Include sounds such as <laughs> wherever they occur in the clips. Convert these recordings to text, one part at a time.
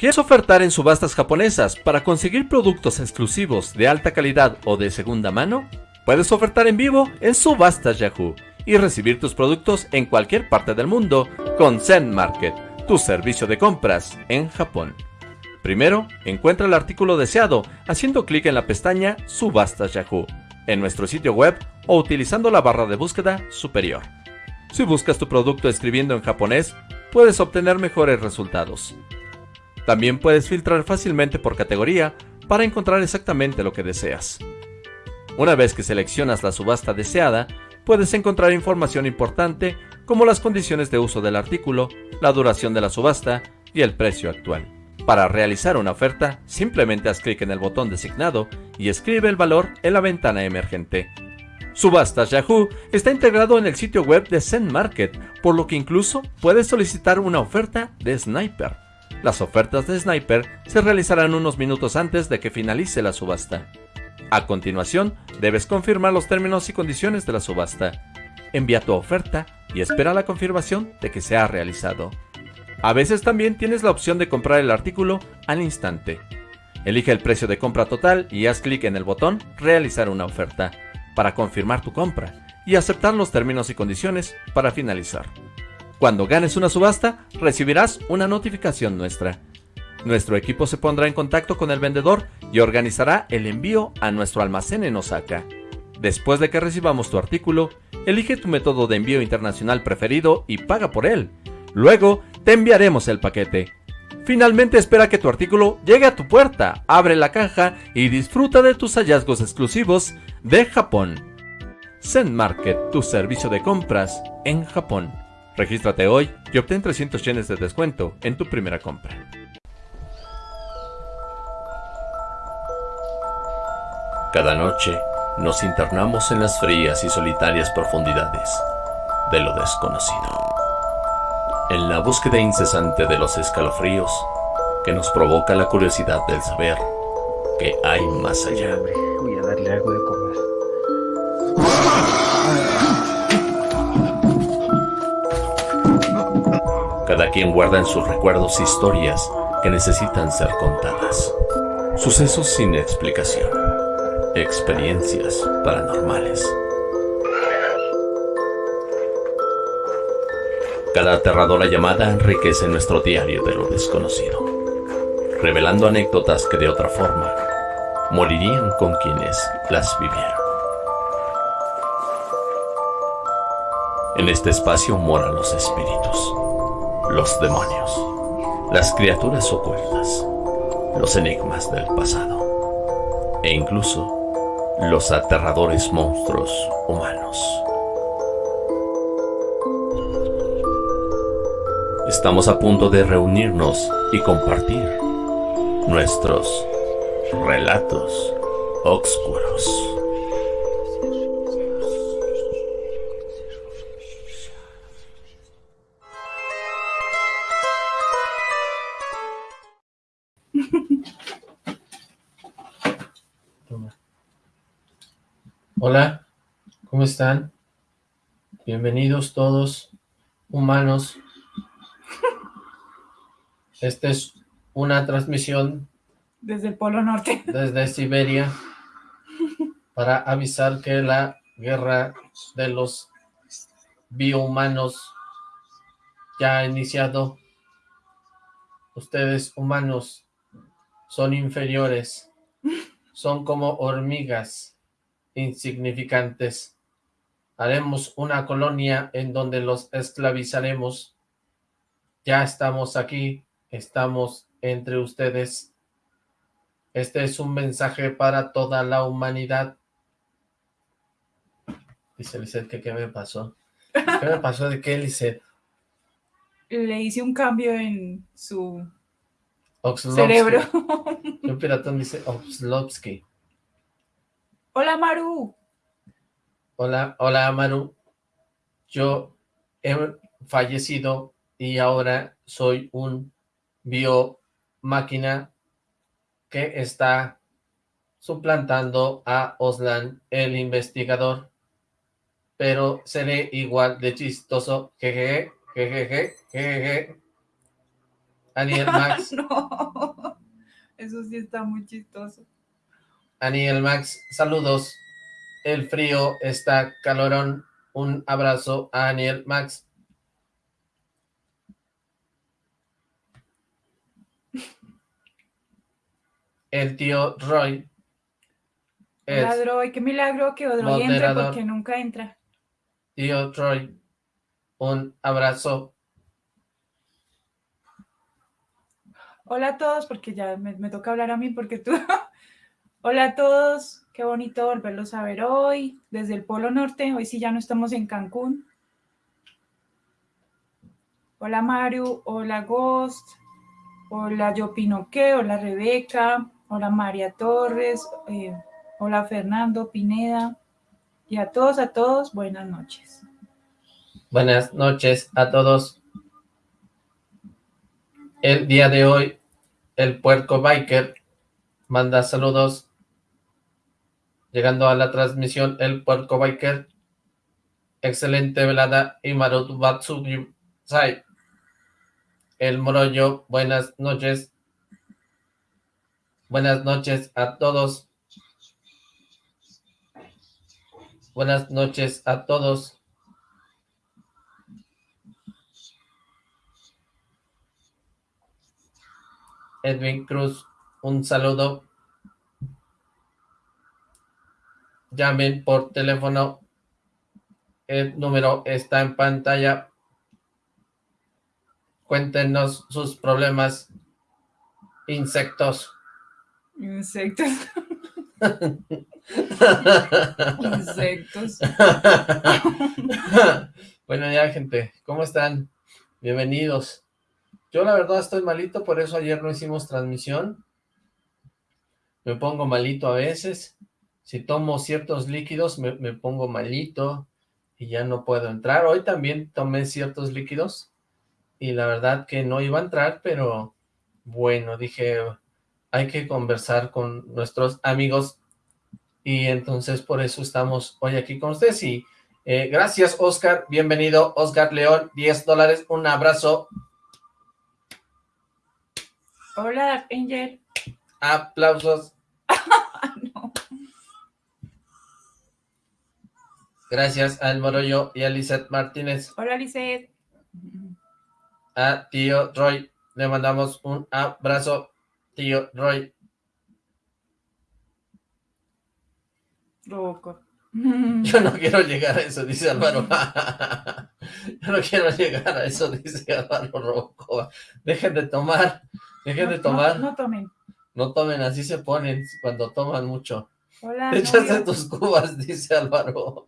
¿Quieres ofertar en subastas japonesas para conseguir productos exclusivos de alta calidad o de segunda mano? Puedes ofertar en vivo en Subastas Yahoo y recibir tus productos en cualquier parte del mundo con Zen Market, tu servicio de compras en Japón. Primero, encuentra el artículo deseado haciendo clic en la pestaña Subastas Yahoo en nuestro sitio web o utilizando la barra de búsqueda superior. Si buscas tu producto escribiendo en japonés, puedes obtener mejores resultados. También puedes filtrar fácilmente por categoría para encontrar exactamente lo que deseas. Una vez que seleccionas la subasta deseada, puedes encontrar información importante como las condiciones de uso del artículo, la duración de la subasta y el precio actual. Para realizar una oferta, simplemente haz clic en el botón designado y escribe el valor en la ventana emergente. Subastas Yahoo está integrado en el sitio web de Zen Market, por lo que incluso puedes solicitar una oferta de Sniper. Las ofertas de Sniper se realizarán unos minutos antes de que finalice la subasta. A continuación, debes confirmar los términos y condiciones de la subasta. Envía tu oferta y espera la confirmación de que se ha realizado. A veces también tienes la opción de comprar el artículo al instante. Elige el precio de compra total y haz clic en el botón Realizar una oferta para confirmar tu compra y aceptar los términos y condiciones para finalizar. Cuando ganes una subasta, recibirás una notificación nuestra. Nuestro equipo se pondrá en contacto con el vendedor y organizará el envío a nuestro almacén en Osaka. Después de que recibamos tu artículo, elige tu método de envío internacional preferido y paga por él. Luego, te enviaremos el paquete. Finalmente espera que tu artículo llegue a tu puerta, abre la caja y disfruta de tus hallazgos exclusivos de Japón. Zen Market, tu servicio de compras en Japón. Regístrate hoy y obtén 300 yenes de descuento en tu primera compra. Cada noche nos internamos en las frías y solitarias profundidades de lo desconocido. En la búsqueda incesante de los escalofríos que nos provoca la curiosidad del saber que hay más allá. Voy a darle algo de comer. Cada quien guarda en sus recuerdos historias que necesitan ser contadas. Sucesos sin explicación experiencias paranormales. Cada aterradora llamada enriquece nuestro diario de lo desconocido, revelando anécdotas que de otra forma morirían con quienes las vivieron. En este espacio moran los espíritus, los demonios, las criaturas ocultas, los enigmas del pasado e incluso los aterradores monstruos humanos. Estamos a punto de reunirnos y compartir nuestros relatos oscuros. Hola, ¿cómo están? Bienvenidos todos, humanos. Esta es una transmisión... Desde el Polo Norte. <laughs> Desde Siberia, para avisar que la guerra de los biohumanos ya ha iniciado. Ustedes, humanos, son inferiores, son como hormigas insignificantes. Haremos una colonia en donde los esclavizaremos. Ya estamos aquí, estamos entre ustedes. Este es un mensaje para toda la humanidad. Dice Lizeth que qué me pasó. ¿Qué me pasó de qué, Lizeth? Le hice un cambio en su cerebro. Un piratón dice Oxlovsky. Hola, Maru. Hola, hola, Maru. Yo he fallecido y ahora soy un biomáquina que está suplantando a Oslan, el investigador. Pero seré igual de chistoso. Jejeje, jejeje, jejeje. Aniel <laughs> Max, no, eso sí está muy chistoso. Aniel Max, saludos. El frío está calorón. Un abrazo a Aniel Max. El tío Roy Droy, qué milagro que Odroy entre porque nunca entra. tío Troy. Un abrazo. Hola a todos, porque ya me, me toca hablar a mí, porque tú... <laughs> Hola a todos, qué bonito volverlos a ver hoy, desde el Polo Norte, hoy sí ya no estamos en Cancún. Hola Mario, hola Ghost, hola Yo Pinoqué, hola Rebeca, hola María Torres, eh, hola Fernando Pineda, y a todos, a todos, buenas noches. Buenas noches a todos. El día de hoy, el puerco biker manda saludos. Llegando a la transmisión, el puerco biker. Excelente velada y Marutu Batsugi. El morollo, buenas noches. Buenas noches a todos. Buenas noches a todos. Edwin Cruz, un saludo. Llamen por teléfono. El número está en pantalla. Cuéntenos sus problemas. Insectos. Insectos, <laughs> insectos. <laughs> bueno, ya, gente, ¿cómo están? Bienvenidos. Yo la verdad estoy malito, por eso ayer no hicimos transmisión. Me pongo malito a veces. Si tomo ciertos líquidos, me, me pongo malito y ya no puedo entrar. Hoy también tomé ciertos líquidos y la verdad que no iba a entrar, pero bueno, dije, hay que conversar con nuestros amigos y entonces por eso estamos hoy aquí con ustedes. Y eh, gracias Oscar, bienvenido Oscar León, 10 dólares, un abrazo, Hola Angel. aplausos, Ah, no. Gracias al Morollo y a Lizeth Martínez, Hola Lizeth. a tío Roy, le mandamos un abrazo, tío Roy, Roco. <laughs> yo no quiero llegar a eso, dice Álvaro, <laughs> yo no quiero llegar a eso, dice Álvaro Rocco, dejen de tomar, dejen de tomar, No, no tomen. no tomen, así se ponen cuando toman mucho. Hola. Te echaste novio. tus cubas, <laughs> dice Álvaro.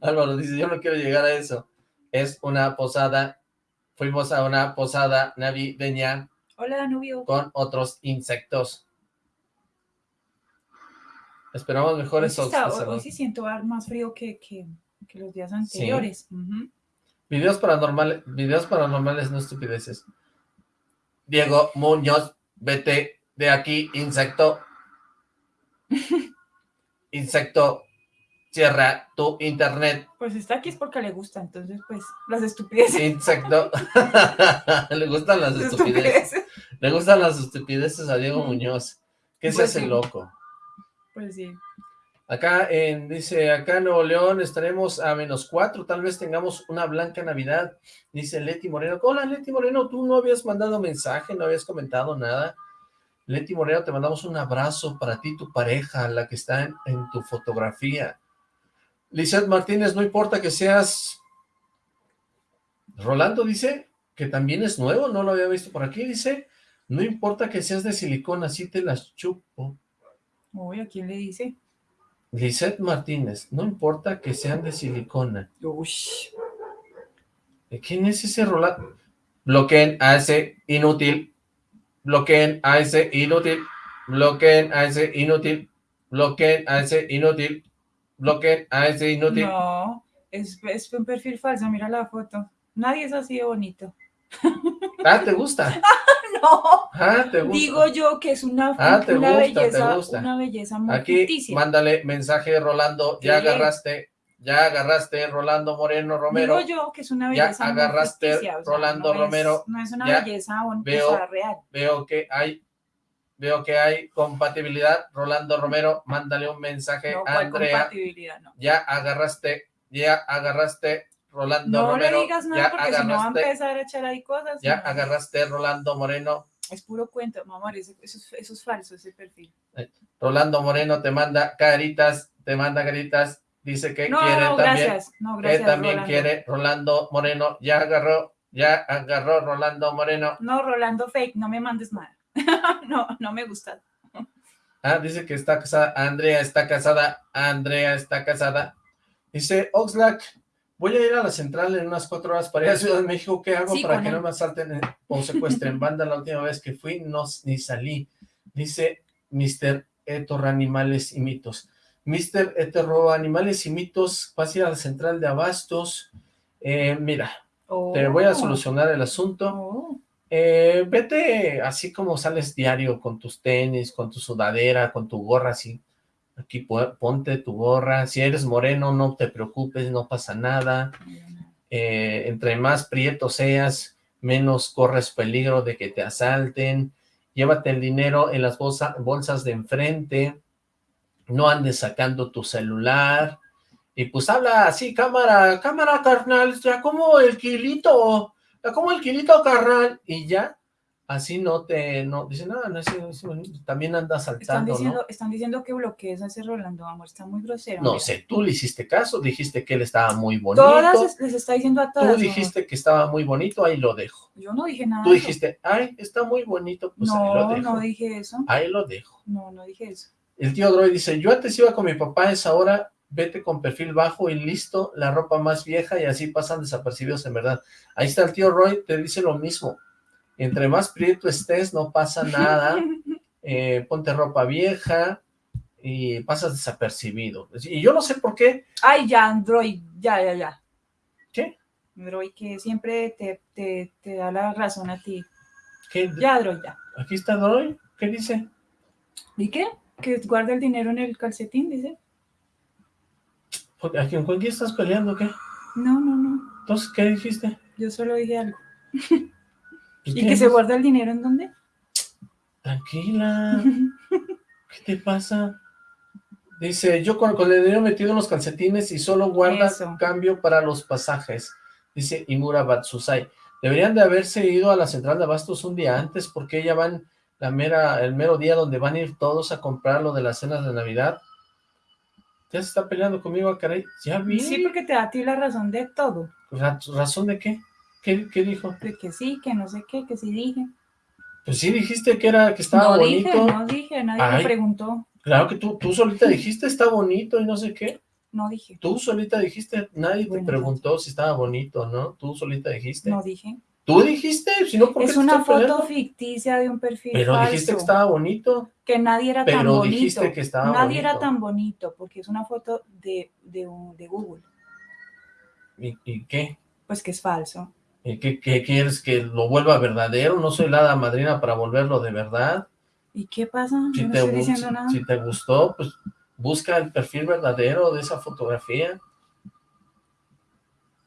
Álvaro dice, yo no quiero llegar a eso. Es una posada. Fuimos a una posada navideña Hola Danubio. con otros insectos. Esperamos mejores está- hoy- hoy sí siento más frío que, que, que los días anteriores. Videos paranormales, videos paranormales, no estupideces. Diego Muñoz, vete de aquí, insecto. <laughs> Insecto, cierra tu internet. Pues está aquí es porque le gusta, entonces pues las estupideces. Insecto. <laughs> Le gustan las estupideces. Le gustan las estupideces a Diego Muñoz. ¿Qué se Pues hace sí. loco? Pues sí. Acá en, dice, acá en Nuevo León estaremos a menos cuatro, tal vez tengamos una blanca Navidad, dice Leti Moreno. Hola Leti Moreno, tú no habías mandado mensaje, no habías comentado nada. Leti Moreno, te mandamos un abrazo para ti, tu pareja, la que está en, en tu fotografía. Lizeth Martínez, no importa que seas... Rolando dice que también es nuevo, no lo había visto por aquí, dice, no importa que seas de silicona, así te las chupo. Uy, ¿a quién le dice? Lisette Martínez, no importa que sean de silicona. Uy. ¿De ¿Quién es ese Rolando? Bloqueen a ese inútil. Bloqueen a ese inútil. Bloqueen a ese inútil. Bloqueen a ese inútil. Bloqueen a ese inútil. No, es, es un perfil falso, mira la foto. Nadie es así de bonito. <laughs> Ah, ¿te gusta? <laughs> No, Ah, ¿te gusta? digo yo que es una, Ah, una gusta, belleza, una belleza muy Aquí, ficticia. mándale mensaje, Rolando. Ya agarraste. Ya agarraste Rolando Moreno Romero. Digo yo que es una belleza ya agarraste Rolando no Romero. no es una belleza veo, real. Veo que hay veo que hay compatibilidad. Rolando Romero, mándale un mensaje a Andrea. Ya agarraste, ya agarraste Rolando Romero. No le digas nada porque si no va a empezar a echar ahí cosas. Ya agarraste Rolando Moreno. Es puro cuento, mamá, eso, eso, es falso, ese perfil. Rolando Moreno te manda caritas, te manda caritas, dice que quiere no, también. Gracias. No, gracias, que también quiere Rolando Moreno. Ya agarró, ya agarró Rolando Moreno. No, Rolando fake, no me mandes nada. <laughs> no, no me gusta. Ah, dice que está casada, Andrea está casada, Andrea está casada. Dice, Oxlack, voy a ir a la central en unas cuatro horas para ir a Ciudad de México, ¿qué hago para que no me asalten o secuestren? Banda, la última vez que fui, no, ni salí. Dice Mr. Etor Animales y Mitos. Mr. Eterro Animales y Mitos, vas a ir a la central de Abastos. Eh, mira, te voy a oh. solucionar el asunto. Oh. Eh, vete así como sales diario con tus tenis, con tu sudadera, con tu gorra así. Aquí ponte tu gorra. Si eres moreno, no te preocupes, no pasa nada. Eh, entre más prieto seas, menos corres peligro de que te asalten. Llévate el dinero en las bolsas de enfrente. No andes sacando tu celular. Y pues habla así, cámara, cámara carnal, ya como el kilito como el kilito carnal, y ya, así no te, no, dice, no, no, también anda saltando, están diciendo, Están diciendo que bloquees a ese Rolando, amor, está muy grosero. No sé, tú le hiciste caso, dijiste que él estaba muy bonito. Todas les está diciendo a todas. Tú dijiste que estaba muy bonito, ahí lo dejo. Yo no dije nada. Tú dijiste, ay, está muy bonito, pues ahí lo dejo. No, no dije eso. Ahí lo dejo. No, no dije eso. El tío Droid dice, yo antes iba con mi papá a esa hora vete con perfil bajo y listo, la ropa más vieja y así pasan desapercibidos en verdad. Ahí está el tío Roy, te dice lo mismo. Entre más prieto estés, no pasa <laughs> nada. Eh, ponte ropa vieja y pasas desapercibido. Y yo no sé por qué. Ay, ya, Android, ya, ya, ya. ¿Qué? Android, que siempre te, te, te da la razón a ti. ¿Qué? Ya, Android, ya. Aquí está Android, ¿qué dice? ¿Y qué? Que guarda el dinero en el calcetín, dice. ¿A quién, ¿Con quién estás peleando qué? No, no, no. Entonces, ¿qué dijiste? Yo solo dije algo. ¿Y que se guarda el dinero en dónde? Tranquila. <laughs> ¿Qué te pasa? Dice, yo con, el dinero metido en los calcetines y solo guarda cambio para los pasajes. Dice Imura Batsusai. Deberían de haberse ido a la central de abastos un día antes porque ya van la mera, el mero día donde van a ir todos a comprar lo de las cenas de Navidad ya se está peleando conmigo, caray. Ya vi. Sí, porque te da a ti la razón de todo. ¿Razón de qué? ¿Qué, qué dijo? De que sí, que no sé qué, que sí dije. Pues sí dijiste que era, que estaba bonito. No dije, no dije, nadie me preguntó. Claro que tú, tú solita dijiste está bonito y no sé qué. No dije. Tú solita dijiste, nadie te preguntó si estaba bonito, ¿no? Tú solita dijiste. No dije. ¿Tú dijiste? Si no, es una foto ficticia de un perfil Pero dijiste que estaba bonito. Que nadie era tan bonito. Pero dijiste que estaba Nadie era tan bonito, porque es una foto de, de, de Google. ¿Y, qué? Pues que es falso. ¿Y qué, qué, quieres? ¿Que lo vuelva verdadero? No soy la madrina para volverlo de verdad. ¿Y qué pasa? Si no te, estoy diciendo nada. Si te gustó, pues busca el perfil verdadero de esa fotografía.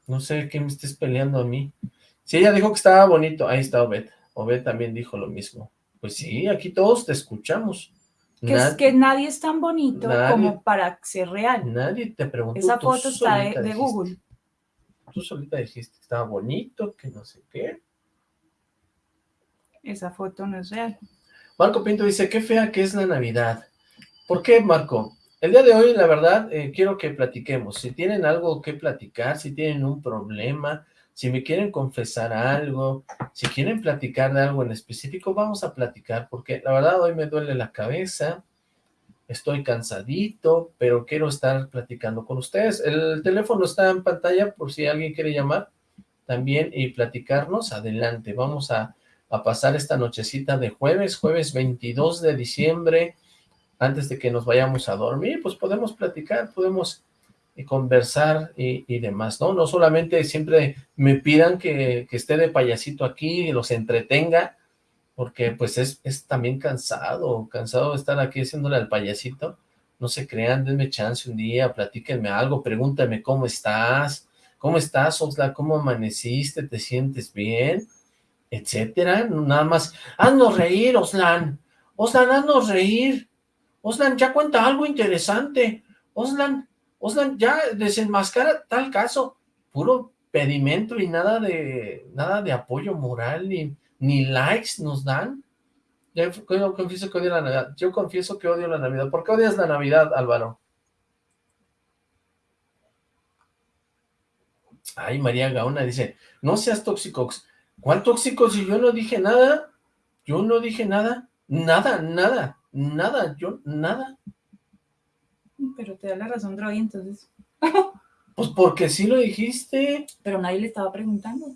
No sé qué me estés peleando a mí. Si ella dijo que estaba bonito, ahí está Obed. Obed también dijo lo mismo. Pues sí, aquí todos te escuchamos. Que es que nadie es tan bonito como para ser real. Nadie te preguntó. Esa foto está de, Google. Tú solita dijiste que estaba bonito, que no sé qué. Esa foto no es real. Marco Pinto dice, qué fea que es la Navidad. ¿Por qué, Marco? El día de hoy, la verdad, eh, quiero que platiquemos. Si tienen algo que platicar, si tienen un problema, si me quieren confesar algo, si quieren platicar de algo en específico, vamos a platicar, porque la verdad hoy me duele la cabeza, estoy cansadito, pero quiero estar platicando con ustedes. El teléfono está en pantalla por si alguien quiere llamar también y platicarnos, adelante, vamos a, a pasar esta nochecita de jueves, jueves 22 de diciembre, antes de que nos vayamos a dormir, pues podemos platicar, podemos conversar y, demás, ¿no? No solamente siempre me pidan que, esté de payasito aquí y los entretenga, porque pues es, es, también cansado, cansado de estar aquí haciéndole al payasito, no se crean, denme chance un día, platíquenme algo, pregúntame cómo estás, cómo estás, Oxla, cómo amaneciste, te sientes bien, etcétera, nada más, haznos reír, Oslan, Oslan, haznos reír, Oslan, ya cuenta algo interesante, Oslan, Oslan, ya desenmascara tal caso, puro pedimento y nada de, nada de apoyo moral, ni, ni likes nos dan, yo confieso que odio la Navidad. Yo confieso que odio la Navidad. ¿Por qué odias la Navidad, Álvaro? Ay, María Gaona dice, no seas tóxico. ¿Cuál tóxico si yo no dije nada? Yo no dije nada. Nada, nada, nada, yo, nada. Pero te da la razón, Droy, entonces. pues porque sí lo dijiste. Pero nadie le estaba preguntando.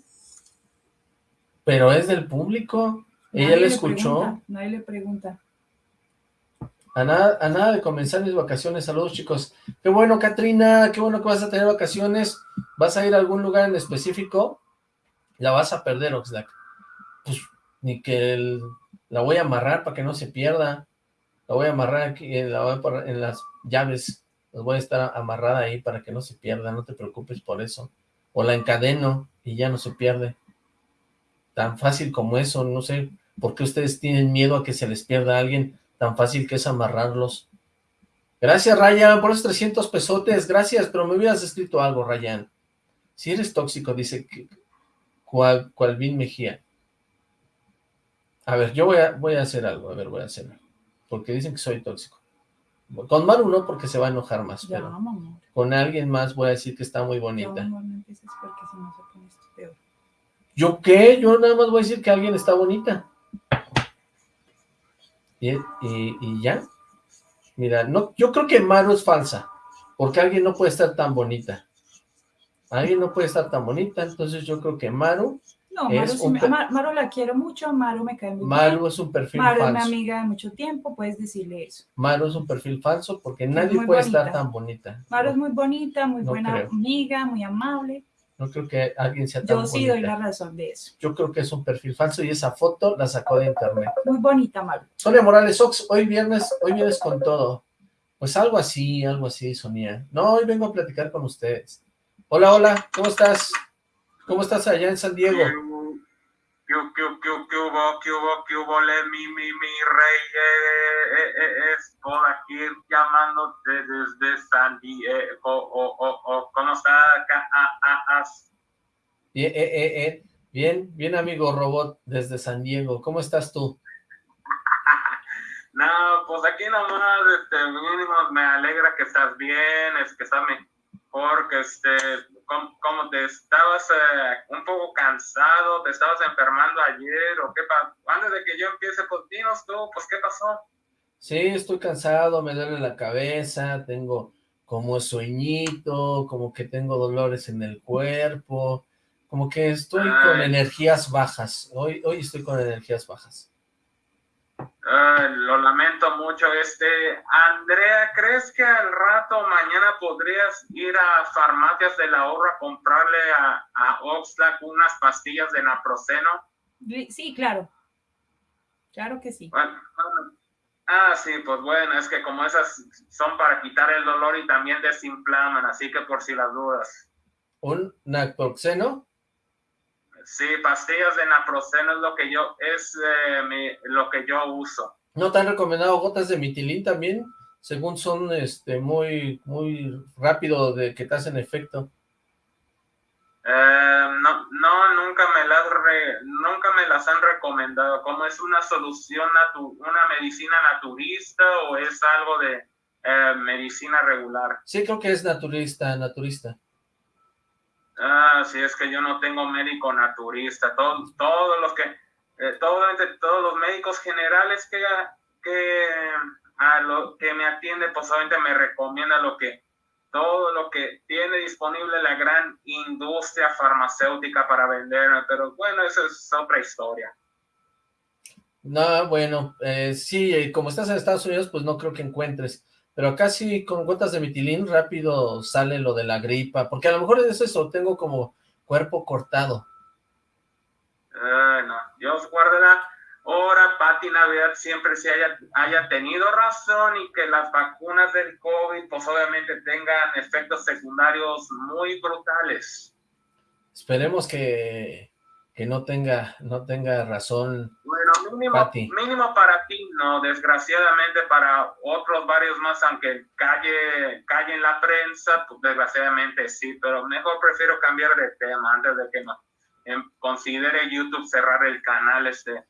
Pero es del público. Ella le escuchó. nadie le pregunta. A nada, a nada de comenzar mis vacaciones. Saludos, chicos. Qué bueno, Katrina. Qué bueno que vas a tener vacaciones. ¿Vas a ir a algún lugar en específico? La vas a perder, Oxlack. Pues, ni que la voy a amarrar para que no se pierda. La voy a amarrar aquí, en, en las llaves. Las voy a estar amarrada ahí para que no se pierda. No te preocupes por eso. O la encadeno y ya no se pierde. Tan fácil como eso, no sé. ¿Por qué ustedes tienen miedo a que se les pierda a alguien tan fácil que es amarrarlos? Gracias, Ryan, por esos 300 pesotes. Gracias, pero me hubieras escrito algo, Ryan. Si eres tóxico, dice cual, cual Mejía. A ver, yo voy a, voy a hacer algo. A ver, voy a hacer algo. Porque dicen que soy tóxico. Con Maru no, porque se va a enojar más. pero con alguien más voy a decir que está muy bonita. ¿Yo qué? Yo nada más voy a decir que alguien está bonita. Y, ya. Mira, no, yo creo que Maru es falsa, porque alguien no puede estar tan bonita. Alguien no puede estar tan bonita, entonces yo creo que Maru no, Maru, la quiero mucho, Maru me cae muy Maru es un perfil falso. Maru es mi amiga de mucho tiempo, puedes decirle eso. Maru es un perfil falso porque nadie puede estar tan bonita. Maru es muy bonita, muy buena amiga, muy amable. No creo que alguien sea tan Yo sí doy la razón de eso. Yo creo que es un perfil falso y esa foto la sacó de internet. Muy bonita, Maru. Sonia Morales Ox, hoy viernes, hoy vienes con todo. Pues algo así, algo así, Sonia. No, hoy vengo a platicar con ustedes. Hola, hola, ¿cómo estás? ¿Cómo estás allá en San Diego? ¿Qué, qué, qué, qué hubo, qué hubo, qué hubo, mi, mi, mi rey? Eh, eh, eh, es por aquí llamándote desde San Diego. O, o, o, ¿Cómo estás? Bien, eh, bien, bien, amigo robot desde San Diego. ¿Cómo estás tú? <laughs> no, pues aquí nomás, este, mínimo me alegra que estás bien, es que estás porque este, como, te estabas eh, un poco cansado, te estabas enfermando ayer, o qué pasó, antes de que yo empiece contigo, tú, pues qué pasó. Sí, estoy cansado, me duele la cabeza, tengo como sueñito, como que tengo dolores en el cuerpo, como que estoy con energías bajas, hoy, hoy estoy con energías bajas. Lo lamento mucho, este, Andrea, ¿crees que al rato mañana podrías ir a Farmacias de la Horra a comprarle a, a Oxlack unas pastillas de naproxeno? Sí, claro, claro que sí. ah, sí, pues bueno, es que como esas son para quitar el dolor y también desinflaman, así que por si las dudas. ¿Un naproxeno? Sí, pastillas de naproxeno es lo que yo, es eh, lo que yo uso. ¿No te han recomendado gotas de mitilín también? Según son este muy muy rápido de que te hacen efecto. Eh, no, no, nunca me las nunca me las han recomendado. ¿Cómo es una solución una medicina naturista o es algo de eh, medicina regular? Sí, creo que es naturista, naturista. Ah, sí, es que yo no tengo médico naturista. Todos, todos los que, eh, todos los médicos generales que, que, a lo que me atiende, pues obviamente me recomienda lo que, todo lo que tiene disponible la gran industria farmacéutica para vender, pero bueno, eso es otra historia. No, bueno, eh, sí, como estás en Estados Unidos, pues no creo que encuentres pero casi con gotas de mitilín rápido sale lo de la gripa, porque a lo mejor es eso, tengo como cuerpo cortado. Uh, no, Dios guardará. ahora Pati Navidad siempre se haya, haya tenido razón y que las vacunas del COVID pues obviamente tengan efectos secundarios muy brutales. Esperemos que, que no tenga, no tenga razón. Bueno, mínimo, mínimo para ti, no, desgraciadamente para otros varios más, aunque calle, calle en la prensa, pues desgraciadamente sí, pero mejor prefiero cambiar de tema antes de que no em, considere YouTube cerrar el canal este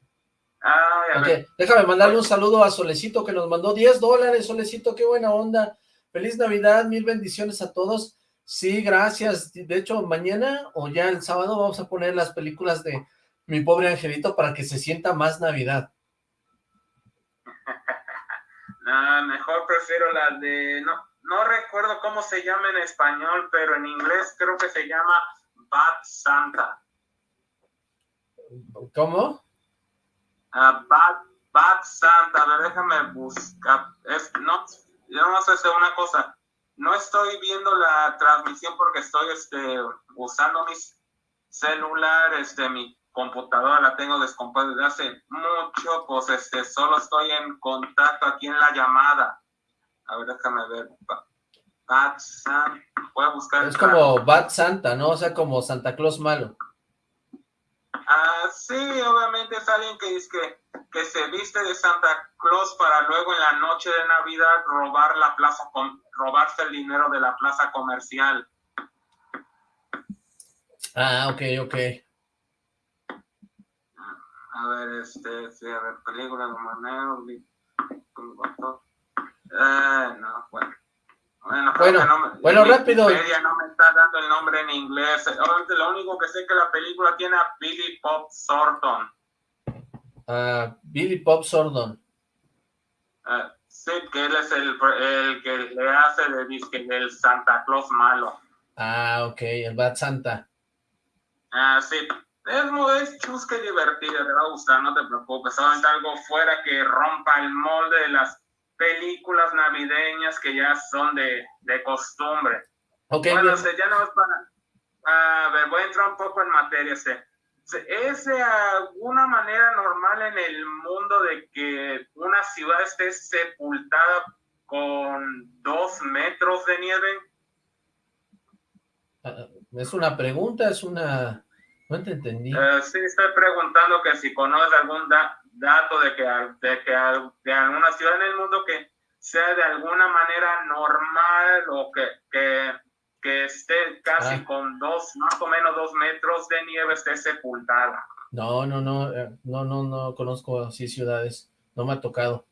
Déjame mandarle un saludo a Solecito que nos mandó 10 dólares, Solecito, qué buena onda. Feliz Navidad, mil bendiciones a todos. Sí, gracias. De hecho, mañana o ya el sábado vamos a poner las películas de Mi Pobre Angelito para que se sienta más Navidad. <laughs> no, mejor prefiero la de... No, no recuerdo cómo se llama en español, pero en inglés creo que se llama Bad Santa. ¿Cómo? Uh, Bad, Santa, a ver, déjame buscar. Es, no, yo no sé una cosa. No estoy viendo la transmisión porque estoy este, usando mi celular, este, mi computadora la tengo descompuesta desde hace mucho, pues este, solo estoy en contacto aquí en la llamada. A ver, déjame ver. Bad Santa, voy a buscar. Es como Bad Santa, ¿no? O sea, como Santa Claus malo. Ah, sí, obviamente es alguien que dice que, que, se viste de Santa Claus para luego en la noche de Navidad robar la plaza, robarse el dinero de la plaza comercial. Ah, ok, ok. A ver, este, sí, a ver, película de manera, eh, no, bueno. Bueno, bueno, rápido. no me está dando el nombre en inglés. Lo único que sé es que la película tiene a Billy Pop Sordon. Uh, Billy Pop Sordon. Uh, sí, que él es el, el que le hace de disque del Santa Claus malo. Ah, ok, el Bad Santa. Ah, sí. Es muy chusca y divertido, te va a gustar, no te preocupes. Solamente algo fuera que rompa el molde de las películas navideñas que ya son de, de costumbre. Okay, bueno, ya no es para... A ver, voy a entrar un poco en materia. ¿Es de alguna manera normal en el mundo de que una ciudad esté sepultada con dos metros de nieve? Ah, ¿Es una pregunta? ¿Es una...? No te entendí. Eh, sí, estoy preguntando que si conoces algún dato de que, de que de alguna ciudad en el mundo que sea de alguna manera normal o que, que, que esté casi ah. con dos, más o menos dos metros de nieve, esté sepultada. No, no, no, eh, no, no, no conozco así ciudades, no me ha tocado.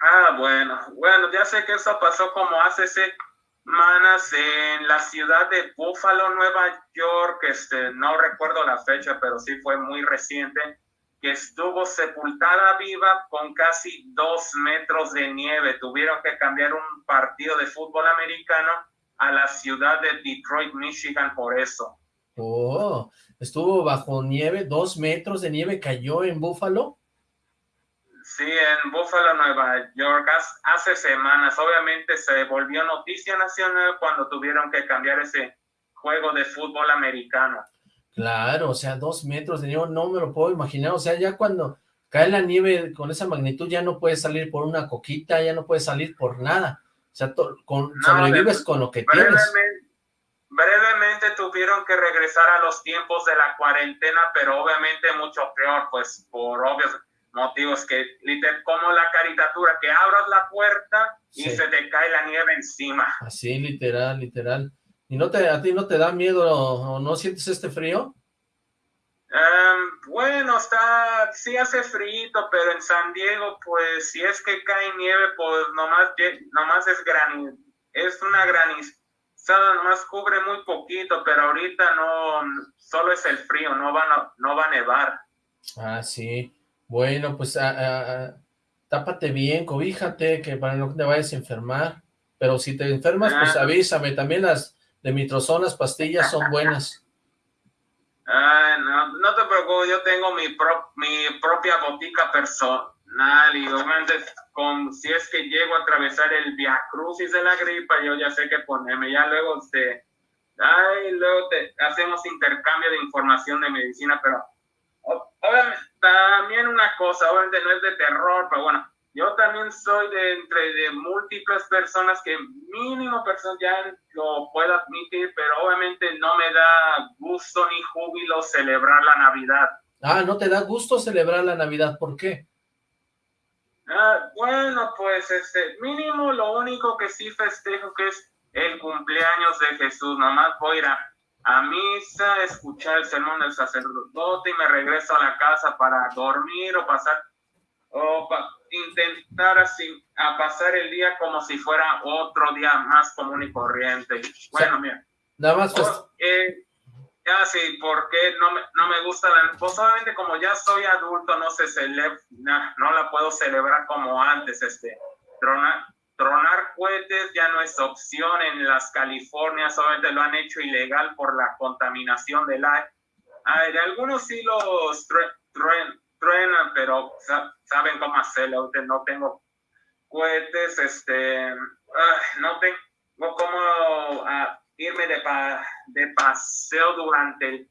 Ah, bueno, bueno, ya sé que eso pasó como hace semanas en la ciudad de Buffalo, Nueva York, este, no recuerdo la fecha, pero sí fue muy reciente, que estuvo sepultada viva con casi dos metros de nieve. Tuvieron que cambiar un partido de fútbol americano a la ciudad de Detroit, Michigan, por eso. Oh, estuvo bajo nieve, dos metros de nieve cayó en Buffalo. Sí, en Buffalo, Nueva York, hace semanas. Obviamente se volvió noticia nacional cuando tuvieron que cambiar ese juego de fútbol americano. Claro, o sea, dos metros de nieve, no me lo puedo imaginar. O sea, ya cuando cae la nieve con esa magnitud ya no puedes salir por una coquita, ya no puedes salir por nada. O sea, con, sobrevives con lo que tienes. Brevemente tuvieron que regresar a los tiempos de la cuarentena, pero obviamente mucho peor, pues por obvios motivos que, literal, como la caricatura, que abras la puerta y se te cae la nieve encima. Así, literal, literal. ¿Y no te, a ti no te da miedo o no sientes este frío? Em, bueno, está, sí hace frío, pero en San Diego, pues, si es que cae nieve, pues nomás, nomás es granizo, es una granizada, nomás cubre muy poquito, pero ahorita no, solo es el frío, no va, a, no va a nevar. Ah, sí. Bueno, pues ah, ah, ah, tápate bien, cobíjate, que para no te vayas a enfermar. Pero si te enfermas, pues avísame. También las de mitrozonas, pastillas son buenas. no, no te preocupes, yo tengo mi, mi propia botica personal y obviamente con, si es que llego a atravesar el Via Crucis de la gripa, yo ya sé qué ponerme. Ya luego, te, ay, luego te, hacemos intercambio de información de medicina, pero obviamente cosa, obviamente no es de terror, pero bueno, yo también soy de entre de múltiples personas que mínimo personas ya lo puedo admitir, pero obviamente no me da gusto ni júbilo celebrar la Navidad. Ah, ¿no te da gusto celebrar la Navidad? ¿Por qué? Ah, bueno, pues este, mínimo lo único que sí festejo que es el cumpleaños de Jesús. Nomás voy a ir a, misa, escuchar el sermón del sacerdote y me regreso a la casa para dormir o pasar, o intentar así, a pasar el día como si fuera otro día más común y corriente. Bueno, mira. Nada más. Pues... Eh, ya sí, porque no me, no me gusta la... Pues como ya soy adulto, no se celebra, no, la puedo celebrar como antes, este, tronar, tronar cohetes ya no es opción en las Californias, solamente lo han hecho ilegal por la contaminación del aire. algunos sí los truenan, pero saben cómo hacerlo, no tengo cohetes, este, no tengo cómo... Ah, irme de, de paseo durante el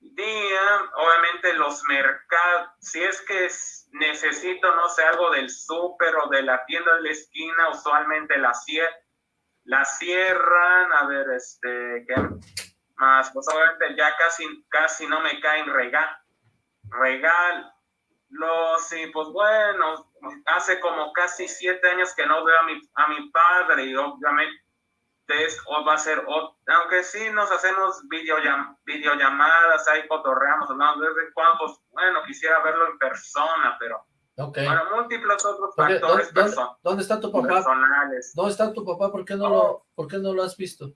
día, obviamente los mercados, si es que necesito, no sé, algo del súper o de la tienda de la esquina, usualmente la, la cierran, a ver, este, ¿qué más? Pues obviamente ya casi, casi no me caen regal, regal, los, y pues bueno, hace como casi siete años que no veo a mi, a mi padre y obviamente o va a ser, aunque sí nos hacemos videollam, videollamadas, ahí fotorreamos, ¿no? Desde cuando, pues, bueno, quisiera verlo en persona, pero okay. bueno, múltiples otros factores ¿dónde, ¿dónde, está tu papá? personales. ¿Dónde está tu papá? ¿Por qué no, lo, oh. ¿por qué no lo has visto?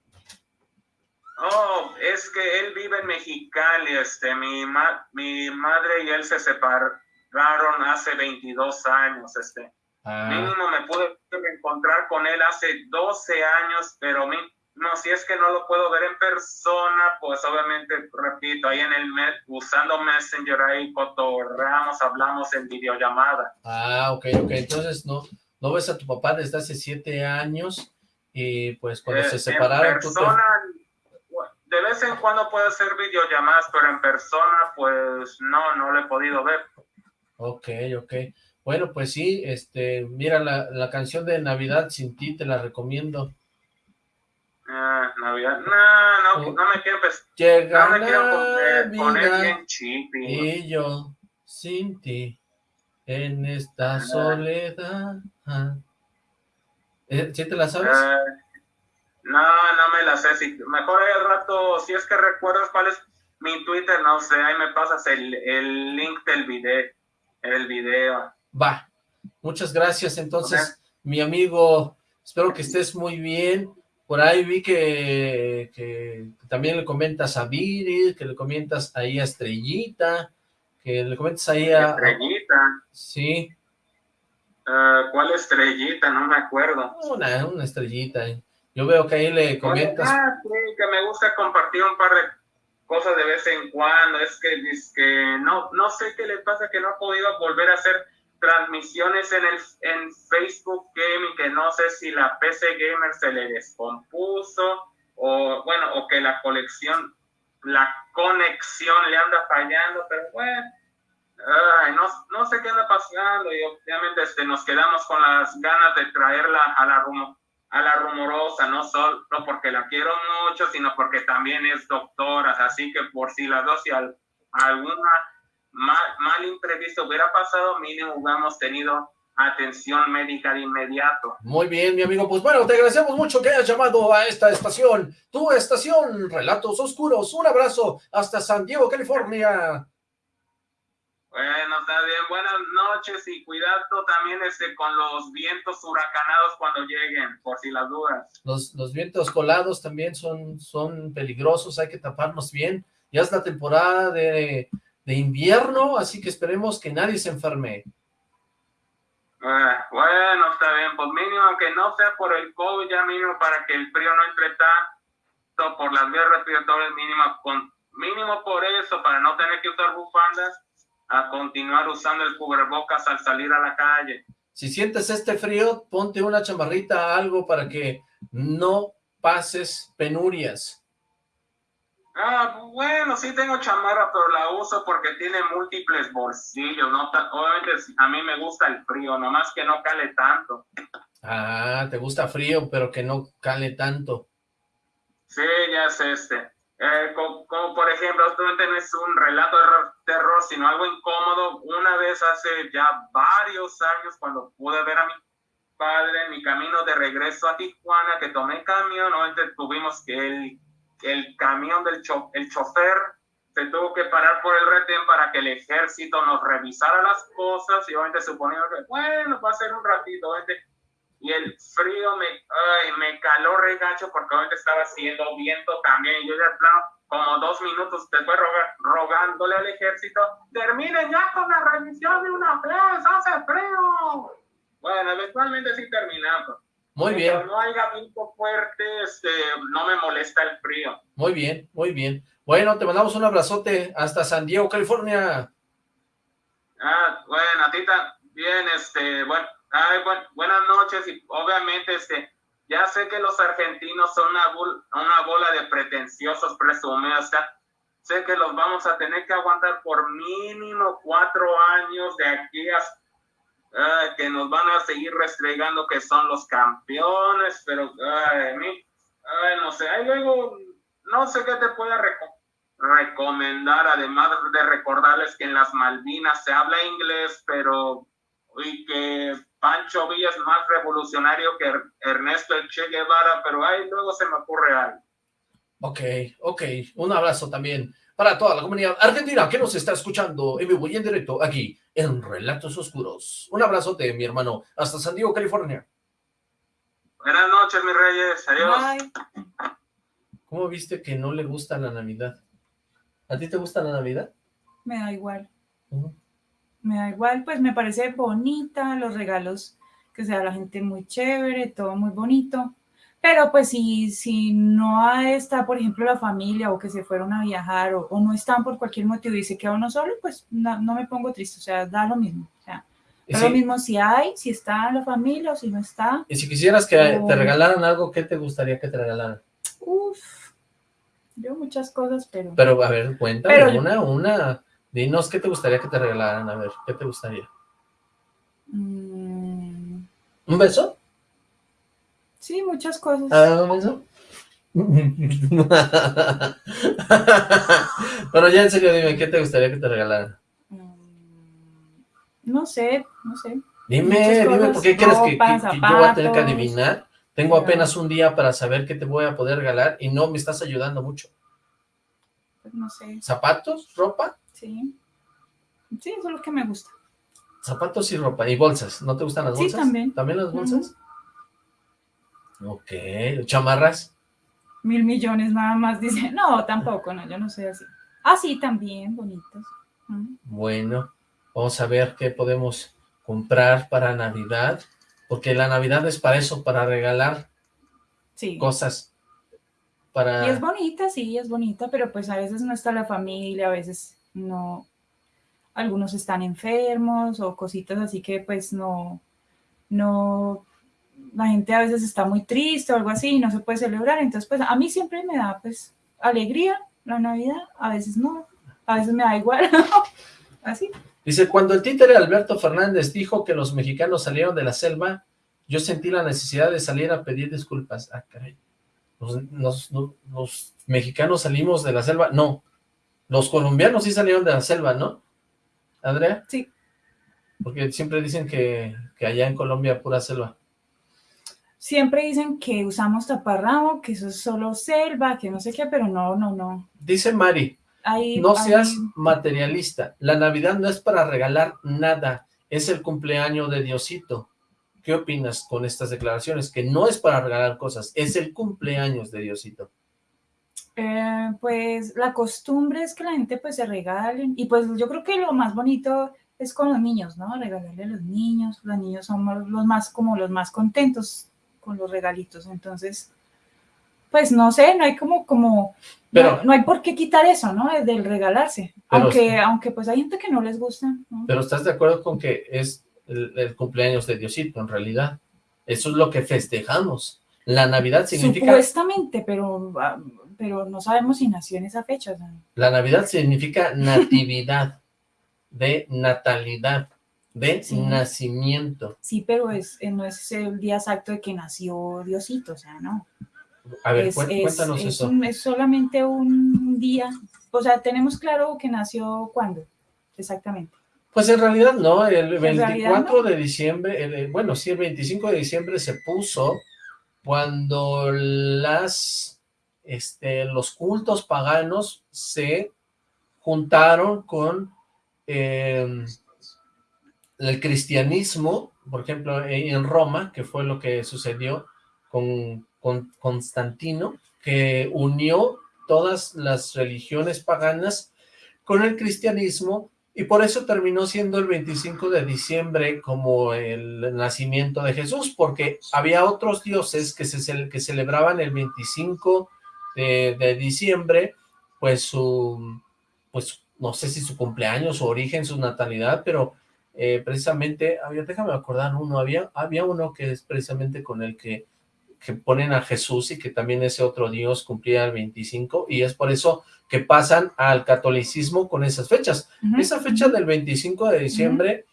Oh, es que él vive en Mexicali, este, mi, ma mi madre y él se separaron hace 22 años, este, Ah. Mínimo me pude encontrar con él hace 12 años, pero no, si es que no lo puedo ver en persona, pues obviamente, repito, ahí en el mes, usando Messenger, ahí cotorreamos, hablamos en videollamada. Ah, ok, ok, entonces no, no ves a tu papá desde hace 7 años y pues cuando se eh, separaron... De vez en cuando puedo hacer videollamadas, pero en persona, pues no, no lo he podido ver. Ok, ok. Bueno, pues sí, este, mira, la, la canción de Navidad sin ti te la recomiendo. Ah, Navidad, no, no, no me quiero, pues, Llega no me quiero poner, bien chippy. Y yo, sin ti, en esta ah. soledad. ¿Eh, ¿Sí te la sabes? Ah, no, no me la sé, si, mejor el rato, si es que recuerdas cuál es mi Twitter, no sé, ahí me pasas el, el link del video, el video. Va, muchas gracias. Entonces, mi amigo, espero que estés muy bien. Por ahí vi que, también le comentas a Viri, que le comentas ahí a Estrellita, que le comentas ahí a... Estrellita. Sí. Ah, ¿Cuál estrellita? No me acuerdo. Una, una estrellita. Yo veo que ahí le comentas... Ah, sí, que me gusta compartir un par de cosas de vez en cuando. Es que, es que no, no sé qué le pasa, que no ha podido volver a hacer transmisiones en, el, en Facebook Gaming, que no sé si la PC Gamer se le descompuso o bueno, o que la colección, la conexión le anda fallando, pero bueno, no, no, sé qué anda pasando y obviamente este, nos quedamos con las ganas de traerla a la, a la rumorosa, no solo porque la quiero mucho, sino porque también es doctora, así que por si las dos, si alguna mal, imprevisto hubiera pasado, mínimo hubiéramos tenido atención médica de inmediato. Muy bien, mi amigo. Pues bueno, te agradecemos mucho que hayas llamado a esta estación, tu estación, Relatos Oscuros. Un abrazo hasta San Diego, California. Bueno, está bien. Buenas noches y cuidado también este, con los vientos huracanados cuando lleguen, por si las dudas. Los, los vientos colados también son, son peligrosos, hay que taparnos bien. Ya es la temporada de de invierno, así que esperemos que nadie se enferme. Ah, bueno, está bien, pues mínimo, aunque no sea por el COVID, ya mínimo para que el frío no entre tanto por las vías respiratorias, mínimo, con, mínimo por eso, para no tener que usar bufandas, a continuar usando el cubrebocas al salir a la calle. Si sientes este frío, ponte una chamarrita, algo para que no pases penurias. Ah, bueno, sí tengo chamarra, pero la uso porque tiene múltiples bolsillos, ¿no? Obviamente a mí me gusta el frío, nomás que no cale tanto. Ah, te gusta frío, pero que no cale tanto. Sí, ya es este. Eh, como, por ejemplo, esto no es un relato de terror, sino algo incómodo. Una vez hace ya varios años, cuando pude ver a mi padre en mi camino de regreso a Tijuana, que tomé camión, obviamente tuvimos que el, el camión del el chofer se tuvo que parar por el retén para que el ejército nos revisara las cosas y obviamente suponiendo que, bueno, va a ser un ratito, obviamente y el frío me, ay, me caló regacho porque ahorita estaba haciendo viento también. Y yo ya, plano, como dos minutos después rogándole al ejército, terminen ya con la revisión de una vez, hace frío. Bueno, eventualmente sí terminamos. Muy bien. Pero no haya viento fuerte, este, no me molesta el frío. Muy bien, muy bien. Bueno, te mandamos un abrazote hasta San Diego, California. Ah, bueno, a ti también, este, bueno, Ay, buenas noches y obviamente este, ya sé que los argentinos son una, una bola de pretenciosos presumidos, sé que los vamos a tener que aguantar por mínimo cuatro años de aquí a que nos van a seguir restregando que son los campeones, pero ay, no sé, ahí luego no sé qué te pueda recomendar, además de recordarles que en las Malvinas se habla inglés, pero y que Pancho Villa es más revolucionario que Ernesto Che Guevara, pero ahí luego se me ocurre algo. Ok, ok, un abrazo también para toda la comunidad argentina que nos está escuchando en vivo y en directo aquí en Relatos Oscuros. Un abrazote, mi hermano, hasta San Diego, California. Buenas noches, mis reyes, adiós. ¿Cómo viste que no le gusta la Navidad? ¿A ti te gusta la Navidad? Me da igual me da igual, pues me parece bonita, los regalos que sea la gente muy chévere, todo muy bonito, pero pues si, si no está, por ejemplo, la familia o que se fueron a viajar o, no están por cualquier motivo y se queda uno solo, pues no, me pongo triste, o sea, da lo mismo, o sea, da lo mismo si hay, si está la familia o si no está. Y si quisieras que te regalaran algo, ¿qué te gustaría que te regalaran? Uf, yo muchas cosas, pero... Pero, a ver, cuéntame una, una Dinos, ¿qué te gustaría que te regalaran? A ver, ¿qué te gustaría? Mm. ¿Un beso? Sí, muchas cosas. ¿Ah, un beso? <laughs> Pero ya en serio, dime, ¿qué te gustaría que te regalaran? Mm, no sé, no sé. Dime, dime, ¿por qué crees que, yo voy a tener que adivinar? Tengo apenas un día para saber qué te voy a poder regalar y no me estás ayudando mucho. Pues no sé. ¿Zapatos? ¿Ropa? Sí. Sí, eso es lo que me gusta. Zapatos y ropa. ¿Y bolsas? ¿No te gustan las bolsas? Sí, también. ¿También las bolsas? Ok. ¿Chamarras? Mil millones nada más, <laughs> dice. No, tampoco, no, yo no soy así. Ah, sí, también, bonitos. Bueno, vamos a ver qué podemos comprar para Navidad, porque la Navidad es para eso, para regalar sí. cosas. Para... Y es bonita, sí, es bonita, pero pues a veces no está la familia, a veces no, algunos están enfermos o cositas así que pues no, no, la gente a veces está muy triste o algo así y no se puede celebrar, entonces pues a mí siempre me da pues alegría la Navidad, a veces no, a veces me da igual, <laughs> así. Dice, cuando el títere Alberto Fernández dijo que los mexicanos salieron de la selva, yo sentí la necesidad de salir a pedir disculpas. Ah, caray. Los mexicanos salimos de la selva. No, los colombianos sí salieron de la selva, ¿no? ¿Andrea? Sí. Porque siempre dicen que, allá en Colombia pura selva. Siempre dicen que usamos taparramo, que eso es solo selva, que no sé qué, pero no, no, no. Dice Mari, no seas materialista. La Navidad no es para regalar nada, es el cumpleaños de Diosito. ¿Qué opinas con estas declaraciones? Que no es para regalar cosas, es el cumpleaños de Diosito. Eh, pues la costumbre es que la gente pues se regalen y pues yo creo que lo más bonito es con los niños, ¿no? Regalarle a los niños, los niños somos los más como los más contentos con los regalitos, entonces pues no sé, no hay como, como, pero, no, hay por qué quitar eso, ¿no? Del regalarse, aunque, aunque pues hay gente que no les gusta. Pero ¿estás de acuerdo con que es el cumpleaños de Diosito en realidad? Eso es lo que festejamos. La Navidad significa... Supuestamente, pero ah, pero no sabemos si nació en esa fecha. La Navidad significa natividad, de natalidad, de nacimiento. Sí, pero es, eh, no es el día exacto de que nació Diosito, o sea, no. A ver, cuéntanos eso. es solamente un día, o sea, tenemos claro que nació cuándo, exactamente. Pues en realidad no, el 24 de diciembre, bueno, sí, el 25 de diciembre se puso cuando las, este, los cultos paganos se juntaron con em, el cristianismo, por ejemplo, en Roma, que fue lo que sucedió con, con Constantino, que unió todas las religiones paganas con el cristianismo y por eso terminó siendo el 25 de diciembre como el nacimiento de Jesús, porque había otros dioses que, se, que celebraban el 25 de, diciembre, pues su, pues no sé si su cumpleaños, su origen, su natalidad, pero eh, precisamente, había, déjame acordar uno, había, había uno que es precisamente con el que que ponen a Jesús y que también ese otro Dios cumplía el 25 y es por eso que pasan al catolicismo con esas fechas. Esa fecha del 25 de diciembre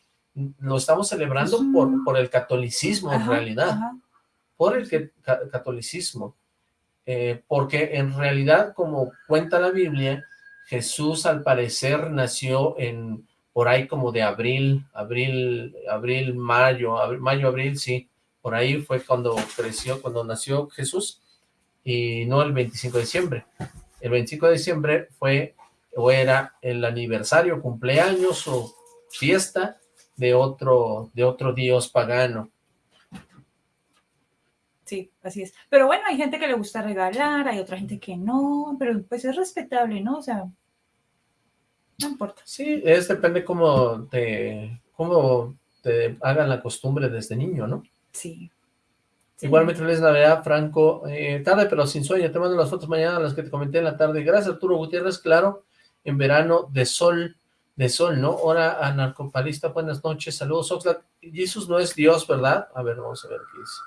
lo estamos celebrando por, por el catolicismo en realidad, por el que, catolicismo, eh, porque en realidad como cuenta la Biblia, Jesús al parecer nació en por ahí como de abril, abril, abril, mayo, mayo, abril, sí, por ahí fue cuando creció, cuando nació Jesús, y no el 25 de diciembre. El 25 de diciembre fue o era el aniversario, cumpleaños o fiesta de otro, de otro dios pagano. Sí, así es. Pero bueno, hay gente que le gusta regalar, hay otra gente que no, pero pues es respetable, ¿no? O sea, no importa. Sí, es depende cómo te, cómo te hagan la costumbre desde niño, ¿no? Sí. Igualmente feliz Navidad, Franco. Eh, tarde pero sin sueño. Te mando las fotos mañana, las que te comenté en la tarde. Gracias, Arturo Gutiérrez. Claro, en verano de sol, de sol, ¿no? Hora anarcopalista. Buenas noches. Saludos, Oxlack. Jesús no es Dios, ¿verdad? A ver, vamos a ver qué dice.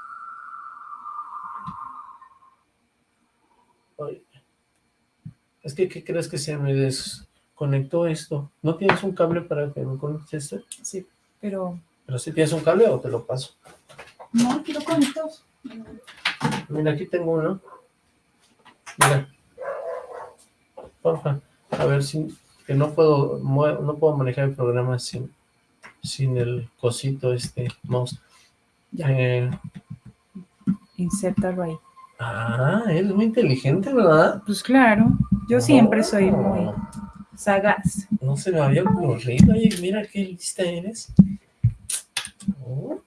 Es que, ¿qué crees que se me desconectó esto? ¿No tienes un cable para que me conectes esto? Sí, pero... ¿Pero si tienes un cable o te lo paso? No, quiero conectos. Mira, aquí tengo uno. Mira. Porfa. A ver si... Que no puedo, no puedo manejar el programa sin, sin el cosito este mouse. Ya. Eh, ahí. Ah, es muy inteligente, ¿verdad? Pues claro, yo siempre soy muy sagaz. No se me había ocurrido, oye, mira qué lista eres. Oh.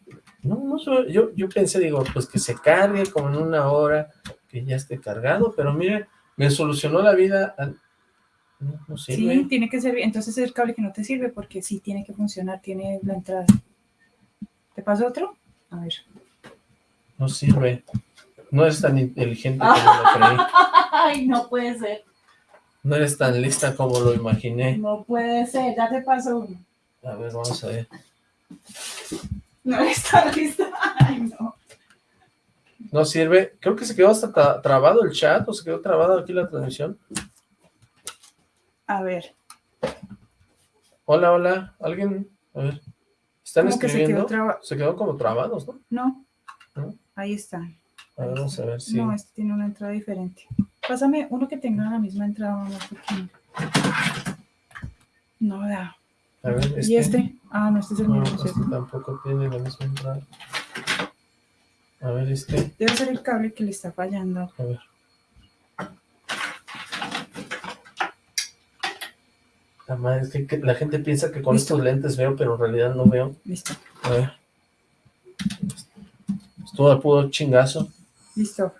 No, no, yo, yo pensé, digo, pues que se cargue como en una hora, que ya esté cargado, pero mire, me solucionó la vida. No, Sí, tiene que servir, entonces es el cable que no te sirve porque sí tiene que funcionar, tiene la entrada. ¿Te pasa otro? A ver. No sirve. No es tan inteligente como lo <laughs> creí. Ay, no puede ser. No eres tan lista como lo imaginé. No puede ser, ya te pasó uno. A ver, vamos a ver. No está lista. Ay, no. No sirve. Creo que se quedó hasta trabado el chat o se quedó trabado aquí la transmisión. A ver. Hola, hola. ¿Alguien? A ver. ¿Están escribiendo? Se quedó, como trabados, ¿no? No. Ahí están. A ver, vamos a ver si... No, este tiene una entrada diferente. Pásame uno que tenga la misma entrada No da. A ver, este. ¿Y este? Ah, no, este es el mismo. Este tampoco tiene la misma entrada. A ver, este. Debe ser el cable que le está fallando. A ver. La madre, es que, la gente piensa que con estos lentes veo, pero en realidad no veo. Listo. A ver. Estuvo al puro chingazo. Listo.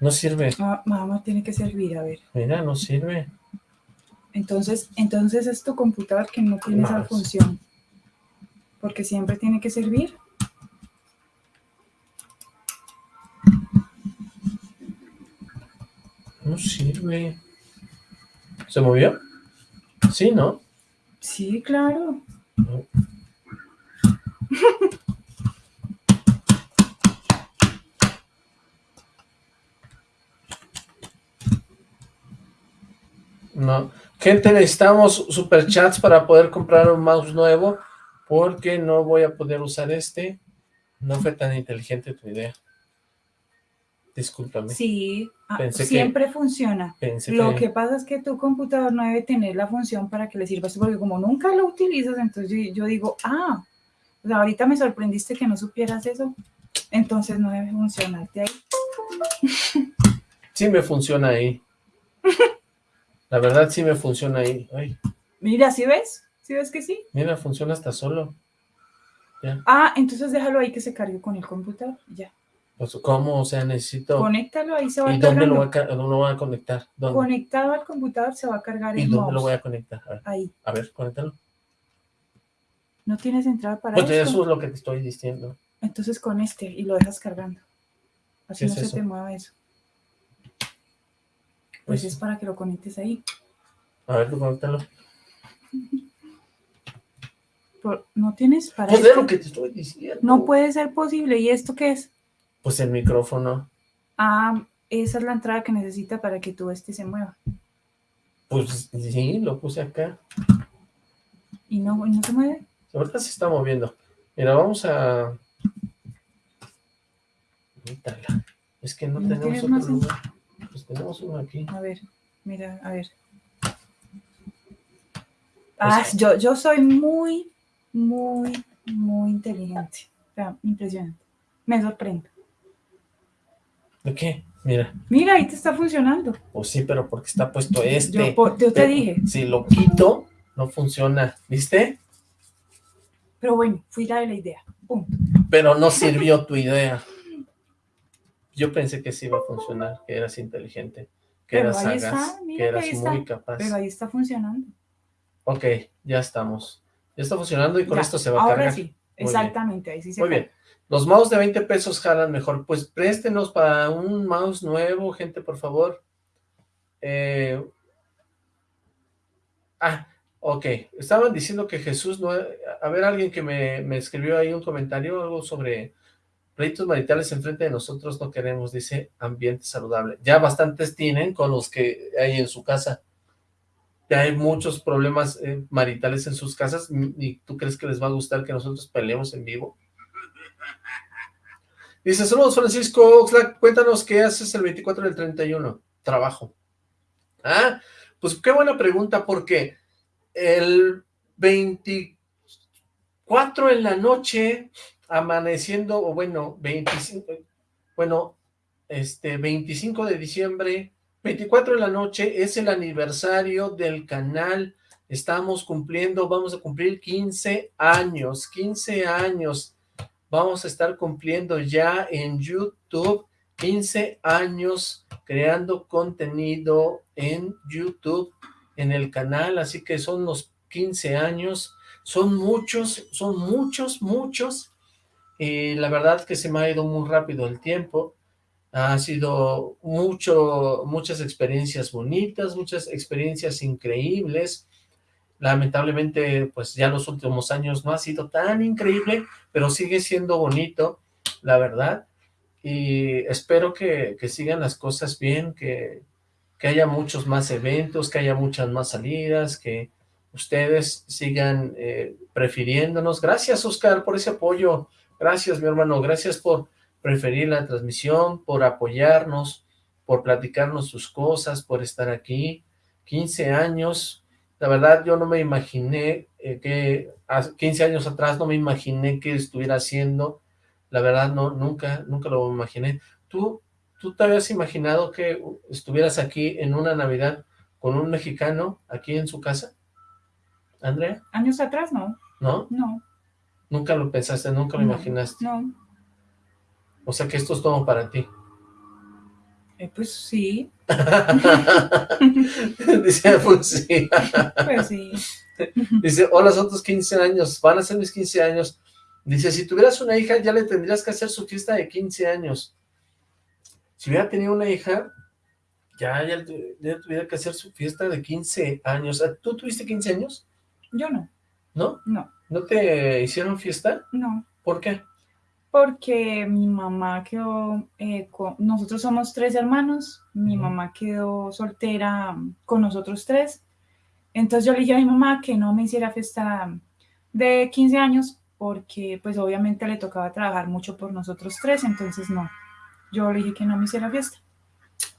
No sirve. Ah, mamá, tiene que servir, a ver. Mira, no sirve. Entonces, entonces es tu computador que no tiene esa función. Porque siempre tiene que servir. No sirve. ¿Se movió? Sí, ¿no? Sí, claro. No. Gente, necesitamos superchats para poder comprar un mouse nuevo, porque no voy a poder usar este. No fue tan inteligente tu idea. Discúlpame. Sí, ah, siempre funciona. lo que... pasa es que tu computador no debe tener la función para que le sirva porque como nunca lo utilizas, entonces yo, digo, ah, ahorita me sorprendiste que no supieras eso, entonces no debe funcionarte ahí. Sí me funciona ahí. <laughs> La verdad sí me funciona ahí. Mira, ¿sí ves? ¿Sí ves que sí? Mira, funciona hasta solo. Ah, entonces déjalo ahí que se cargue con el computador, ya. Pues, ¿cómo? O sea, necesito... Conéctalo, ahí se va ¿Y dónde lo, voy a, conectar? Conectado al computador se va a cargar ¿Y dónde lo voy a conectar? ahí. A ver, conéctalo. ¿No tienes entrada para pues eso es lo que te estoy diciendo. Entonces con este y lo dejas cargando. Así no se te mueva eso. Pues, es para que lo conectes ahí. A ver, tú conéctalo. no tienes para Pues es lo que te estoy diciendo. No puede ser posible. ¿Y esto qué es? Pues el micrófono. Ah, esa es la entrada que necesita para que todo este se mueva. Pues sí, lo puse acá. ¿Y no, ¿y no se mueve? Ahorita se está moviendo. Mira, vamos a... Es que no, tenemos otro lugar. Pues tenemos uno aquí. A ver, mira, a ver. Ah, yo, yo soy muy, muy, muy inteligente. impresionante. Me sorprendo. ¿De qué? Mira. Mira, ahí te está funcionando. Pues sí, pero porque está puesto este. Yo, te dije. Si lo quito, no funciona. ¿Viste? Pero bueno, fui de la idea. Pero no sirvió tu idea. Yo pensé que sí iba a funcionar, que eras inteligente, que eras sagaz, que eras muy capaz. Pero ahí está funcionando. Ok, ya estamos. Ya está funcionando y con esto se va a cargar. Sí, exactamente, ahí sí se Muy bien. Los mouse de 20 pesos jalan mejor. Pues préstenos para un mouse nuevo, gente, por favor. Eh... Ah, ok. Estaban diciendo que Jesús no... A ver, alguien que me, me escribió ahí un comentario, algo sobre pleitos maritales enfrente de nosotros no queremos, dice ambiente saludable. Ya bastantes tienen con los que hay en su casa. Ya hay muchos problemas eh, maritales en sus casas y tú crees que les va a gustar que nosotros peleemos en vivo. Dice, saludos Francisco Oxlack, cuéntanos qué haces el 24 del 31. Trabajo. Ah, pues qué buena pregunta, porque el 24 en la noche, amaneciendo, o bueno, 25, bueno, este, 25 de diciembre, 24 en la noche, es el aniversario del canal, estamos cumpliendo, vamos a cumplir 15 años, 15 años, vamos a estar cumpliendo ya en YouTube 15 años creando contenido en YouTube, en el canal, así que son los 15 años, son muchos, son muchos, muchos, y la verdad que se me ha ido muy rápido el tiempo, ha sido mucho, muchas experiencias bonitas, muchas experiencias increíbles, lamentablemente pues ya los últimos años no ha sido tan increíble, pero sigue siendo bonito, la verdad, y espero que, sigan las cosas bien, que, haya muchos más eventos, que haya muchas más salidas, que ustedes sigan eh, prefiriéndonos. Gracias, Oscar, por ese apoyo. Gracias, mi hermano. Gracias por preferir la transmisión, por apoyarnos, por platicarnos sus cosas, por estar aquí. 15 años, la verdad, yo no me imaginé eh, que, 15 años atrás no me imaginé que estuviera haciendo. La verdad, no, nunca, nunca lo imaginé. ¿Tú, tú te habías imaginado que estuvieras aquí en una Navidad con un mexicano aquí en su casa? ¿Andrea? Años atrás, no. ¿No? No. Nunca lo pensaste, nunca lo imaginaste. No. O sea que esto es todo para ti. Eh, pues sí. <laughs> Dice, pues sí. pues sí. Dice, hola, son tus 15 años, van a ser mis 15 años. Dice, si tuvieras una hija, ya le tendrías que hacer su fiesta de 15 años. Si hubiera tenido una hija, ya, ya, tuviera que hacer su fiesta de 15 años. ¿Tú tuviste 15 años? Yo no. ¿No? No. ¿No te hicieron fiesta? No. ¿Por qué? porque mi mamá quedó, eh, con, nosotros somos tres hermanos, mi mamá quedó soltera con nosotros tres, entonces yo le dije a mi mamá que no me hiciera fiesta de 15 años porque pues obviamente le tocaba trabajar mucho por nosotros tres, entonces no, yo le dije que no me hiciera fiesta.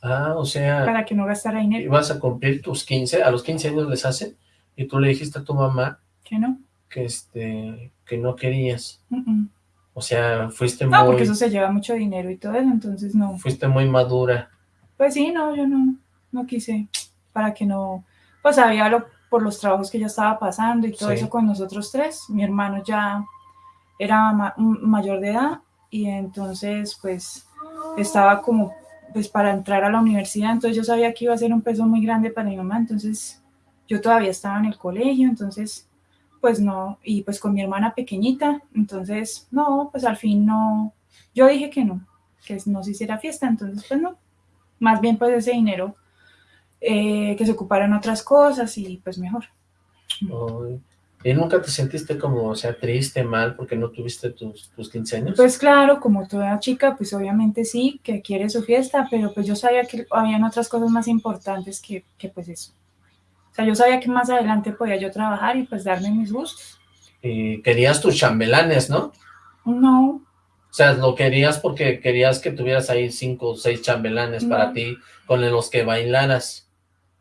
Ah, o sea... Para que no gastara dinero. Ibas a cumplir tus 15, a los 15 años les hacen, y tú le dijiste a tu mamá... Que no. Que este, que no querías. O sea, fuiste muy... No, porque eso se lleva mucho dinero y todo eso, entonces no. Fuiste muy madura. Pues sí, no, yo no, no quise, para que no, pues había lo, por los trabajos que ya estaba pasando y todo eso con nosotros tres. Mi hermano ya era mayor de edad y entonces pues estaba como pues para entrar a la universidad, entonces yo sabía que iba a ser un peso muy grande para mi mamá, entonces yo todavía estaba en el colegio, entonces pues no, y pues con mi hermana pequeñita, entonces no, pues al fin no, yo dije que no, que no se hiciera fiesta, entonces pues no, más bien pues ese dinero eh, que se ocupara en otras cosas y pues mejor. ¿Y nunca te sentiste como, o sea, triste, mal, porque no tuviste tus, tus 15 años? Pues claro, como toda chica, pues obviamente sí, que quiere su fiesta, pero pues yo sabía que habían otras cosas más importantes que, que pues eso. O sea, yo sabía que más adelante podía yo trabajar y pues darme mis gustos. Y querías tus chambelanes, ¿no? No. O sea, lo querías porque querías que tuvieras ahí cinco o seis chambelanes para ti, con los que bailaras.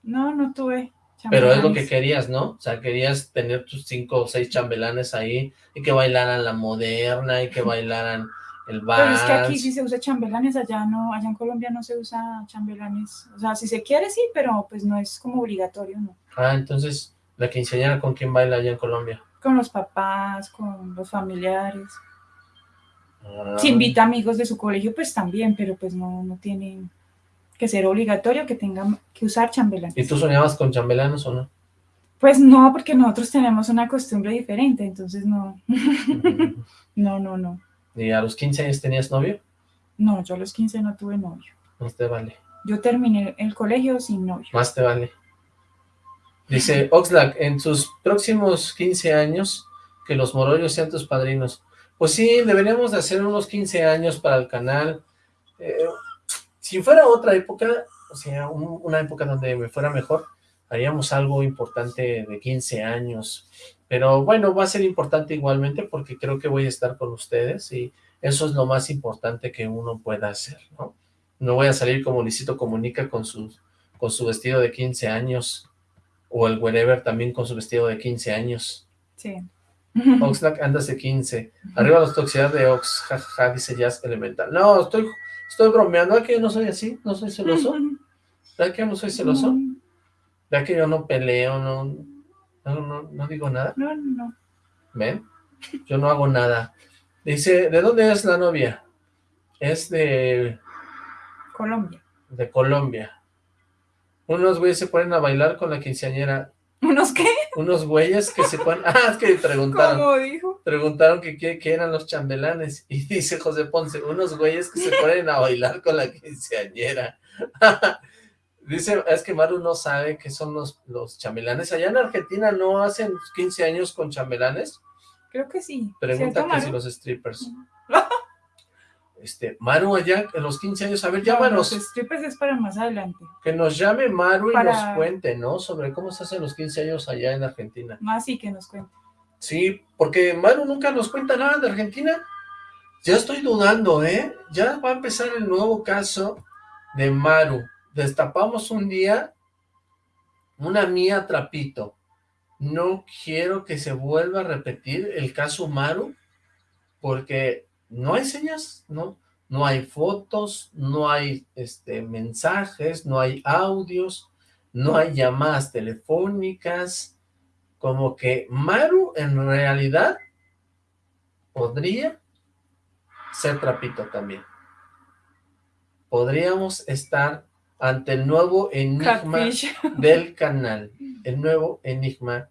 No, no tuve Pero es lo que querías, ¿no? O sea, querías tener tus cinco o seis chambelanes ahí y que bailaran la moderna y que bailaran el Pero es que aquí sí se usa chambelanes, allá no, allá en Colombia no se usa chambelanes. O sea, si se quiere sí, pero pues no es como obligatorio, ¿no? Ah, entonces, ¿la quinceañera con quién baila allá en Colombia? Con los papás, con los familiares. Ah. Si invita amigos de su colegio, pues también, pero pues no, no tiene que ser obligatorio que tengan que usar chambelanes. ¿Y tú soñabas con chambelanes o no? Pues no, porque nosotros tenemos una costumbre diferente, entonces no. <laughs> no, no, no. ¿Y a los 15 años tenías novio? No, yo a los 15 no tuve novio. Más te vale. Yo terminé el colegio sin novio. Más te vale. Dice Oxlack, en sus próximos 15 años, que los morollos sean tus padrinos. Pues sí, deberíamos de hacer unos 15 años para el canal. Eh, si fuera otra época, o sea, una época donde me fuera mejor, haríamos algo importante de 15 años. Pero bueno, va a ser importante igualmente porque creo que voy a estar con ustedes y eso es lo más importante que uno pueda hacer, ¿no? No voy a salir como Licito Comunica con su, con su vestido de 15 años o el wherever también con su vestido de 15 años. Sí. <laughs> Oxlack andas de 15. Arriba la toxicidad de Ox, jajaja, dice Jazz Elemental. No, estoy, estoy bromeando, ¿verdad que yo no soy así? ¿No soy celoso? <laughs> ¿Verdad que yo no soy celoso? <laughs> ¿Verdad que yo no peleo, no, no, no, digo nada? No, no. ¿Ven? Yo no hago nada. Dice, ¿de dónde es la novia? Es de... Colombia. De Colombia. Unos güeyes se ponen a bailar con la quinceañera. ¿Unos qué? Unos güeyes que se ponen... <laughs> Ah, es que preguntaron. ¿Cómo dijo? Preguntaron que qué eran los chambelanes. Y dice José Ponce, unos güeyes que se ponen a bailar con la quinceañera. <laughs> Dice, es que Maru no sabe qué son los, los chambelanes. Allá en Argentina no hacen 15 años con chambelanes. Creo que sí. Pregunta que si los strippers. este, Maru allá en los 15 años, a ver, llámanos. los strippers es para más adelante. Que nos llame Maru y nos cuente, ¿no? Sobre cómo se hacen los 15 años allá en Argentina. Más sí que nos cuente. Sí, porque Maru nunca nos cuenta nada de Argentina. Ya estoy dudando, ¿eh? Ya va a empezar el nuevo caso de Maru destapamos un día una mía trapito. No quiero que se vuelva a repetir el caso Maru, porque no hay señas, ¿no? No hay fotos, no hay este, mensajes, no hay audios, no hay llamadas telefónicas, como que Maru en realidad podría ser trapito también. Podríamos estar ante el nuevo enigma <laughs> del canal. El nuevo enigma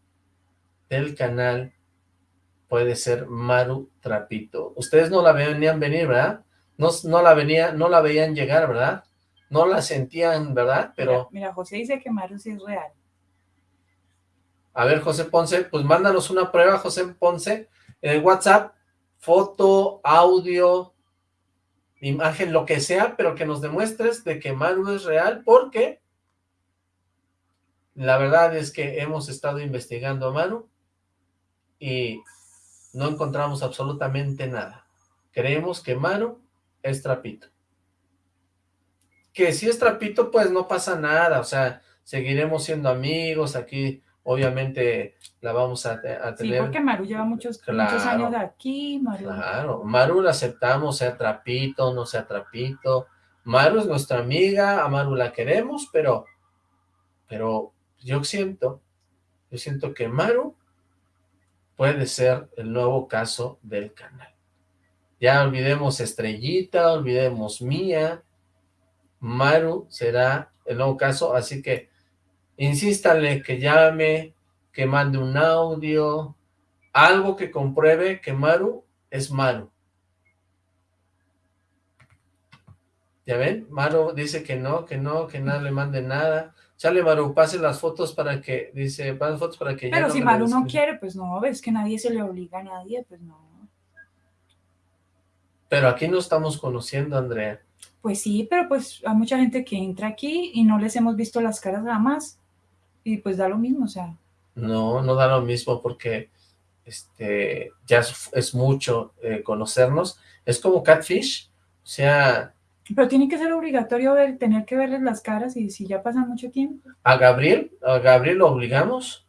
del canal puede ser Maru Trapito. Ustedes no la venían venir, ¿verdad? No, no la venía, no la veían llegar, ¿verdad? No la sentían, ¿verdad? Pero... Mira, José dice que Maru sí es real. A ver, José Ponce, pues mándanos una prueba, José Ponce, en WhatsApp, foto, audio, imagen, lo que sea, pero que nos demuestres de que Maru es real, porque la verdad es que hemos estado investigando a Maru y no encontramos absolutamente nada. Creemos que Maru es trapito. Que si es trapito, pues no pasa nada, o sea, seguiremos siendo amigos, aquí obviamente la vamos a, tener. Sí, porque Maru lleva muchos, muchos años de aquí, Maru. Claro, Maru la aceptamos, sea trapito, no sea trapito. Maru es nuestra amiga, a Maru la queremos, pero, pero yo siento, yo siento que Maru puede ser el nuevo caso del canal. Ya olvidemos Estrellita, olvidemos Mía, Maru será el nuevo caso, así que insístale que llame, que mande un audio, algo que compruebe que Maru es Maru. ¿Ya ven? Maru dice que no, que no, que nada le mande nada. Chale, Maru, pase las fotos para que, dice, pase fotos para que Pero si Maru no quiere, pues no, ves que nadie se le obliga a nadie, pues no. Pero aquí no estamos conociendo, Andrea. Pues sí, pero pues hay mucha gente que entra aquí y no les hemos visto las caras nada más y pues da lo mismo, o sea. No, no da lo mismo porque este ya es, mucho eh, conocernos. Es como Catfish, o sea... Pero tiene que ser obligatorio ver, tener que verles las caras y si ya pasa mucho tiempo. ¿A Gabriel? ¿A Gabriel lo obligamos?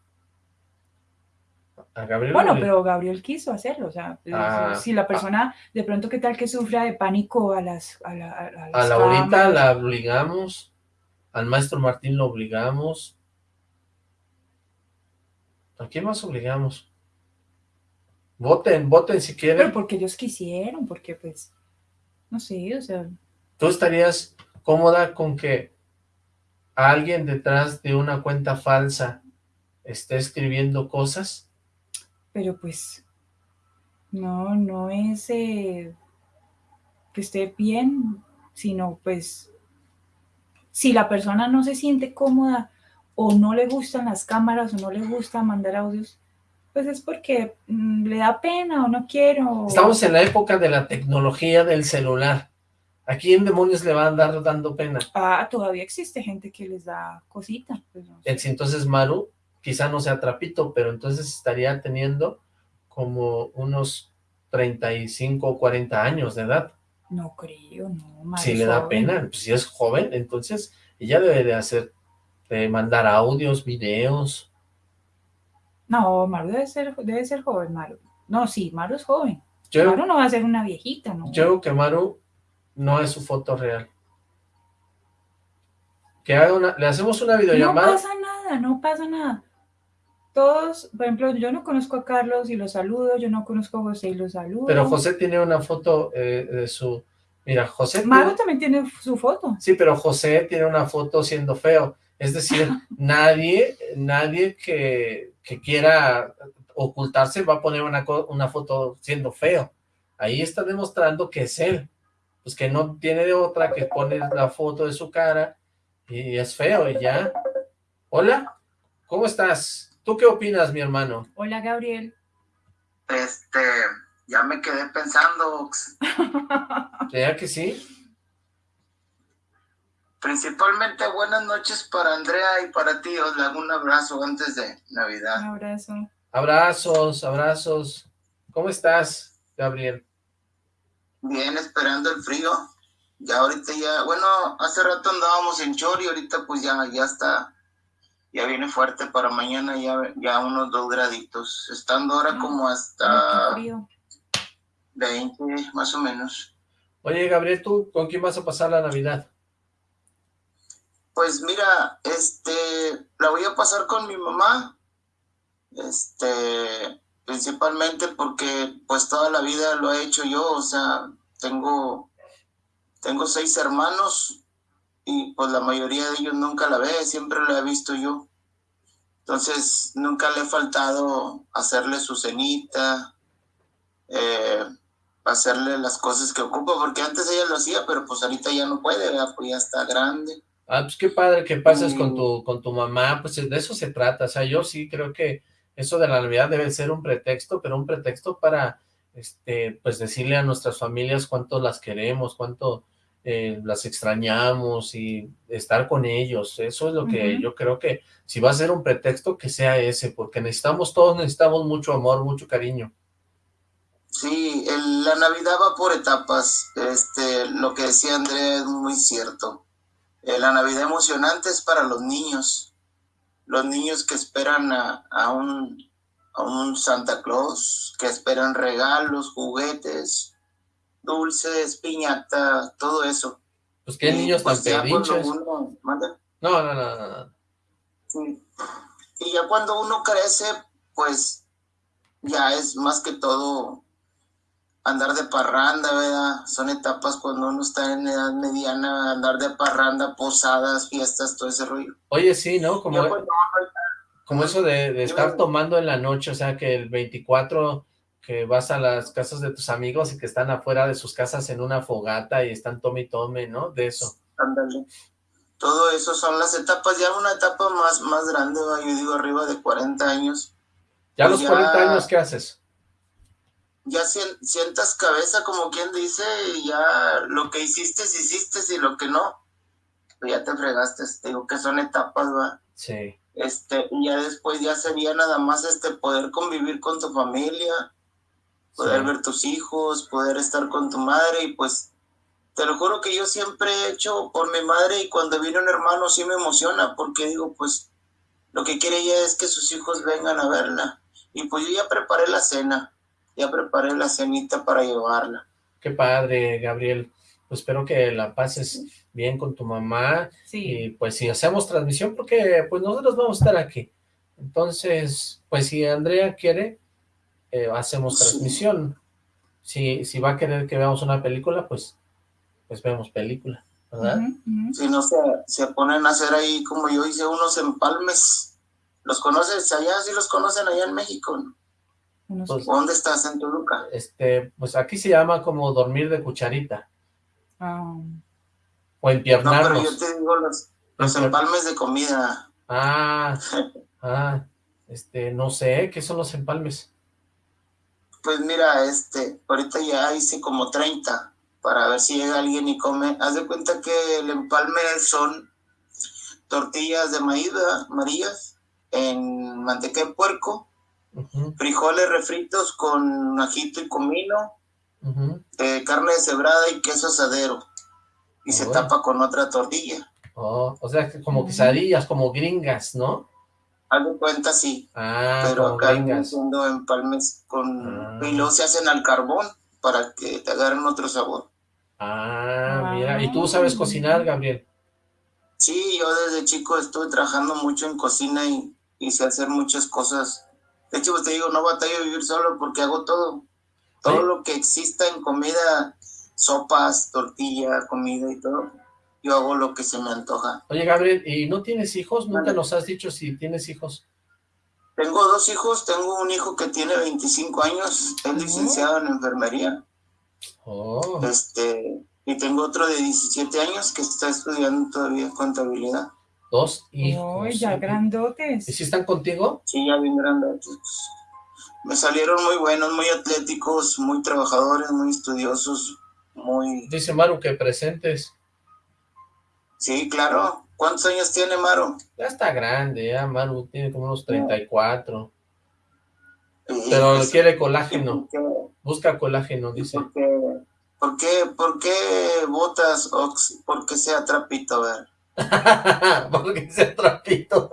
A Gabriel bueno, pero Gabriel quiso hacerlo, o sea, ah, si la ah. persona, de pronto, ¿qué tal que sufra de pánico a las A, la, a, a Laurita la obligamos, al maestro Martín lo obligamos, ¿A quién más obligamos? Voten, voten si quieren. Pero porque ellos quisieron, porque pues, no sé, o sea... ¿Tú estarías cómoda con que alguien detrás de una cuenta falsa esté escribiendo cosas? Pero pues, no, no es eh, que esté bien, sino pues, si la persona no se siente cómoda o no le gustan las cámaras o no le gusta mandar audios, pues es porque mm, le da pena o no quiero. Estamos en la época de la tecnología del celular. ¿A quién demonios le va a andar dando pena? Ah, todavía existe gente que les da cosita. Pues entonces Maru quizá no sea trapito, pero entonces estaría teniendo como unos 35 o 40 años de edad. No creo, no. si le da pena, pues si es joven, entonces ella debe de hacer de mandar audios, videos. No, Maru debe ser, debe ser joven, Maru. No, sí, Maru es joven. Maru no va a ser una viejita, ¿no? Yo creo que Maru no es su foto real. Que haga una, le hacemos una videollamada. No pasa nada, no pasa nada. Todos, por ejemplo, yo no conozco a Carlos y lo saludo, yo no conozco a José y lo saludo. Pero José tiene una foto eh, de su... Mira, José... Maru también tiene su foto. Sí, pero José tiene una foto siendo feo. Es decir, nadie, nadie que, quiera ocultarse va a poner una, una foto siendo feo. Ahí está demostrando que es él. Pues que no tiene de otra que poner la foto de su cara y es feo y ya. Hola, ¿cómo estás? ¿Tú qué opinas, mi hermano? Hola, Gabriel. Este, ya me quedé pensando. ¿Ya que sí? Principalmente buenas noches para Andrea y para ti. Os le hago un abrazo antes de Navidad. Un abrazo. Abrazos, abrazos. ¿Cómo estás, Gabriel? Bien, esperando el frío. Ya ahorita ya, bueno, hace rato andábamos en Chori, ahorita pues ya, ya está, ya viene fuerte para mañana, ya, ya unos dos graditos, estando ahora ah, como hasta 20 más o menos. Oye, Gabriel, ¿tú con quién vas a pasar la Navidad? Pues mira, este, la voy a pasar con mi mamá, este, principalmente porque pues toda la vida lo he hecho yo, o sea, tengo, tengo seis hermanos y pues la mayoría de ellos nunca la ve, siempre la he visto yo. Entonces, nunca le he faltado hacerle su cenita, eh, hacerle las cosas que ocupa, porque antes ella lo hacía, pero pues ahorita ya no puede, pues ya está grande. Ah, pues qué padre que pases con tu, con tu mamá, pues de eso se trata, o sea, yo sí creo que eso de la Navidad debe ser un pretexto, pero un pretexto para este, pues decirle a nuestras familias cuánto las queremos, cuánto eh, las extrañamos y estar con ellos. Eso es lo que yo creo que si va a ser un pretexto, que sea ese, porque necesitamos todos, necesitamos mucho amor, mucho cariño. Sí, la Navidad va por etapas. Este, lo que decía Andrea es muy cierto. Eh, la Navidad emocionante es para los niños. Los niños que esperan a, a, un, a un Santa Claus, que esperan regalos, juguetes, dulces, piñata, todo eso. Pues qué niños pues tan pedinches. no, no, no, no. Sí. Y ya cuando uno crece, pues ya es más que todo andar de parranda, ¿verdad? Son etapas cuando uno está en edad mediana, andar de parranda, posadas, fiestas, todo ese rollo. Oye, sí, ¿no? Como, como eso de, de estar tomando en la noche, o sea, que el 24 que vas a las casas de tus amigos y que están afuera de sus casas en una fogata y están tome y tome, ¿no? De eso. Ándale. Todo eso son las etapas, ya una etapa más, más grande, yo digo arriba de 40 años. ¿Ya a los 40 pues años qué haces? Ya sientas cabeza, como quien dice, y ya lo que hiciste, hiciste, y lo que no, pues ya te fregaste, digo que son etapas, va. Sí. Este, y ya después ya sería nada más este poder convivir con tu familia, poder ver tus hijos, poder estar con tu madre y pues te lo juro que yo siempre he hecho por mi madre y cuando viene un hermano sí me emociona porque digo pues lo que quiere ella es que sus hijos vengan a verla y pues yo ya preparé la cena, ya preparé la cenita para llevarla. Qué padre, Gabriel. Pues espero que la pases bien con tu mamá. Sí. Y pues si hacemos transmisión, porque pues nosotros vamos a estar aquí. Entonces, pues si Andrea quiere, eh, hacemos transmisión. Si, si va a querer que veamos una película, pues, pues vemos película, ¿verdad? Si no se, se ponen a hacer ahí, como yo hice unos empalmes. ¿Los conoces allá? ¿Sí los conocen allá en México? Pues, ¿Dónde estás? ¿En Toluca? Este, pues aquí se llama como dormir de cucharita. Ah. O empiernarnos. No, pero yo te digo los, los empalmes de comida. Ah, <laughs> ah, este, no sé, ¿qué son los empalmes? Pues mira, este, ahorita ya hice como 30 para ver si llega alguien y come. Haz de cuenta que el empalme son tortillas de maíz, amarillas, en manteca de puerco, frijoles refritos con ajito y comino, eh, carne deshebrada y queso asadero. Y se tapa con otra tortilla. Oh, o sea, como quesadillas, como gringas, ¿no? Algo cuenta, sí. Ah, pero acá haciendo empalmes con... Ah. Y luego se hacen al carbón para que te agarren otro sabor. Ah, mira. ¿Y tú sabes cocinar, Gabriel? Sí, yo desde chico estuve trabajando mucho en cocina y, y sé hacer muchas cosas. De hecho, pues te digo, no batallo a vivir solo porque hago todo. Todo lo que exista en comida, sopas, tortilla, comida y todo yo hago lo que se me antoja. Oye, Gabriel, ¿y no tienes hijos? ¿Nunca nos has dicho si tienes hijos? Tengo dos hijos, tengo un hijo que tiene 25 años, es licenciado en enfermería. Oh. Este, y tengo otro de 17 años que está estudiando todavía contabilidad. Dos hijos. Oh, ya grandotes. ¿Y si están contigo? Sí, ya bien grandotes. Me salieron muy buenos, muy atléticos, muy trabajadores, muy estudiosos, muy... Dice Maru que presentes. Sí, claro. ¿Cuántos años tiene Maru? Ya está grande, ya Maru tiene como unos 34. Pero quiere colágeno. Busca colágeno, dice. ¿Por qué, por qué, votas Ox? Porque sea trapito, a ver. <laughs> Porque sea trapito.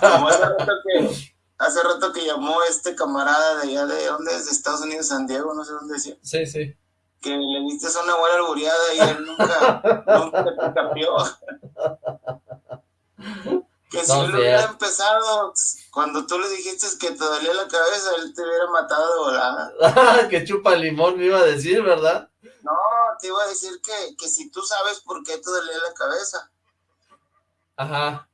Como hace rato, que, hace rato que llamó este camarada de allá de, ¿dónde es? De Estados Unidos, San Diego, no sé dónde decía. Sí, sí que le diste una buena alburiada y él nunca, nunca te cambió. que si no, hubiera empezado, cuando tú le dijiste que te dolía la cabeza, él te hubiera matado de volada. <laughs> que chupa limón me iba a decir, ¿verdad? No, te iba a decir que, que si tú sabes por qué te dolía la cabeza. Ajá.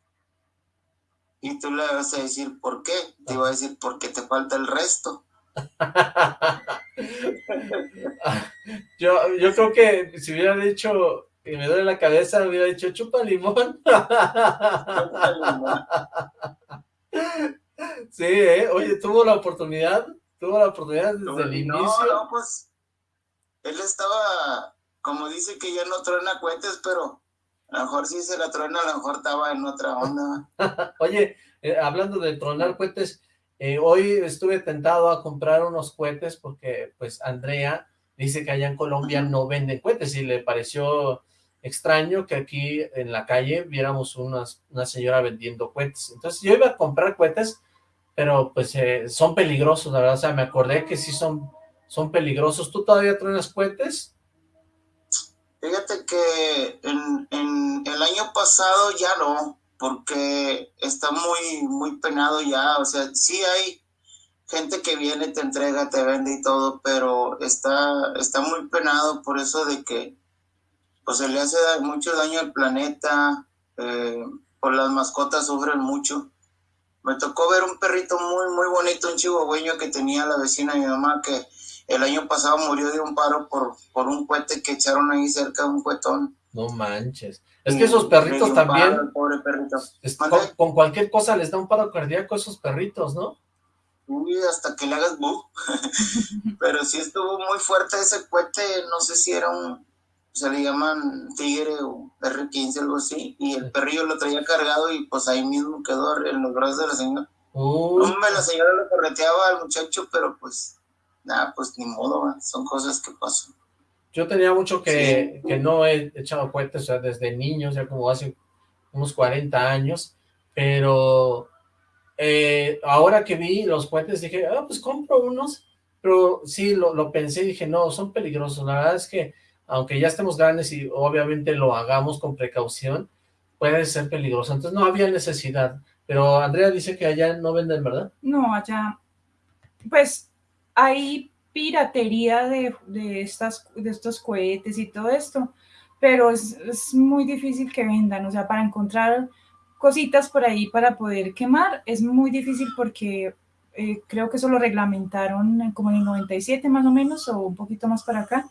Y tú le vas a decir por qué. Te iba a decir porque te falta el resto. <laughs> yo, yo creo que si hubiera dicho que me duele la cabeza, hubiera dicho chupa limón. <laughs> sí, ¿eh? Oye, tuvo la oportunidad Tuvo la oportunidad desde el inicio. No, pues él estaba, como dice que ya no truena cohetes, pero a lo mejor sí se la truena, a lo mejor estaba en otra onda. <laughs> Oye, eh, hablando de tronar cohetes, eh, hoy estuve tentado a comprar unos cohetes porque pues Andrea dice que allá en Colombia no venden cohetes y le pareció extraño que aquí en la calle viéramos una señora vendiendo cohetes. Entonces yo iba a comprar cohetes, pero pues eh, son peligrosos, la verdad, o sea, me acordé que sí son, son peligrosos. ¿Tú todavía truenas cohetes? Fíjate que en, en, el año pasado ya no, porque está muy, muy penado ya, o sea, sí hay gente que viene, te entrega, te vende y todo, pero está, está muy penado por eso de que pues se le hace mucho daño al planeta, eh, por las mascotas sufren mucho. Me tocó ver un perrito muy, muy bonito, un chihuahueño que tenía la vecina de mi mamá, que el año pasado murió de un paro por, por un cohete que echaron ahí cerca de un cuetón. No manches. Es que esos perritos también... pobre perrito. con, cualquier cosa les da un paro cardíaco a esos perritos, ¿no? Uy, hasta que le hagas bu. <laughs> Pero sí estuvo muy fuerte ese cohete, no sé si era un, se le llaman tigre o R15, algo así, y el perrillo lo traía cargado y pues ahí mismo quedó en los brazos de la señora. Hombre, la señora lo correteaba al muchacho, pero pues, nada, pues ni modo, son cosas que pasan. Yo tenía mucho que, que no he echado cohetes, o sea, desde niño, ya como hace unos 40 años, pero eh, ahora que vi los cohetes dije, ah, pues compro unos, pero sí, lo, lo pensé y dije, no, son peligrosos, la verdad es que aunque ya estemos grandes y obviamente lo hagamos con precaución, puede ser peligroso. Entonces no había necesidad. Pero Andrea dice que allá no venden, ¿verdad? No, allá, pues hay piratería de, estas, de estos cohetes y todo esto, pero es, muy difícil que vendan, o sea, para encontrar cositas por ahí para poder quemar, es muy difícil porque eh, creo que eso lo reglamentaron como en el 97 más o menos, o un poquito más para acá,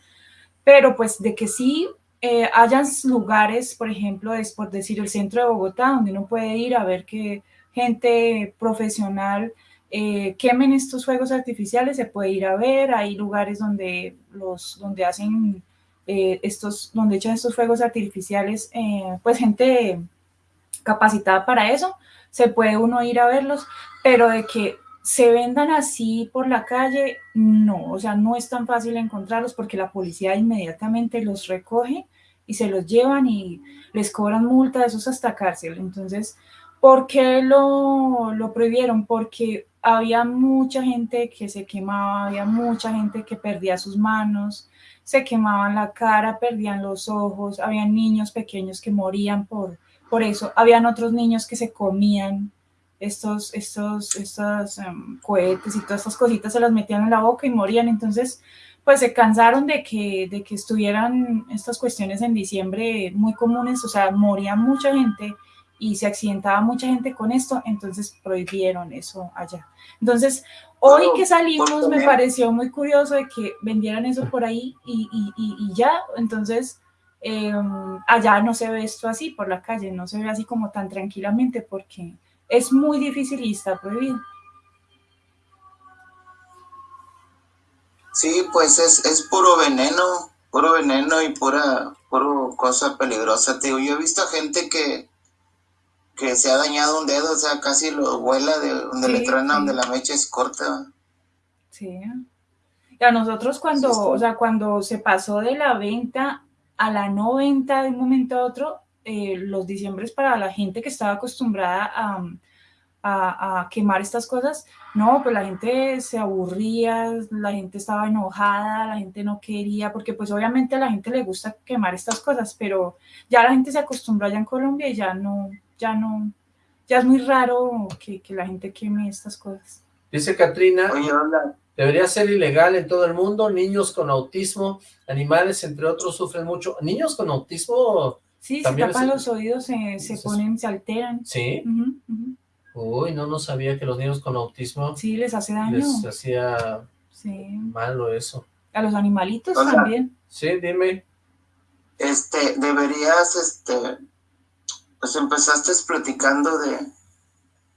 pero pues de que sí eh, hayan lugares, por ejemplo, es por decir el centro de Bogotá, donde uno puede ir a ver que gente profesional eh, quemen estos fuegos artificiales, se puede ir a ver, hay lugares donde los, donde hacen eh, estos, donde echan estos fuegos artificiales, eh, pues gente capacitada para eso, se puede uno ir a verlos, pero de que se vendan así por la calle, no, o sea, no es tan fácil encontrarlos porque la policía inmediatamente los recoge y se los llevan y les cobran multa, eso es hasta cárcel. Entonces, ¿por qué lo, lo prohibieron? Porque había mucha gente que se quemaba, había mucha gente que perdía sus manos, se quemaban la cara, perdían los ojos, había niños pequeños que morían por, por eso, habían otros niños que se comían estos, estos, estos em, cohetes y todas estas cositas se las metían en la boca y morían. Entonces, pues se cansaron de que, de que estuvieran estas cuestiones en diciembre muy comunes, o sea, moría mucha gente y se accidentaba mucha gente con esto, entonces prohibieron eso allá. Entonces, hoy que salimos me pareció muy curioso de que vendieran eso por ahí y, y, y, ya, entonces em, allá no se ve esto así por la calle, no se ve así como tan tranquilamente porque es muy difícil y está prohibido. Sí, pues es, es puro veneno, puro veneno y pura, puro cosa peligrosa. Te yo he visto gente que, que se ha dañado un dedo, o sea, casi lo vuela de donde le truena, donde la mecha es corta. Sí. Y a nosotros cuando, o sea, cuando se pasó de la venta a la no venta de un momento a otro, eh, los diciembres para la gente que estaba acostumbrada a, a, quemar estas cosas, no, pues la gente se aburría, la gente estaba enojada, la gente no quería, porque pues obviamente a la gente le gusta quemar estas cosas, pero ya la gente se acostumbró allá en Colombia y ya no, ya no, ya es muy raro que, que la gente queme estas cosas. Dice Katrina, debería ser ilegal en todo el mundo, niños con autismo, animales entre otros sufren mucho, niños con autismo... Sí, se tapan los oídos, se, se ponen, se alteran. Sí. Uy, no, no sabía que los niños con autismo... Sí, les hace daño. Les hacía malo eso. A los animalitos también. Sí, dime. Este, deberías, este, pues empezaste platicando de,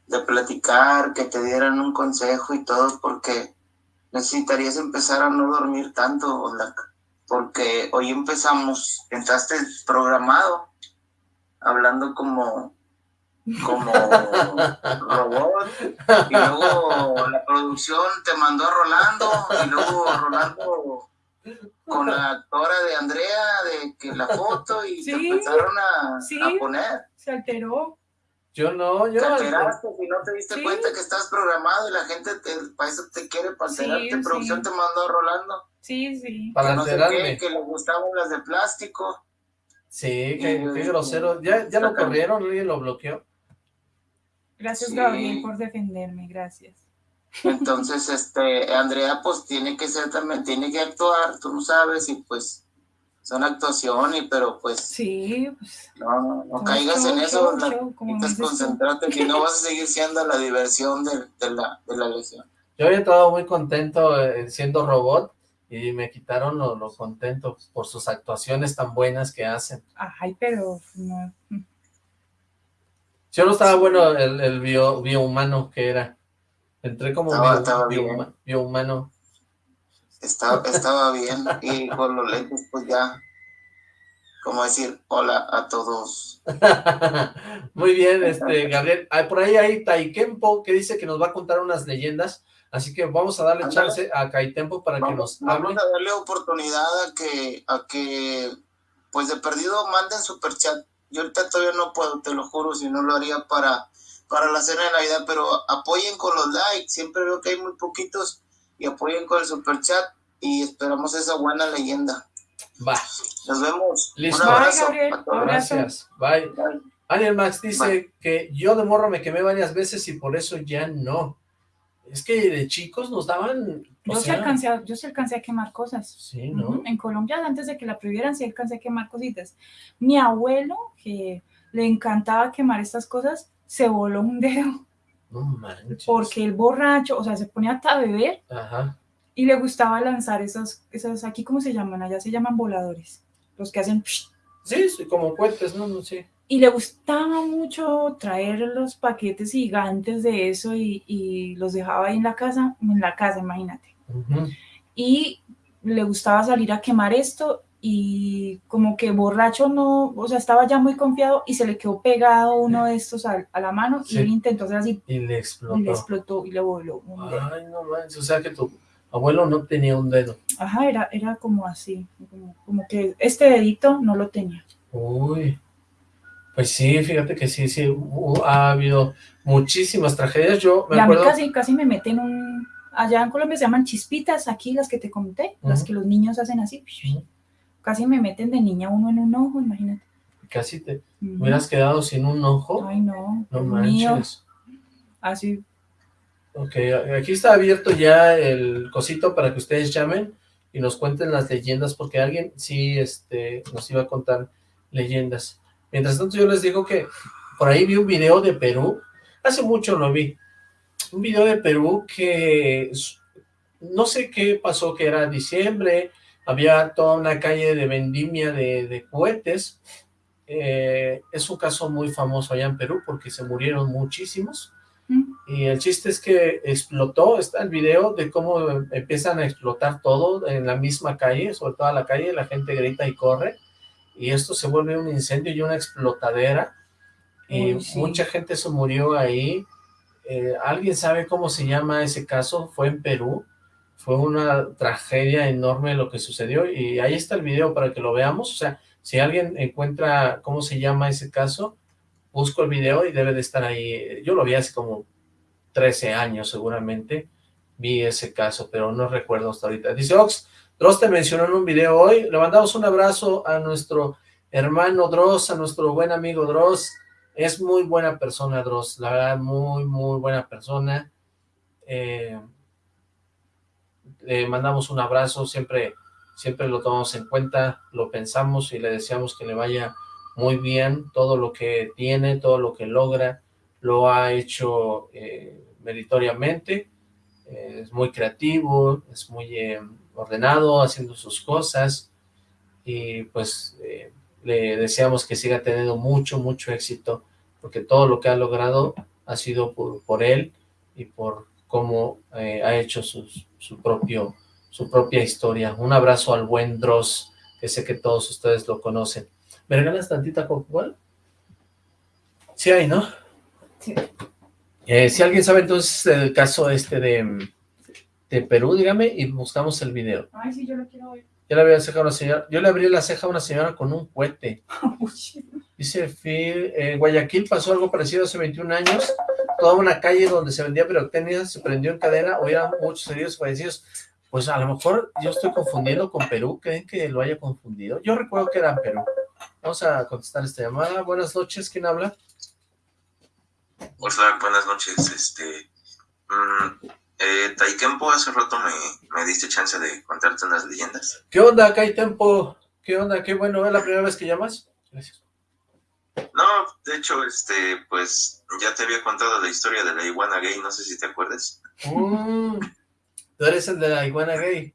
de platicar, que te dieran un consejo y todo, porque necesitarías empezar a no dormir tanto, porque hoy empezamos, entraste programado, hablando como como <laughs> robot y luego la producción te mandó a Rolando y luego Rolando con la actora de Andrea de que la foto y <laughs> se empezaron a, poner se alteró yo no, yo... Te alteraste si no te diste cuenta que estás programado y la gente te, para eso te quiere, para alterarte. producción te mandó a Rolando. Sí, sí. Para que alterarme. que le gustaban las de plástico. Sí, qué, grosero. ¿Ya, ya lo corrieron? ¿Alguien lo bloqueó? Gracias, Gabriel, por defenderme, gracias. Entonces, este, Andrea, pues tiene que ser también, tiene que actuar, tú no sabes, y pues son actuaciones, pero pues... Sí, pues... No, no, caigas en eso, necesitas concentrarte, que no vas a seguir siendo la diversión de, de, la, de la legión. Yo había estado muy contento eh, siendo robot, y me quitaron lo, lo, contento por sus actuaciones tan buenas que hacen. Ay, pero no, si no estaba bueno el, el bio, biohumano que era. Entré como estaba, biohumano. Estaba, estaba bien y con los lentes pues ya, como decir hola a todos. <laughs> Muy bien, este Gabriel. por ahí hay Taikempo que dice que nos va a contar unas leyendas, así que vamos a darle chance a Kaitempo para que nos hable. Vamos a darle oportunidad a que, a que pues de perdido manden superchat yo ahorita todavía no puedo, te lo juro, si no lo haría para, para la cena de Navidad, pero apoyen con los likes, siempre veo que hay muy poquitos, y apoyen con el super chat, y esperamos esa buena leyenda. Va. Nos vemos. Listo. Un abrazo. Gracias. Bye. Bye. Max dice que yo de morro me quemé varias veces y por eso ya no. Es que de chicos nos daban... Yo sí, alcancé a, yo sí alcancé a quemar cosas. Sí, ¿no? En Colombia, antes de que la prohibieran, sí alcancé a quemar cositas. Mi abuelo, que le encantaba quemar estas cosas, se voló un dedo. No manches. Porque el borracho, o sea, se ponía hasta a beber. Ajá. Y le gustaba lanzar esas, esas, aquí cómo se llaman, allá se llaman voladores. Los que hacen... Sí, sí como puentes, ¿no? no sé y le gustaba mucho traer los paquetes gigantes de eso y, los dejaba ahí en la casa, en la casa, imagínate. Y le gustaba salir a quemar esto y como que borracho no, o sea, estaba ya muy confiado y se le quedó pegado uno de estos a, la mano y él intentó hacer así. Y le explotó. Y le explotó y le voló Ay, no manches, o sea que tu abuelo no tenía un dedo. Ajá, era, era como así, como, como que este dedito no lo tenía. Uy. Pues sí, fíjate que sí, sí, ha habido muchísimas tragedias. Yo me y a mí casi, casi me meten un... Allá en Colombia se llaman chispitas, aquí las que te comenté, las que los niños hacen así. Casi me meten de niña uno en un ojo, imagínate. Casi te hubieras quedado sin un ojo. Ay, no. No manches. Así. Ok, aquí está abierto ya el cosito para que ustedes llamen y nos cuenten las leyendas, porque alguien sí este, nos iba a contar leyendas. Mientras tanto yo les digo que por ahí vi un video de Perú, hace mucho lo vi, un video de Perú que no sé qué pasó, que era diciembre, había toda una calle de vendimia de, cohetes, eh, es un caso muy famoso allá en Perú porque se murieron muchísimos, y el chiste es que explotó, está el video de cómo empiezan a explotar todo en la misma calle, sobre toda la calle, la gente grita y corre, y esto se vuelve un incendio y una explotadera, y mucha gente se murió ahí, eh, ¿alguien sabe cómo se llama ese caso? Fue en Perú, fue una tragedia enorme lo que sucedió, y ahí está el video para que lo veamos, o sea, si alguien encuentra cómo se llama ese caso, busco el video y debe de estar ahí, yo lo vi hace como 13 años seguramente, vi ese caso, pero no recuerdo hasta ahorita. Dice Ox, Dross te mencionó en un video hoy. Le mandamos un abrazo a nuestro hermano Dross, a nuestro buen amigo Dross. Es muy buena persona, Dross. La verdad, muy, muy buena persona. Eh, le mandamos un abrazo. Siempre, siempre lo tomamos en cuenta, lo pensamos y le deseamos que le vaya muy bien. Todo lo que tiene, todo lo que logra, lo ha hecho eh, meritoriamente. Eh, es muy creativo, es muy ordenado, haciendo sus cosas, y pues eh, le deseamos que siga teniendo mucho, mucho éxito, porque todo lo que ha logrado ha sido por, por él y por cómo eh, ha hecho su, su, propio, su propia historia. Un abrazo al buen Dross, que sé que todos ustedes lo conocen. ¿Me regalas tantita Coca-Cola? Sí hay, ¿no? Sí. Eh, si alguien sabe entonces el caso este de, de Perú, dígame, y buscamos el video. Ay, sí, yo lo quiero ver. Yo le abrí la ceja a una señora, yo le abrí la ceja a una señora con un cohete. <laughs> Dice Phil, en Guayaquil pasó algo parecido hace 21 años, toda una calle donde se vendía pirotecnia se prendió en cadena, hubieran muchos heridos fallecidos. Pues a lo mejor yo estoy confundiendo con Perú, ¿creen que lo haya confundido? Yo recuerdo que era en Perú. Vamos a contestar esta llamada. Buenas noches, ¿quién habla? Hola, buenas noches. Este, mmm, eh, Taikempo, hace rato me, me, diste chance de contarte unas leyendas. ¿Qué onda, Tempo? ¿Qué onda? Qué bueno, ¿es la primera vez que llamas? Gracias. No, de hecho, este, pues, ya te había contado la historia de la iguana gay, no sé si te acuerdas. Mm, tú eres el de la iguana gay.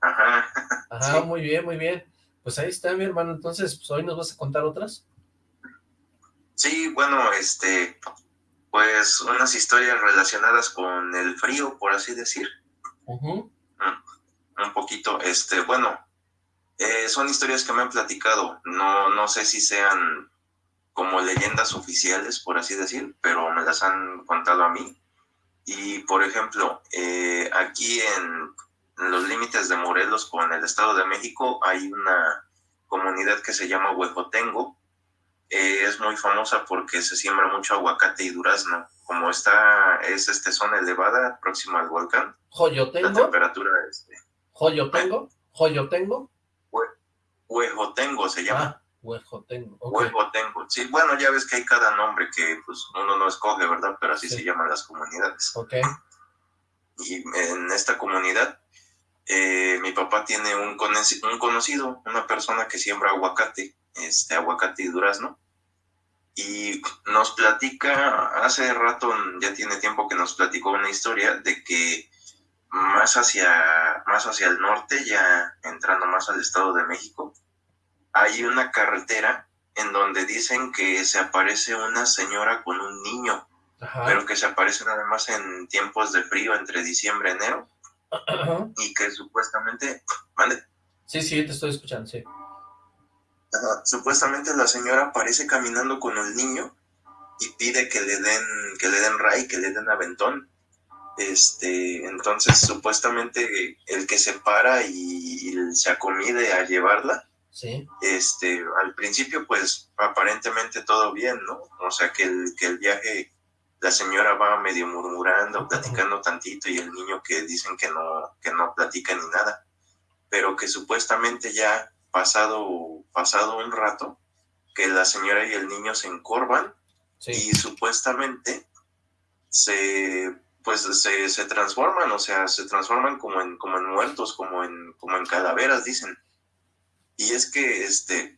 Ajá. Ajá, muy bien, muy bien. Pues ahí está, mi hermano, entonces, pues, ¿hoy nos vas a contar otras? Sí, bueno, este, pues unas historias relacionadas con el frío, por así decir. Mm, un poquito, este, bueno, eh, son historias que me han platicado, no, no sé si sean como leyendas oficiales, por así decir, pero me las han contado a mí. Y, por ejemplo, eh, aquí en, los límites de Morelos con el Estado de México hay una comunidad que se llama Huejotengo, eh, es muy famosa porque se siembra mucho aguacate y durazno. Como está, es este zona elevada, próxima al volcán. ¿Joyotengo? La temperatura es... ¿Joyotengo? ¿Joyotengo? Huejotengo se llama. Ah, Huejotengo. Huejotengo. Sí, bueno, ya ves que hay cada nombre que pues uno no escoge, ¿verdad? Pero así se llaman las comunidades. Ok. Y en esta comunidad, eh, mi papá tiene un, un conocido, una persona que siembra aguacate este, aguacate y durazno. Y nos platica, hace rato, ya tiene tiempo que nos platicó una historia de que más hacia, más hacia el norte, ya entrando más al Estado de México, hay una carretera en donde dicen que se aparece una señora con un niño, pero que se aparece nada más en tiempos de frío, entre diciembre y enero, y que supuestamente... ¿Mande? Sí, sí, te estoy escuchando, sí supuestamente la señora aparece caminando con el niño y pide que le den, que le den ray, que le den aventón. Este, entonces supuestamente el que se para y, se acomide a llevarla, sí. este, al principio pues aparentemente todo bien, ¿no? O sea que el, que el viaje, la señora va medio murmurando, platicando tantito y el niño que dicen que no, que no platica ni nada, pero que supuestamente ya pasado, pasado un rato, que la señora y el niño se encorvan y supuestamente se pues se, se, transforman, o sea, se transforman como en, como en muertos, como en, como en calaveras, dicen. Y es que este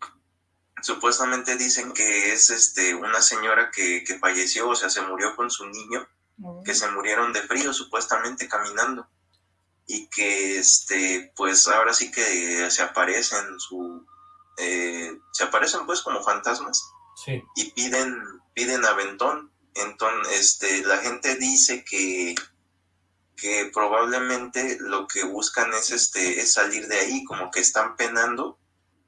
supuestamente dicen que es este una señora que, que falleció, o sea, se murió con su niño, que se murieron de frío, supuestamente caminando. Y que este pues ahora sí que se aparecen su eh, se aparecen pues como fantasmas. Y piden piden aventón entonces este la gente dice que que probablemente lo que buscan es este es salir de ahí como que están penando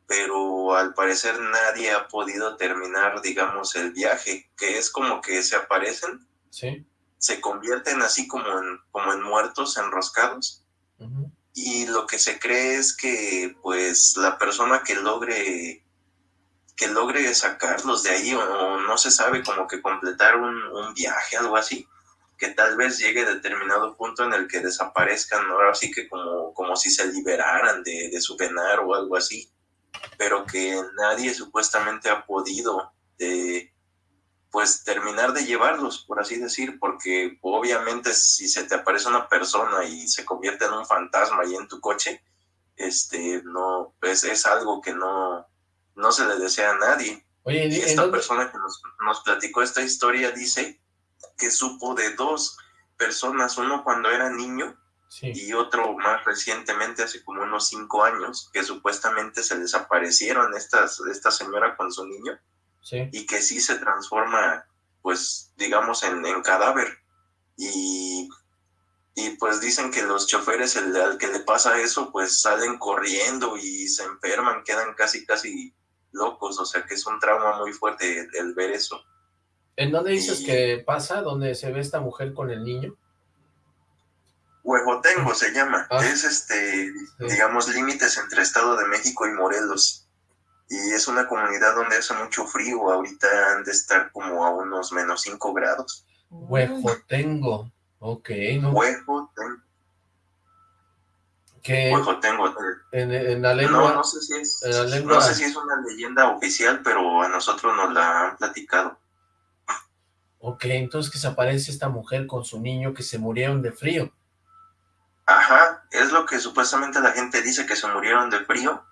pero al parecer nadie ha podido terminar digamos el viaje que es como que se aparecen se convierten así como en como en muertos enroscados y lo que se cree es que pues la persona que logre que logre sacarlos de ahí o, no se sabe como que completar un, viaje, algo así, que tal vez llegue a determinado punto en el que desaparezcan, ahora sí que como, como si se liberaran de, de su penar o algo así, pero que nadie supuestamente ha podido de, pues terminar de llevarlos, por así decir, porque obviamente si se te aparece una persona y se convierte en un fantasma ahí en tu coche, este, no, pues es algo que no, no se le desea a nadie. Oye, y esta persona que nos, nos platicó esta historia dice que supo de dos personas, uno cuando era niño y otro más recientemente, hace como unos cinco años, que supuestamente se desaparecieron estas, esta señora con su niño y que sí se transforma, pues, digamos, en, cadáver. Y y pues dicen que los choferes, el, al que le pasa eso, pues salen corriendo y se enferman, quedan casi, casi locos, o sea que es un trauma muy fuerte el, ver eso. ¿En dónde dices que pasa? ¿Dónde se ve esta mujer con el niño? Huejotengo se llama, ah. es este, digamos, límites entre Estado de México y Morelos. Y es una comunidad donde hace mucho frío, ahorita han de estar como a unos menos 5 grados. Huejotengo. Ok, no. Huejo tengo. ¿Qué? Huejo tengo. En, la lengua. No, no sé si es. No sé si es una leyenda oficial, pero a nosotros nos la han platicado. Ok, entonces que se aparece esta mujer con su niño que se murieron de frío. Ajá, es lo que supuestamente la gente dice que se murieron de frío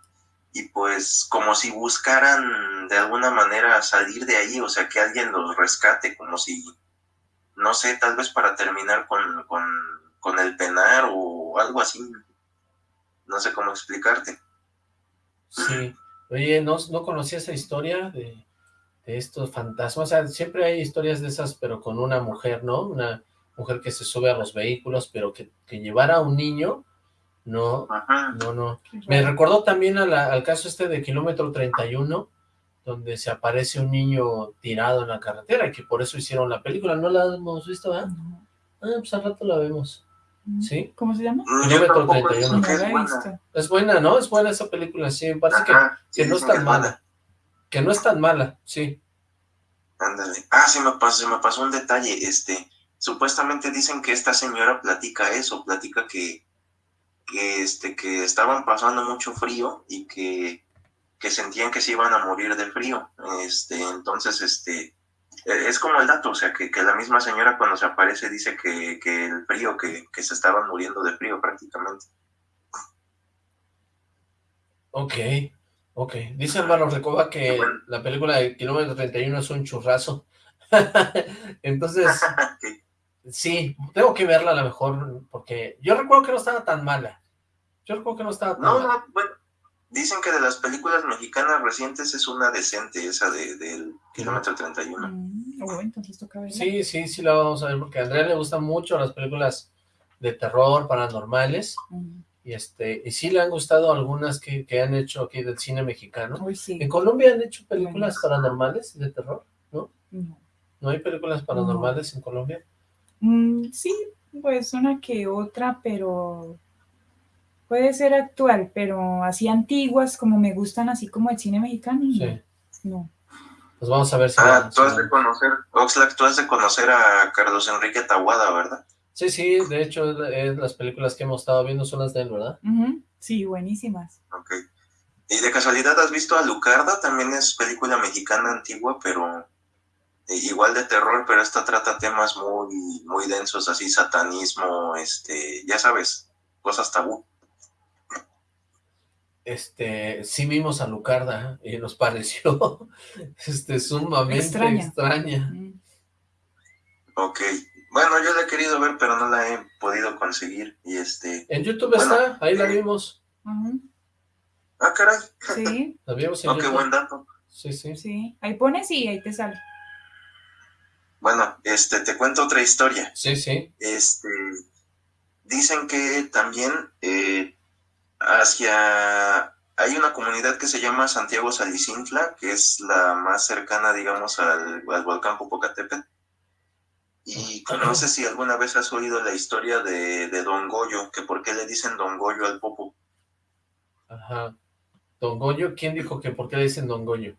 y pues como si buscaran de alguna manera salir de ahí, o sea, que alguien los rescate, como si no sé, tal vez para terminar con, con, el penar o algo así. No sé cómo explicarte. Sí. Oye, ¿no, no conocía esa historia de, estos fantasmas? O sea, siempre hay historias de esas, pero con una mujer, ¿no? Una mujer que se sube a los vehículos, pero que, que llevara a un niño, no, no, no. Me recordó también al caso este de kilómetro 31, donde se aparece un niño tirado en la carretera, y que por eso hicieron la película. ¿No la hemos visto, ah? Ah, pues al rato la vemos. Mm. ¿Sí? ¿Cómo se llama? Kilómetro 31. Es buena. es buena, ¿no? Es buena esa película, sí. Me parece que, que no es tan mala. Que no es tan mala, sí. Ándale. Ah, se me pasó, se me pasó un detalle. Este, supuestamente dicen que esta señora platica eso, platica que, que, este, que estaban pasando mucho frío y que que sentían que se iban a morir de frío. Este, entonces, este, es como el dato, o sea, que, la misma señora cuando se aparece dice que, el frío, que, se estaban muriendo de frío prácticamente. Ok, ok. Dice Álvaro Recoba que la película de Kilómetro 31 es un churrazo. <laughs> Entonces, <laughs> sí, tengo que verla a lo mejor, porque yo recuerdo que no estaba tan mala. Yo recuerdo que no estaba tan no, mala. No, bueno, Dicen que de las películas mexicanas recientes es una decente, esa de, del kilómetro 31. Mm, oh, entonces toca verla. Sí, sí, sí la vamos a ver, porque a Andrea le gustan mucho las películas de terror, paranormales, mm. y este y sí le han gustado algunas que, que han hecho aquí del cine mexicano. ¿En Colombia han hecho películas paranormales de terror? ¿No? No. ¿No hay películas paranormales en Colombia? Mm, sí, pues una que otra, pero Puede ser actual, pero así antiguas, como me gustan, así como el cine mexicano. Sí. No. Pues vamos a ver si... Ah, tú has de conocer, Oxlack, tú has de conocer a Carlos Enrique Tahuada, ¿verdad? Sí, sí, de hecho, las películas que hemos estado viendo son las de él, ¿verdad? Sí, buenísimas. Ok. ¿Y de casualidad has visto a Lucarda? También es película mexicana antigua, pero eh, igual de terror, pero esta trata temas muy, muy densos, así satanismo, este, ya sabes, cosas tabú este, sí vimos a Lucarda y nos <laughs> pareció este, sumamente extraña. Mm. Ok, bueno, yo la he querido ver, pero no la he podido conseguir, y este... En YouTube está, ahí la eh, vimos. Ah, caray. Sí. <laughs> la vimos en oh, qué buen dato. Sí, sí. Sí, ahí pones y ahí te sale. Bueno, este, te cuento otra historia. Sí, sí. Este, dicen que también eh, hacia... Hay una comunidad que se llama Santiago Salicintla, que es la más cercana, digamos, al, volcán Popocatépetl. Y no sé si alguna vez has oído la historia de, Don Goyo, que por qué le dicen Don Goyo al Popo. Ajá. Don Goyo, ¿quién dijo que por qué le dicen Don Goyo?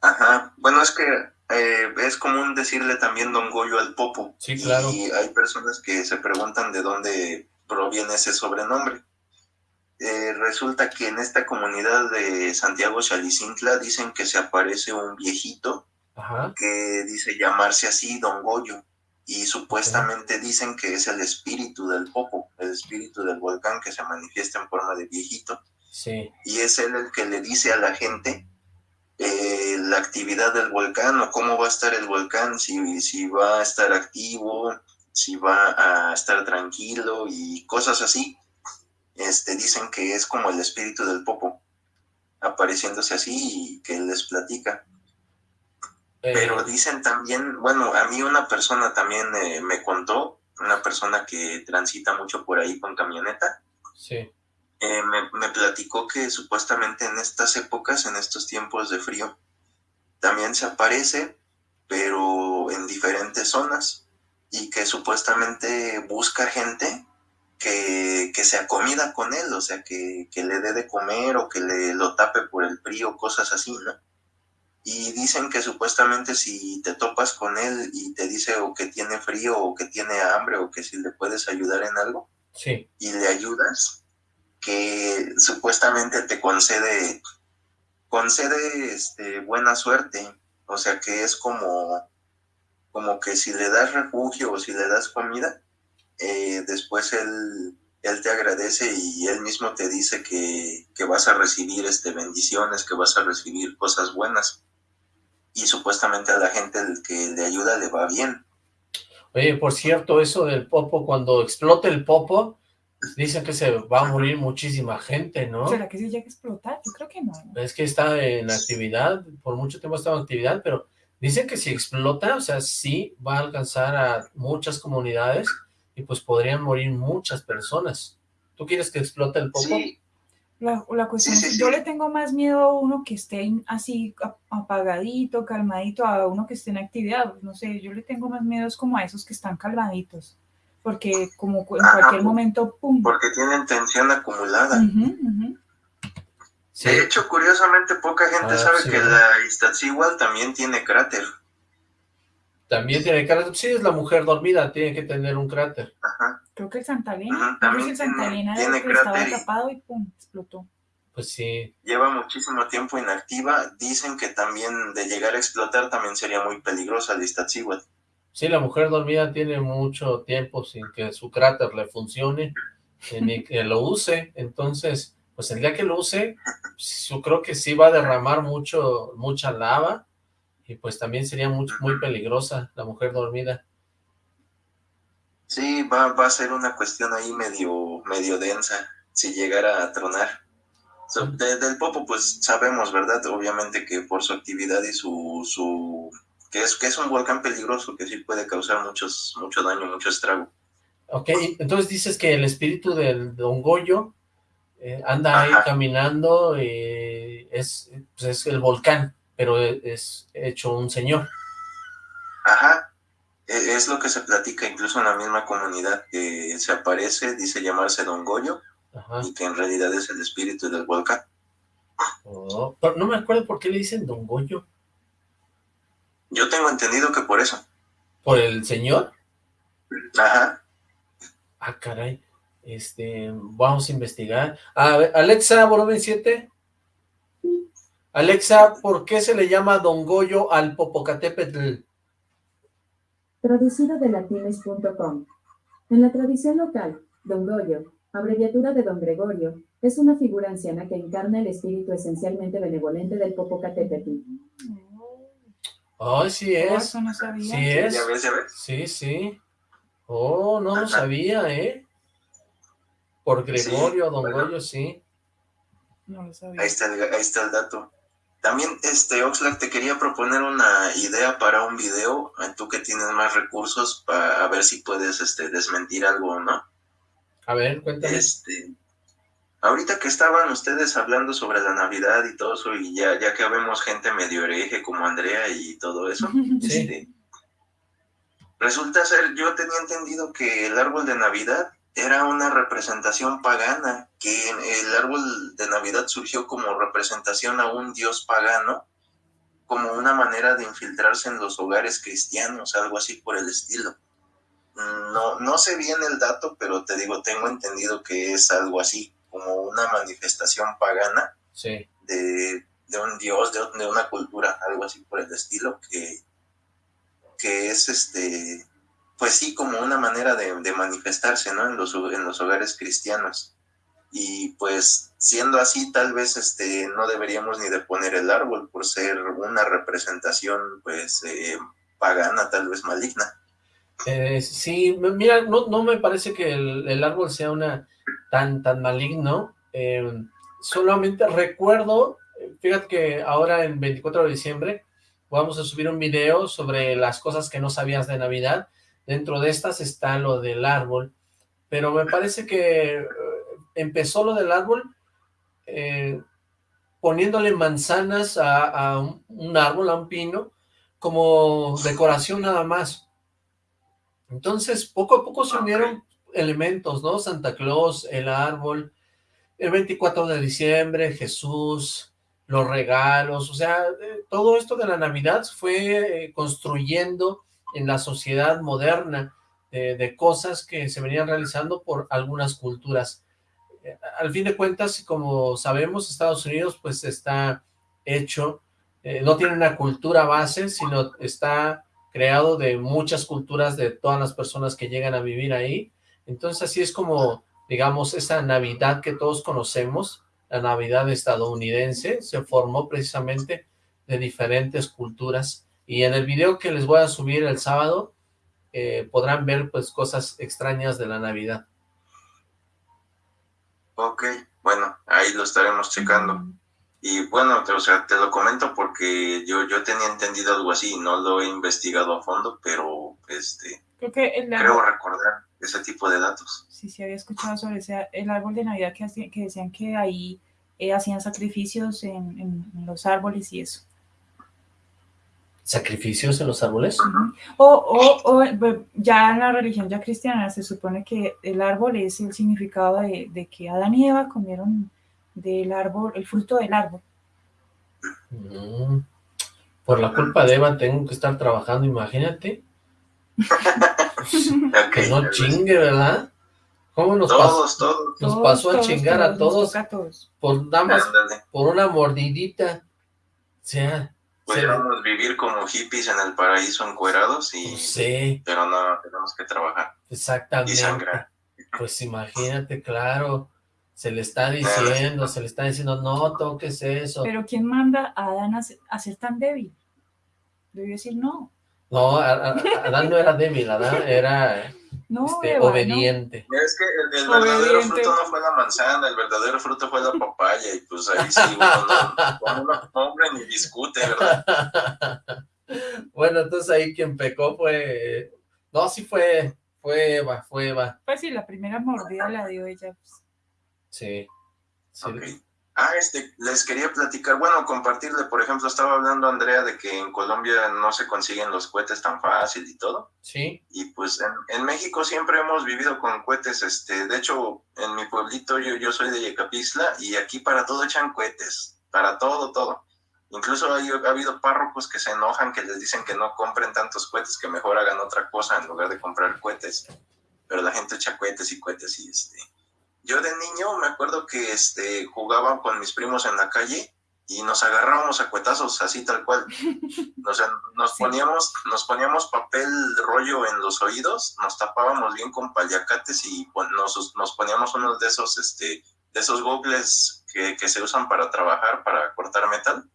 Ajá, bueno, es que eh, es común decirle también Don Goyo al Popo. Sí, claro. Y hay personas que se preguntan de dónde proviene ese sobrenombre. Eh, resulta que en esta comunidad de Santiago Chalicintla dicen que se aparece un viejito que dice llamarse así Don Goyo y supuestamente dicen que es el espíritu del Popo, el espíritu del volcán que se manifiesta en forma de viejito. Sí. Y es él el que le dice a la gente eh, la actividad del volcán o cómo va a estar el volcán, si, si va a estar activo, si va a estar tranquilo y cosas así este, dicen que es como el espíritu del Popo, apareciéndose así y que les platica. Eh. Pero dicen también, bueno, a mí una persona también eh, me contó una persona que transita mucho por ahí con camioneta. Sí. Eh, me, me, platicó que supuestamente en estas épocas, en estos tiempos de frío, también se aparece, pero en diferentes zonas, y que supuestamente busca gente que, que sea comida con él, o sea, que, que, le dé de comer o que le lo tape por el frío, cosas así, ¿no? Y dicen que supuestamente si te topas con él y te dice o que tiene frío o que tiene hambre o que si le puedes ayudar en algo, sí. y le ayudas, que supuestamente te concede, concede este, buena suerte, o sea que es como, como que si le das refugio o si le das comida, eh, después él, él te agradece y él mismo te dice que, que, vas a recibir este, bendiciones, que vas a recibir cosas buenas. Y supuestamente a la gente que le ayuda le va bien. Oye, por cierto, eso del popo, cuando explote el popo, dicen que se va a morir muchísima gente, ¿no? ¿Será que se llega a explotar? Yo creo que no. Es que está en actividad, por mucho tiempo ha estado en actividad, pero dicen que si explota, o sea, sí va a alcanzar a muchas comunidades y pues podrían morir muchas personas. ¿Tú quieres que explote el popo? Sí. La, la cuestión sí, sí, es, yo le tengo más miedo a uno que esté así apagadito, calmadito, a uno que esté en actividad. No sé, yo le tengo más miedo es como a esos que están calmaditos. Porque como en Ajá, cualquier momento, ¡pum! Porque tienen tensión acumulada. Uh -huh, uh -huh. Sí. De hecho, curiosamente, poca gente Ah, sabe sí. que la Iztaccíhuatl también tiene cráter. También tiene cráter. Sí, es la mujer dormida, tiene que tener un cráter. Ajá. Creo que el Santa Elena. Ajá, también el Santa tiene- tiene el que estaba tapado y ¡pum! explotó. Pues sí. Lleva muchísimo tiempo inactiva. Dicen que también de llegar a explotar también sería muy peligrosa la Iztaccíhuatl. Sí, la mujer dormida tiene mucho tiempo sin que su cráter le funcione, eh, ni que lo use, entonces, pues el día que lo use, yo creo que sí va a derramar mucho, mucha lava, y pues también sería muy, muy peligrosa la mujer dormida. Sí, va, va a ser una cuestión ahí medio, medio densa si llegara a tronar. So, de- del Popo, pues sabemos, ¿verdad? Obviamente que por su actividad y su, su que es que es un volcán peligroso que sí puede causar muchos, mucho daño, mucho estrago. Ok, entonces dices que el espíritu del Don Goyo eh, anda ahí caminando, y es, pues es el volcán, pero es hecho un señor. Ajá. E- Es lo que se platica incluso en la misma comunidad, que se aparece, dice llamarse Don Goyo, Ajá. y que en realidad es el espíritu del volcán. Oh, pero no me acuerdo por qué le dicen Don Goyo. Yo tengo entendido que por eso. ¿Por el señor? Ajá. Ah, caray. Este, vamos a investigar. A ver, Alexa, volumen 7. Alexa, ¿por qué se le llama Don Goyo al Popocatépetl? Traducido de latines.com. En la tradición local, Don Goyo, abreviatura de Don Gregorio, es una figura anciana que encarna el espíritu esencialmente benevolente del Popocatépetl. Ay, sí Oh, es. eso no sabía. Sí es. Ya ves, ya ves. Sí, sí. Oh, no lo sabía, ¿eh? Por Gregorio, Don bueno. Goyo, sí. No lo sabía. Ahí está, el, ahí está el dato. También, este, Oxlack, te quería proponer una idea para un video, tú que tienes más recursos, para ver si puedes este, desmentir algo o no. A ver, cuéntame. Este, ahorita que estaban ustedes hablando sobre la Navidad y todo eso, y ya, ya que vemos gente medio hereje como Andrea y todo eso, <laughs> Sí. este, resulta ser, yo tenía entendido que el árbol de Navidad era una representación pagana, que el árbol de Navidad surgió como representación a un dios pagano, como una manera de infiltrarse en los hogares cristianos, algo así por el estilo. No, no sé bien el dato, pero te digo, tengo entendido que es algo así, como una manifestación pagana Sí. de, de un dios, de, de una cultura, algo así por el estilo, que, que es este, pues sí, como una manera de, manifestarse, ¿no? En los, en los hogares cristianos. Y pues siendo así, tal vez este, no deberíamos ni de poner el árbol por ser una representación, pues, eh, pagana, tal vez maligna. Eh, sí, mira, no, no me parece que el, árbol sea una tan, tan maligno. eh, solamente recuerdo, eh, fíjate que ahora en 24 de diciembre vamos a subir un video sobre las cosas que no sabías de Navidad Dentro de estas está lo del árbol, pero me parece que eh, empezó lo del árbol eh, poniéndole manzanas a, un árbol, a un pino, como decoración nada más. Entonces, poco a poco se unieron elementos, ¿no? Santa Claus, el árbol, el 24 de diciembre, Jesús, los regalos, o sea, eh, todo esto de la Navidad fue construyendo en la sociedad moderna de cosas que se venían realizando por algunas culturas. Eh, al fin de cuentas, como sabemos, Estados Unidos pues está hecho, no tiene una cultura base, sino está creado de muchas culturas de todas las personas que llegan a vivir ahí, entonces así es como, digamos, esa Navidad que todos conocemos, la Navidad estadounidense, se formó precisamente de diferentes culturas. Y en el video que les voy a subir el sábado, eh, podrán ver pues cosas extrañas de la Navidad. Ok, bueno, ahí lo estaremos checando. Y bueno, o sea, te lo comento porque yo, yo tenía entendido algo así, no lo he investigado a fondo, pero este creo recordar ese tipo de datos. Sí, sí, había escuchado sobre ese, el árbol de Navidad que, que decían que ahí eh, hacían sacrificios en, los árboles y eso. ¿Sacrificios en los árboles? o, o, ya en la religión ya cristiana se supone que el árbol es el significado de, que Adán y Eva comieron del árbol, el fruto del árbol. Mm. Por la culpa de Eva tengo que estar trabajando, imagínate. <laughs> que no chingue, ¿verdad? ¿Cómo nos todos, pasó? Todos, Nos pasó a chingar a todos, por nada por una mordidita. O sea... Podríamos vivir como hippies en el paraíso encuerados y... Pues sí. Pero no, tenemos que trabajar. Exactamente. Y sangrar. Pues imagínate, claro. Se le está diciendo, se le está diciendo, no toques eso. Pero ¿quién manda a Adán a ser tan débil? Debió decir no. No, Adán no era débil, Adán era este, obediente. Es que el, verdadero fruto no fue la manzana, el verdadero fruto fue la papaya, y pues ahí sí uno no, hombre ni discute, ¿verdad? Bueno, entonces ahí quien pecó fue... No, sí fue, fue Eva, fue Eva. Pues sí, la primera mordida la dio ella. Pues. Sí. sí. Ah, este, les quería platicar, bueno, compartirle, por ejemplo, estaba hablando Andrea de que en Colombia no se consiguen los cohetes tan fácil y todo. Sí. Y pues en, México siempre hemos vivido con cohetes, este, de hecho, en mi pueblito yo, yo soy de Yecapixtla y aquí para todo echan cohetes, para todo, todo. Incluso ha habido párrocos que se enojan, que les dicen que no compren tantos cohetes, que mejor hagan otra cosa en lugar de comprar cohetes. Pero la gente echa cohetes y cohetes y este yo de niño me acuerdo que este, jugaba con mis primos en la calle y nos agarrábamos a cuetazos, así tal cual. <laughs> O sea, nos poníamos, nos poníamos papel rollo en los oídos, nos tapábamos bien con paliacates y nos, nos poníamos unos de esos, este, de esos gogles que, que, se usan para trabajar, para cortar metal.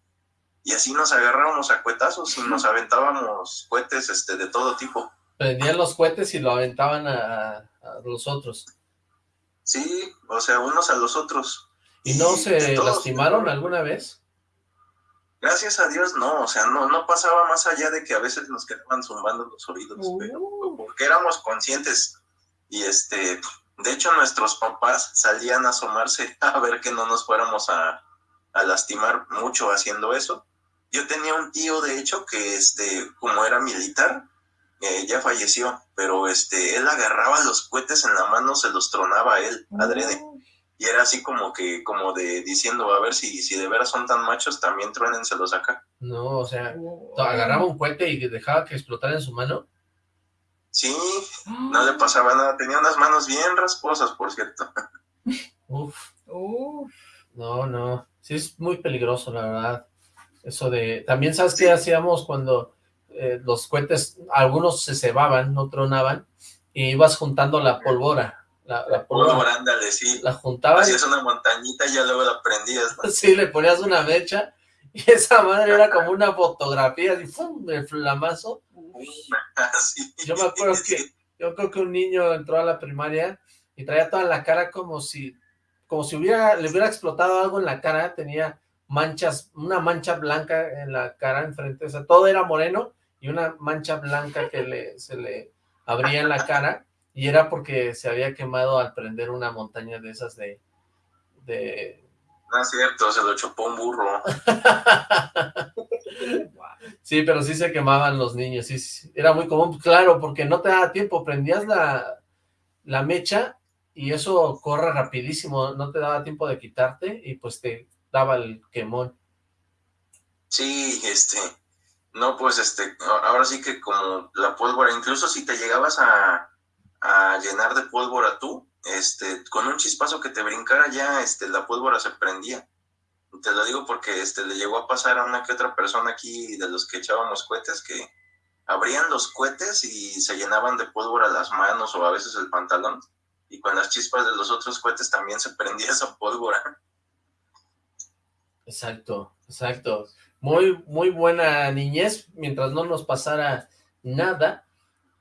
Y así nos agarrábamos a cuetazos y nos <laughs> aventábamos cohetes este, de todo tipo. Prendían los cohetes y lo aventaban a, a los otros. Sí, o sea, unos a los otros. ¿Y no se lastimaron alguna vez? Gracias a Dios no, o sea, no, no pasaba más allá de que a veces nos quedaban zumbando los oídos, uh. porque éramos conscientes. Y este, de hecho nuestros papás salían a asomarse <laughs> a ver que no nos fuéramos a, a lastimar mucho haciendo eso. Yo tenía un tío, de hecho, que este, como era militar, eh, ya falleció, pero este, él agarraba los cohetes en la mano, se los tronaba a él, adrede. Oh. Y era así como que, como de diciendo, a ver si, si de veras son tan machos, también truénenselos acá. No, o sea, agarraba un cohete y dejaba que explotara en su mano. Sí, <gasps> no le pasaba nada, tenía unas manos bien rasposas, por cierto. <laughs> Uf. No, no, sí es muy peligroso, la verdad. Eso de, también sabes qué hacíamos cuando eh, los cohetes, algunos se cebaban, no tronaban, y ibas juntando la pólvora. La, la pólvora, ándale, sí. La juntabas. Hacías una montañita y ya luego la prendías. Sí, le ponías una mecha, y <laughs> esa madre era como una fotografía, y ¡fum! el flamazo. <laughs> yo me acuerdo que, yo creo que un niño entró a la primaria y traía toda la cara como si, como si hubiera, le hubiera explotado algo en la cara, tenía manchas, una mancha blanca en la cara enfrente, o sea, todo era moreno, y una mancha blanca que le, se le abrían la cara y era porque se había quemado al prender una montaña de esas de... de... No es cierto, se lo chupó un burro. <laughs> sí, pero sí se quemaban los niños, sí, era muy común, claro, porque no te daba tiempo, prendías la, la mecha y eso corre rapidísimo, no te daba tiempo de quitarte y pues te daba el quemón. Sí, este, no, pues este, ahora sí que como la pólvora, incluso si te llegabas a, a llenar de pólvora tú, este, con un chispazo que te brincara ya, este, la pólvora se prendía. Te lo digo porque este, le llegó a pasar a una que otra persona aquí de los que echábamos cohetes que abrían los cohetes y se llenaban de pólvora las manos o a veces el pantalón. Y con las chispas de los otros cohetes también se prendía <laughs> esa pólvora. Exacto, exacto. Muy, muy buena niñez, mientras no nos pasara nada,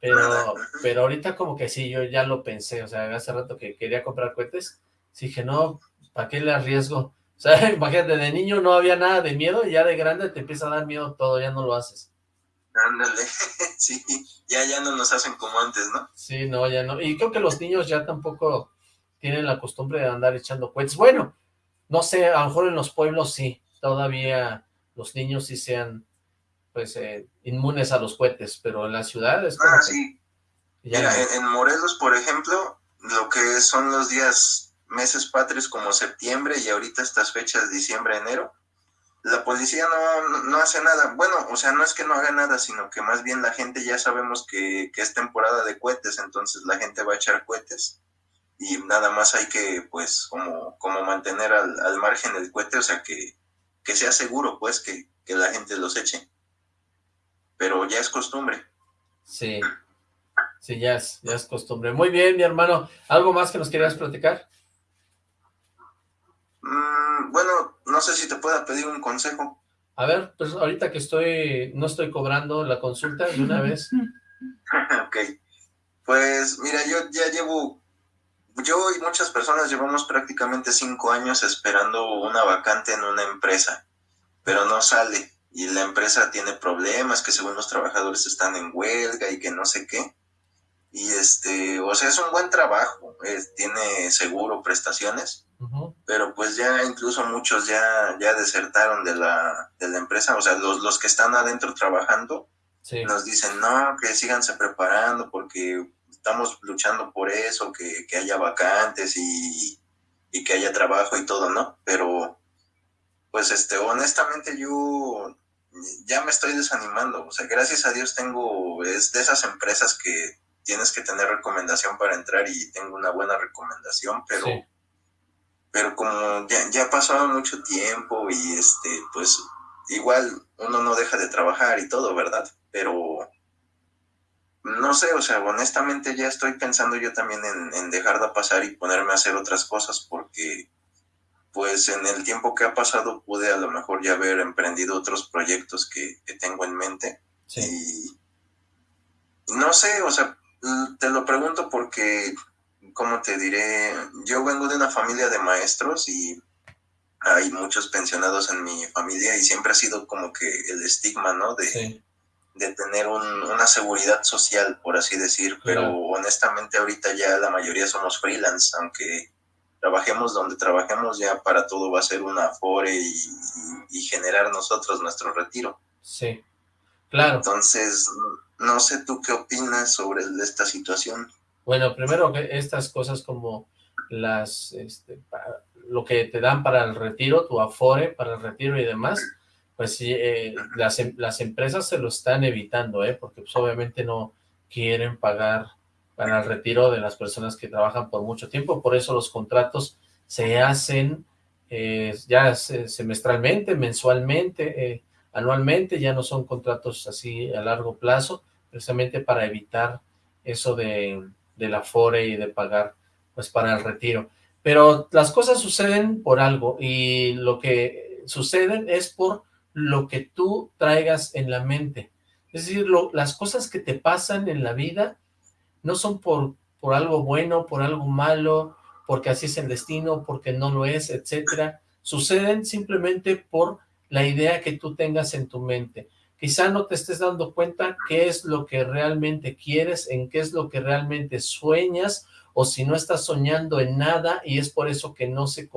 pero, pero ahorita como que sí, yo ya lo pensé, o sea, hace rato que quería comprar cohetes, dije, no, ¿para qué le arriesgo? O sea, <laughs> imagínate, de niño no había nada de miedo, y ya de grande te empieza a dar miedo todo, ya no lo haces. Ándale, <laughs> sí, ya, ya no nos hacen como antes, ¿no? Sí, no, ya no, y creo que los niños ya tampoco tienen la costumbre de andar echando cohetes, bueno, no sé, a lo mejor en los pueblos sí, todavía los niños sí sean pues eh, inmunes a los cohetes, pero en las ciudades... Ah, sí. Mira, en, Morelos, por ejemplo, lo que son los días, meses patrios como septiembre y ahorita estas fechas, diciembre, enero, la policía no, no, hace nada. Bueno, o sea, no es que no haga nada, sino que más bien la gente ya sabemos que, que es temporada de cohetes, entonces la gente va a echar cohetes y nada más hay que, pues, como, como mantener al, al margen el cohete, o sea, que, que sea seguro, pues, que, que la gente los eche pero ya es costumbre. Sí, sí, ya es, ya es costumbre. Muy bien, mi hermano. ¿Algo más que nos querías platicar? Mm, bueno, no sé si te pueda pedir un consejo. A ver, pues ahorita que estoy, no estoy cobrando la consulta de una vez. <laughs> ok, pues mira, yo ya llevo, yo y muchas personas llevamos prácticamente cinco años esperando una vacante en una empresa, pero no sale. Y la empresa tiene problemas, que según los trabajadores están en huelga y que no sé qué. Y este, o sea, es un buen trabajo, tiene seguro, prestaciones, pero pues ya incluso muchos ya, ya desertaron de la, de la empresa, o sea, los, los que están adentro trabajando nos dicen, no, que síganse preparando porque estamos luchando por eso, que, que haya vacantes y, y que haya trabajo y todo, ¿no? Pero pues este, honestamente yo ya me estoy desanimando. O sea, gracias a Dios tengo, es de esas empresas que tienes que tener recomendación para entrar y tengo una buena recomendación, pero, pero como ya, ya ha pasado mucho tiempo y este, pues igual uno no deja de trabajar y todo, ¿verdad? Pero no sé, o sea, honestamente ya estoy pensando yo también en, en dejar de pasar y ponerme a hacer otras cosas porque pues en el tiempo que ha pasado pude a lo mejor ya haber emprendido otros proyectos que, tengo en mente. Y no sé, o sea, te lo pregunto porque, ¿cómo te diré? Yo vengo de una familia de maestros y hay muchos pensionados en mi familia y siempre ha sido como que el estigma, ¿no? De, de tener una seguridad social, por así decir, pero honestamente ahorita ya la mayoría somos freelance, aunque trabajemos donde trabajemos, ya para todo va a ser una afore y, generar nosotros nuestro retiro. Sí, claro. Entonces, no sé tú qué opinas sobre esta situación. Bueno, primero que estas cosas como las, este, lo que te dan para el retiro, tu afore para el retiro y demás, pues sí, eh, las, em, las empresas se lo están evitando, ¿eh? porque pues, obviamente no quieren pagar para el retiro de las personas que trabajan por mucho tiempo, por eso los contratos se hacen eh, ya semestralmente, mensualmente, eh, anualmente, ya no son contratos así a largo plazo, precisamente para evitar eso de, de la FORE y de pagar pues para el retiro. Pero las cosas suceden por algo y lo que suceden es por lo que tú traigas en la mente. Es decir, las cosas que te pasan en la vida no son por, por algo bueno, por algo malo, porque así es el destino, porque no lo es, etcétera. Suceden simplemente por la idea que tú tengas en tu mente. quizá no te estés dando cuenta qué es lo que realmente quieres, en qué es lo que realmente sueñas, o si no estás soñando en nada y es por eso que no se,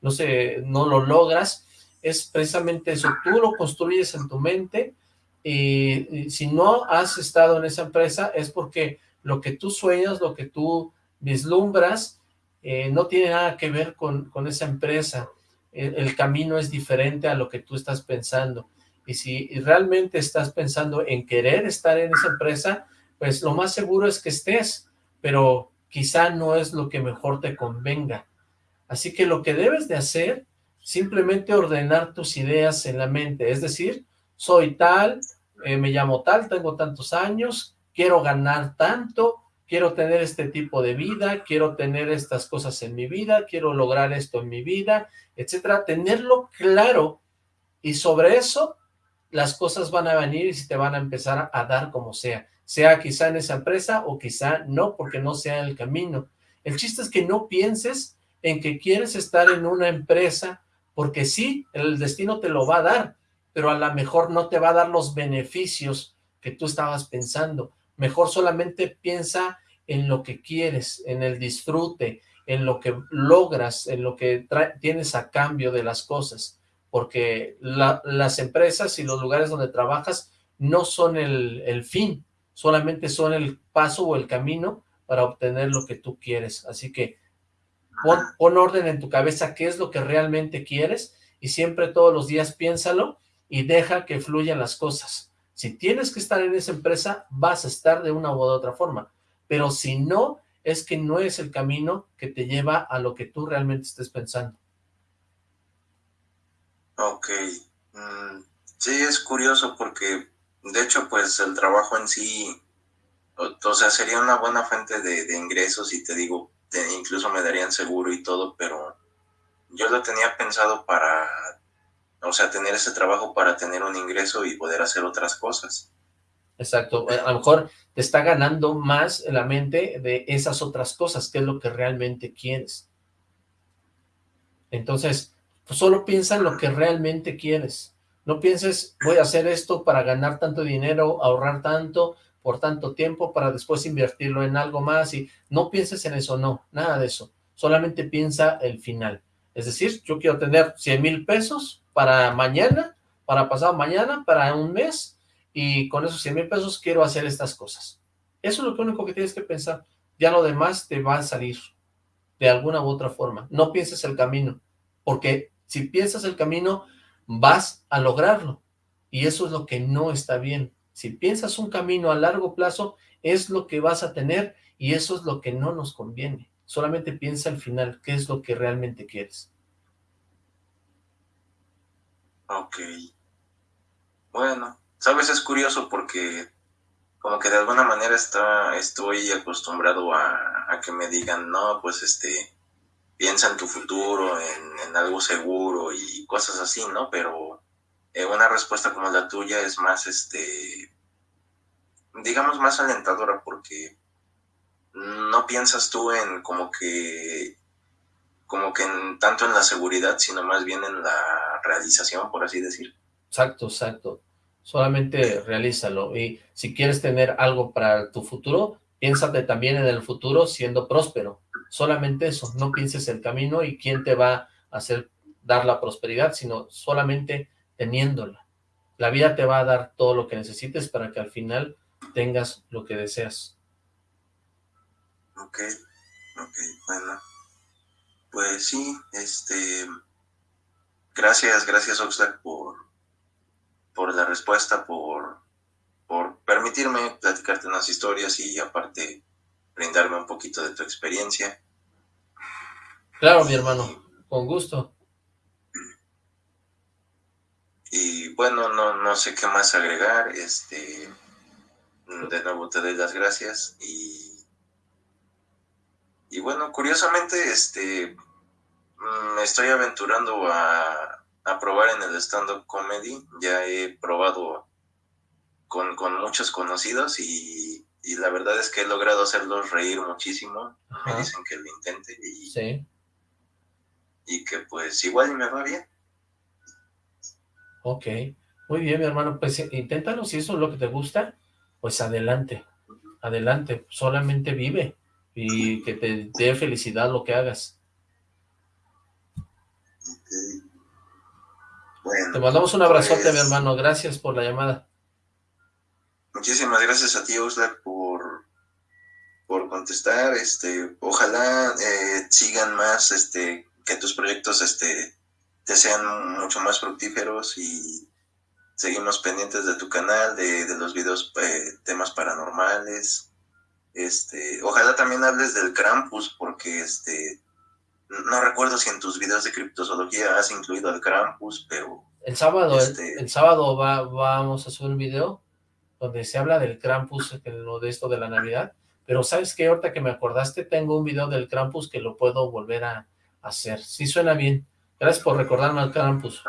no se, no lo logras, es precisamente eso, tú lo construyes en tu mente y, si no has estado en esa empresa es porque lo que tú sueñas, lo que tú vislumbras, eh, no tiene nada que ver con, con esa empresa, el, camino es diferente a lo que tú estás pensando, y si realmente estás pensando en querer estar en esa empresa, pues lo más seguro es que estés, pero quizá no es lo que mejor te convenga. Así que lo que debes de hacer, simplemente ordenar tus ideas en la mente, es decir, soy tal, eh, me llamo tal, tengo tantos años, quiero ganar tanto, quiero tener este tipo de vida, quiero tener estas cosas en mi vida, quiero lograr esto en mi vida, etcétera, tenerlo claro. Y sobre eso las cosas van a venir y se te van a empezar a dar como sea, sea quizá en esa empresa o quizá no, porque no sea el camino. El chiste es que no pienses en que quieres estar en una empresa, porque sí, el destino te lo va a dar, pero a lo mejor no te va a dar los beneficios que tú estabas pensando. Mejor solamente piensa en lo que quieres, en el disfrute, en lo que logras, en lo que tienes a cambio de las cosas porque las empresas y los lugares donde trabajas no son el, fin, solamente son el paso o el camino para obtener lo que tú quieres. Así que pon, orden en tu cabeza qué es lo que realmente quieres y siempre todos los días piénsalo y deja que fluyan las cosas. Si tienes que estar en esa empresa, vas a estar de una u otra forma, pero si no, es que no es el camino que te lleva a lo que tú realmente estés pensando. Ok. Mm, sí, es curioso porque, de hecho, pues el trabajo en sí, o, sea, sería una buena fuente de, ingresos y te digo, incluso me darían seguro y todo, pero yo lo tenía pensado para, o sea, tener ese trabajo para tener un ingreso y poder hacer otras cosas. Exacto, a lo mejor te está ganando más la mente de esas otras cosas, que es lo que realmente quieres. Entonces, pues solo piensa en lo que realmente quieres. No pienses, voy a hacer esto para ganar tanto dinero, ahorrar tanto, por tanto tiempo, para después invertirlo en algo más, y no pienses en eso, no, nada de eso. Solamente piensa el final. Es decir, yo quiero tener 100 mil pesos para mañana, para pasado mañana, para un mes, y con esos 100 mil pesos quiero hacer estas cosas. Eso es lo único que tienes que pensar. Ya lo demás te va a salir de alguna u otra forma. No pienses el camino, porque si piensas el camino, vas a lograrlo. Y eso es lo que no está bien. Si piensas un camino a largo plazo, es lo que vas a tener y eso es lo que no nos conviene. Solamente piensa al final, qué es lo que realmente quieres. Ok. Bueno, sabes, es curioso porque como que de alguna manera está, estoy acostumbrado a que me digan, no, pues este, piensa en tu futuro, en, algo seguro y cosas así, ¿no? Pero eh, una respuesta como la tuya es más, este, digamos, más alentadora porque no piensas tú en como que, como que en, tanto en la seguridad, sino más bien en la realización, por así decir. Exacto, exacto. Solamente realízalo. Y si quieres tener algo para tu futuro, piénsate también en el futuro siendo próspero solamente eso, no pienses el camino y quién te va a hacer dar la prosperidad, sino solamente teniéndola. La vida te va a dar todo lo que necesites para que al final tengas lo que deseas. Ok, ok, bueno. Pues sí, este... Gracias, gracias Oxlack por, por la respuesta, por, por permitirme platicarte unas historias y aparte brindarme un poquito de tu experiencia. Claro, mi hermano, con gusto. Y bueno, no, no sé qué más agregar, este, de nuevo te doy las gracias y, y bueno, curiosamente, este, me estoy aventurando a, a probar en el stand-up comedy, ya he probado con, con muchos conocidos y y la verdad es que he logrado hacerlos reír muchísimo. Me dicen que lo intente y, sí. y que pues igual me va bien. Ok, Muy bien, mi hermano, pues eh, inténtalo, si eso es lo que te gusta, pues adelante, adelante, solamente vive y que te dé felicidad lo que hagas. te mandamos un abrazote, mi pues hermano, gracias por la llamada. Muchísimas gracias a ti, Oxlack, por, por contestar, este, ojalá eh, sigan más, este, que tus proyectos, este, te sean mucho más fructíferos y seguimos pendientes de tu canal, de, los videos, eh, temas paranormales, este, ojalá también hables del Krampus, porque este, no recuerdo si en tus videos de criptozoología has incluido al Krampus, pero... El sábado, este el, sábado va, vamos a subir un video donde se habla del Krampus, lo de esto de la Navidad, pero ¿sabes qué? Ahorita que me acordaste, tengo un video del Krampus que lo puedo volver a hacer. Sí suena bien. Gracias por recordarme al Krampus.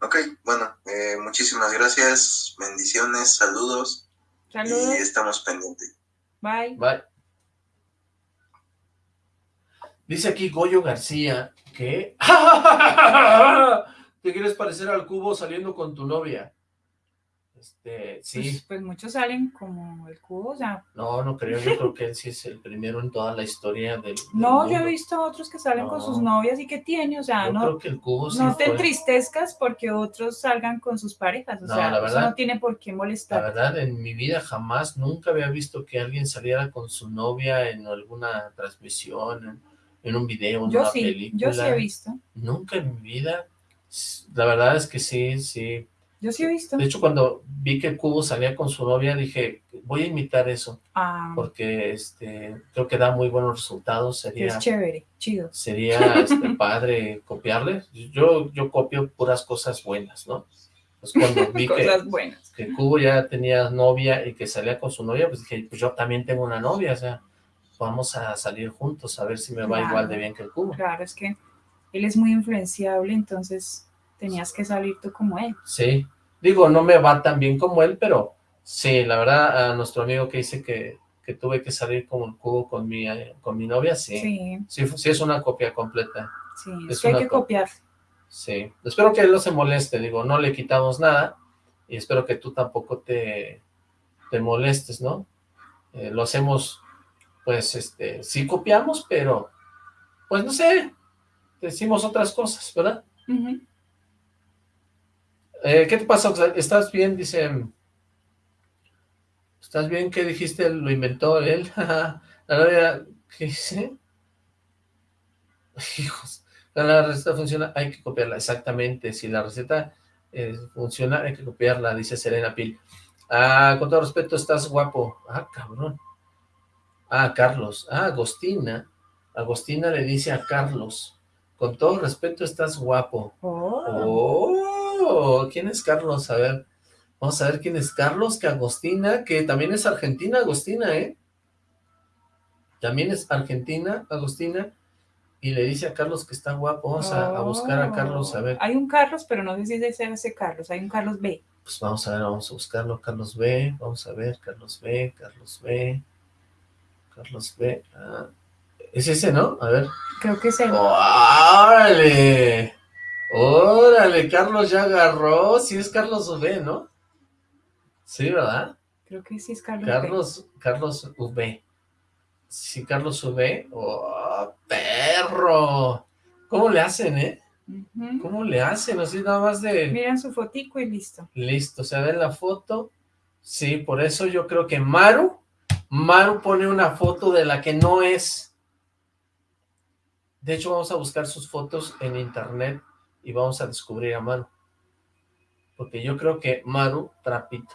Ok, bueno, eh, muchísimas gracias, bendiciones, saludos. Saludos. Y estamos pendientes. Bye. Bye. Dice aquí Goyo García que... <laughs> ¿Te quieres parecer al cubo saliendo con tu novia? Este, sí. Pues, pues, muchos salen como el cubo, o sea. No, no creo, yo creo que él sí es el primero en toda la historia del, <laughs> No, yo he visto otros que salen con sus novias y que tiene, o sea, no. creo que el cubo No te entristezcas porque otros salgan con sus parejas, o sea, eso no tiene por qué molestar. La verdad, en mi vida jamás, nunca había visto que alguien saliera con su novia en alguna transmisión, en, un video, en yo una sí, película. Yo sí he visto. Nunca en mi vida. La verdad es que sí, sí yo sí he visto. De hecho, cuando vi que Cubo salía con su novia, dije, voy a imitar eso. Ah. Porque este, creo que da muy buenos resultados. Sería, es chévere, chido. Sería este, <laughs> padre copiarle. Yo, yo copio puras cosas buenas, ¿no? Pues cuando <laughs> vi que, que el Cubo ya tenía novia y que salía con su novia, pues dije, pues yo también tengo una novia, o sea, vamos a salir juntos a ver si me va igual de bien que el Cubo. Claro, es que él es muy influenciable, entonces tenías que salir tú como él. Sí, Digo, no me va tan bien como él, pero sí, la verdad, a nuestro amigo que dice que, que tuve que salir como el cubo con mi, con mi novia, sí. Sí, sí, es una copia completa. Sí, es que hay que copiar. Sí, espero que él no se moleste, digo, no le quitamos nada, y espero que tú tampoco te, te molestes, ¿no? Eh, lo hacemos, pues, este, sí copiamos, pero, pues, no sé, decimos otras cosas, ¿verdad? Eh, ¿Qué te pasa? ¿Estás bien? Dice... ¿Estás bien? ¿Qué dijiste? ¿Lo inventó él? <laughs> ¿Qué dice? <laughs> Hijos. La receta funciona, hay que copiarla. Exactamente. Si la receta eh, funciona, hay que copiarla, dice Serena Pil. Ah, con todo respeto, estás guapo. Ah, cabrón. Ah, Carlos. Ah, Agostina. Agostina le dice a Carlos. Con todo respeto, estás guapo. Oh. oh. ¿Quién es Carlos? A ver, vamos a ver quién es Carlos, que Agostina, que también es argentina, Agostina, ¿eh? También es argentina, Agostina, y le dice a Carlos que está guapo, vamos a, buscar a Carlos, a ver. Hay un Carlos, pero no sé si es ese Carlos, hay un Carlos B. Pues vamos a ver, vamos a buscarlo, Carlos B, vamos a ver, Carlos B, Carlos B, Carlos B, ah, es ese, ¿no? A ver. Creo que es el. ¡Órale! Órale, Carlos ya agarró. Sí es Carlos V, ¿no? Sí, ¿verdad? Creo que sí es Carlos Carlos, Carlos V. Sí, Carlos V. ¡Oh, perro! ¿Cómo le hacen, eh? ¿Cómo le hacen? Así nada más de... Miren su fotico y listo. Listo, se ve la foto. Sí, por eso yo creo que Maru, Maru pone una foto de la que no es. De hecho, vamos a buscar sus fotos en internet y vamos a descubrir a Maru. Porque yo creo que Maru trapito.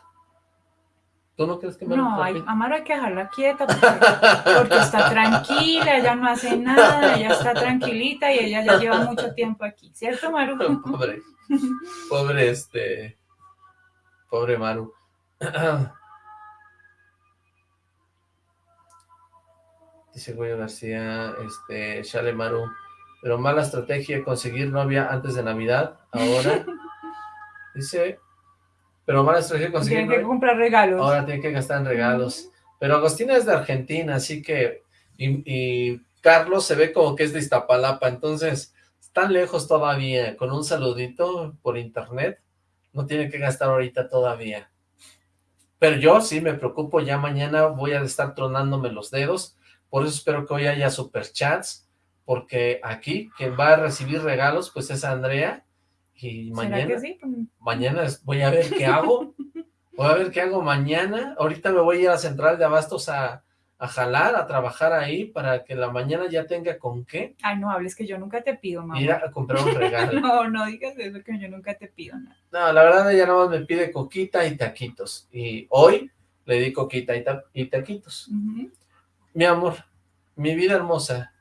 ¿Tú no crees que Maru No, a Maru hay que dejarla quieta porque, está tranquila, ella no hace nada, ella está tranquilita y ella ya lleva mucho tiempo aquí, ¿cierto Maru? <laughs> Pobre, pobre este, pobre Maru. <clears throat> Dice Goyo García, este, Chale Maru, pero mala estrategia conseguir novia antes de Navidad, ahora. <laughs> Dice, pero mala estrategia conseguir Tiene que comprar regalos. Ahora tiene que gastar en regalos. Pero Agostina es de Argentina, así que, y, Carlos se ve como que es de Iztapalapa, entonces, están lejos todavía, con un saludito por internet, no tiene que gastar ahorita todavía. Pero yo sí me preocupo, ya mañana voy a estar tronándome los dedos, por eso espero que hoy haya superchats, porque aquí quien va a recibir regalos pues es Andrea, y mañana, mañana voy a ver qué hago, voy a ver qué hago mañana, ahorita me voy a ir a Central de Abastos a, a jalar, a trabajar ahí, para que la mañana ya tenga con qué. Ay, no hables que yo nunca te pido, mamá. Ir a comprar un regalo. <laughs> no, no digas eso, que yo nunca te pido nada. No, la verdad ella nada más me pide coquita y taquitos, y hoy le di coquita y, y taquitos. Mi amor, mi vida hermosa,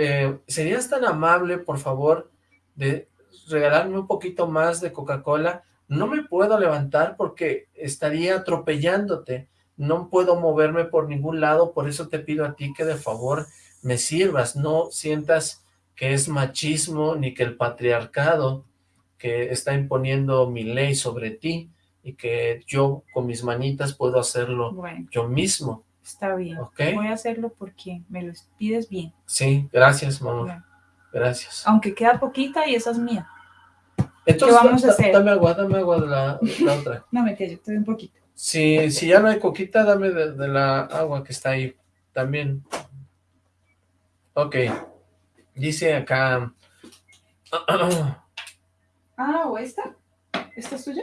eh, ¿serías tan amable, por favor, de regalarme un poquito más de Coca-Cola? No me puedo levantar porque estaría atropellándote no puedo moverme por ningún lado, por eso te pido a ti que de favor me sirvas, no sientas que es machismo ni que el patriarcado que está imponiendo mi ley sobre ti y que yo con mis manitas puedo hacerlo yo mismo. Está bien, voy a hacerlo porque me lo pides bien. Sí, gracias, mamá. Gracias. Aunque queda poquita y esa es mía. Entonces, ¿Qué vamos a hacer? Dame agua, dame agua de la, otra. <laughs> no, me yo te doy un poquito. Si, si ya no hay coquita, dame de, la agua que está ahí también. Ok. Dice acá... <clears throat> ah, ¿o esta? ¿Esta es tuya?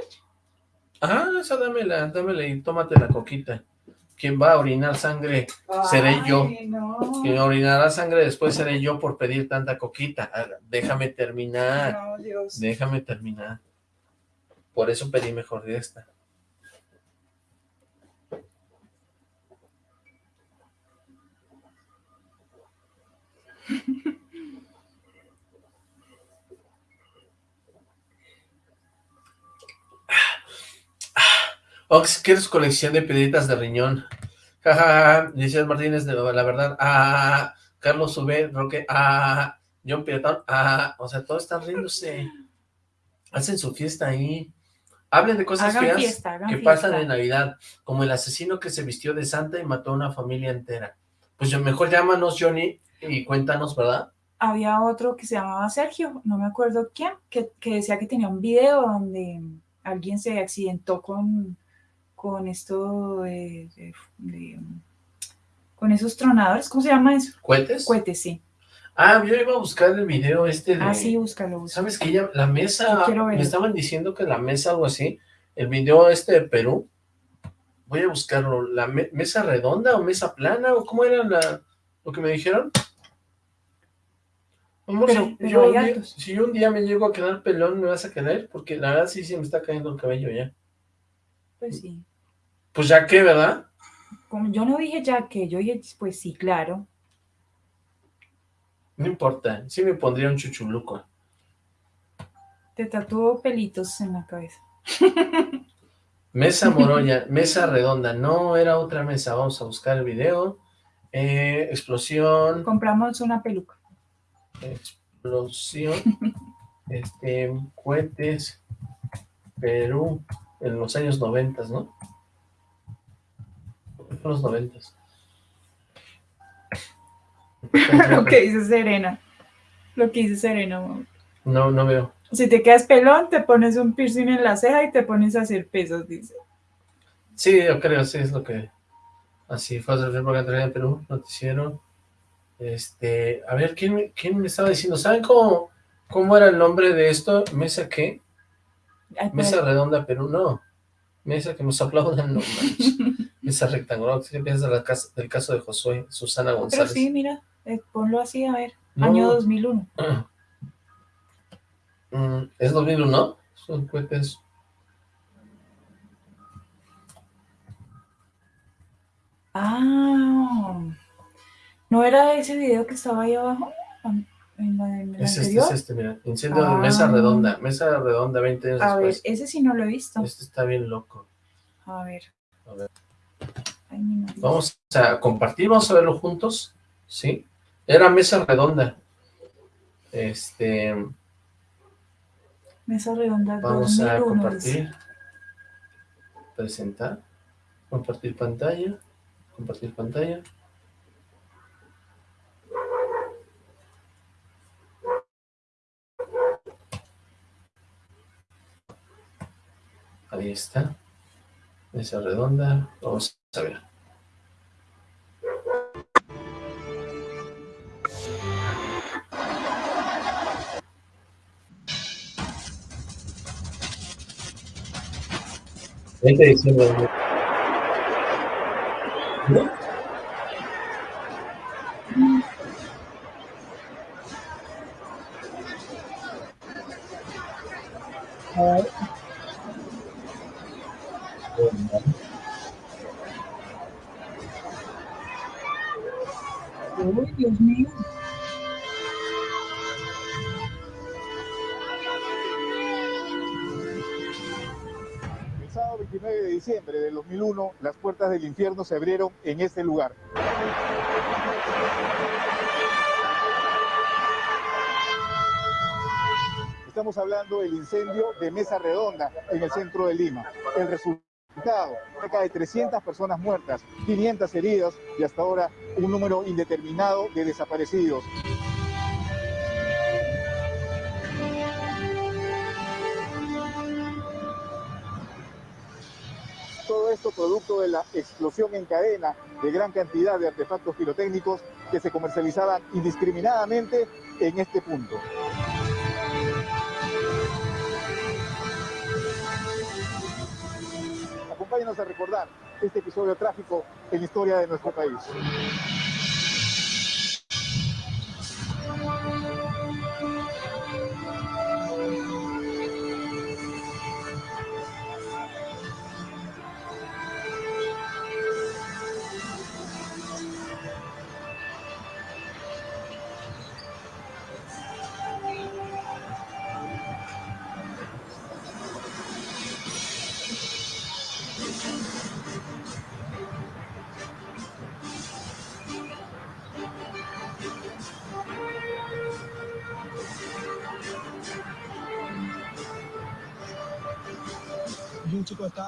Ah, esa dámela, dámela y tómate la coquita. Quien va a orinar sangre seré yo. Quien orinará sangre después seré yo por pedir tanta coquita. Déjame terminar. No, Dios. Déjame terminar. Por eso pedí mejor de esta. Ox, ¿quieres colección de piedritas de riñón? Jajaja, ja, Martínez, de la verdad, ah, Carlos Sube, Roque, ah, John Pietón, ah, o sea, todos están riéndose. Hacen su fiesta ahí. Hablen de cosas feas que pasan en Navidad, como el asesino que se vistió de santa y mató a una familia entera. Pues mejor llámanos, Johnny, y cuéntanos, ¿verdad? Había otro que se llamaba Sergio, no me acuerdo quién, que, decía que tenía un video donde alguien se accidentó con, con esto de, con esos tronadores, ¿cómo se llama eso? ¿Cuetes? Cuetes, sí. Ah, yo iba a buscar el video este de... Ah, sí, búscalo, ¿Sabes que ya la mesa, me estaban diciendo que la mesa, algo así, el video este de Perú, voy a buscarlo, ¿la mesa redonda o mesa plana o cómo era la, lo que me dijeron? Vamos, yo, si yo un día me llego a quedar pelón, ¿me vas a quedar? Porque la verdad sí, sí me está cayendo el cabello ya. Pues sí. Pues ya que, ¿verdad? Como yo no dije ya que, yo dije, pues sí, claro. No importa, sí me pondría un chuchuluco. Te tatuó pelitos en la cabeza. <laughs> Mesa morolla, mesa redonda, no era otra mesa, vamos a buscar el video. Eh, explosión. Compramos una peluca. Explosión. <laughs> este, cohetes. Perú, en los años noventas, ¿no? En los noventas. <laughs> Lo que dice Serena. Lo que dice Serena, No, no veo. Si te quedas pelón, te pones un piercing en la ceja y te pones a hacer pesos, dice. Sí, yo creo, sí, es lo que... Así fue a hacer por de Perú, noticiero. Este, a ver, ¿quién me, ¿quién me estaba diciendo? ¿Saben cómo, cómo era el nombre de esto? ¿Mesa Mesa redonda Perú, no. Mesa que nos aplaudan, no <laughs> Mesa rectangular, ¿qué piensas del caso de Josué, Susana González? Pero sí, mira, eh, ponlo así, a ver, año 2001. <clears throat> Mm, ¿Es 2001, no? Son cohetes... Ah, ¿no era ese video que estaba ahí abajo? En la, en es este, es este, mira, incendio de mesa ah. redonda, mesa redonda 20 años A ver, ese sí no lo he visto. Este está bien loco. A ver. A ver. vamos a compartir, vamos a verlo juntos, ¿sí? Era mesa redonda. Este... Mesa redonda. Vamos a compartir. Presentar. Compartir pantalla. Compartir pantalla. Ahí está. Mesa redonda. Vamos a ver. Veinte diciembre. ¿No? Puertas del infierno se abrieron en este lugar. Estamos hablando del incendio de Mesa Redonda en el centro de Lima. El resultado, cerca de 300 personas muertas, 500 heridas y hasta ahora un número indeterminado de desaparecidos. Producto de la explosión en cadena de gran cantidad de artefactos pirotécnicos que se comercializaban indiscriminadamente en este punto. Acompáñenos a recordar este episodio trágico en la historia de nuestro país.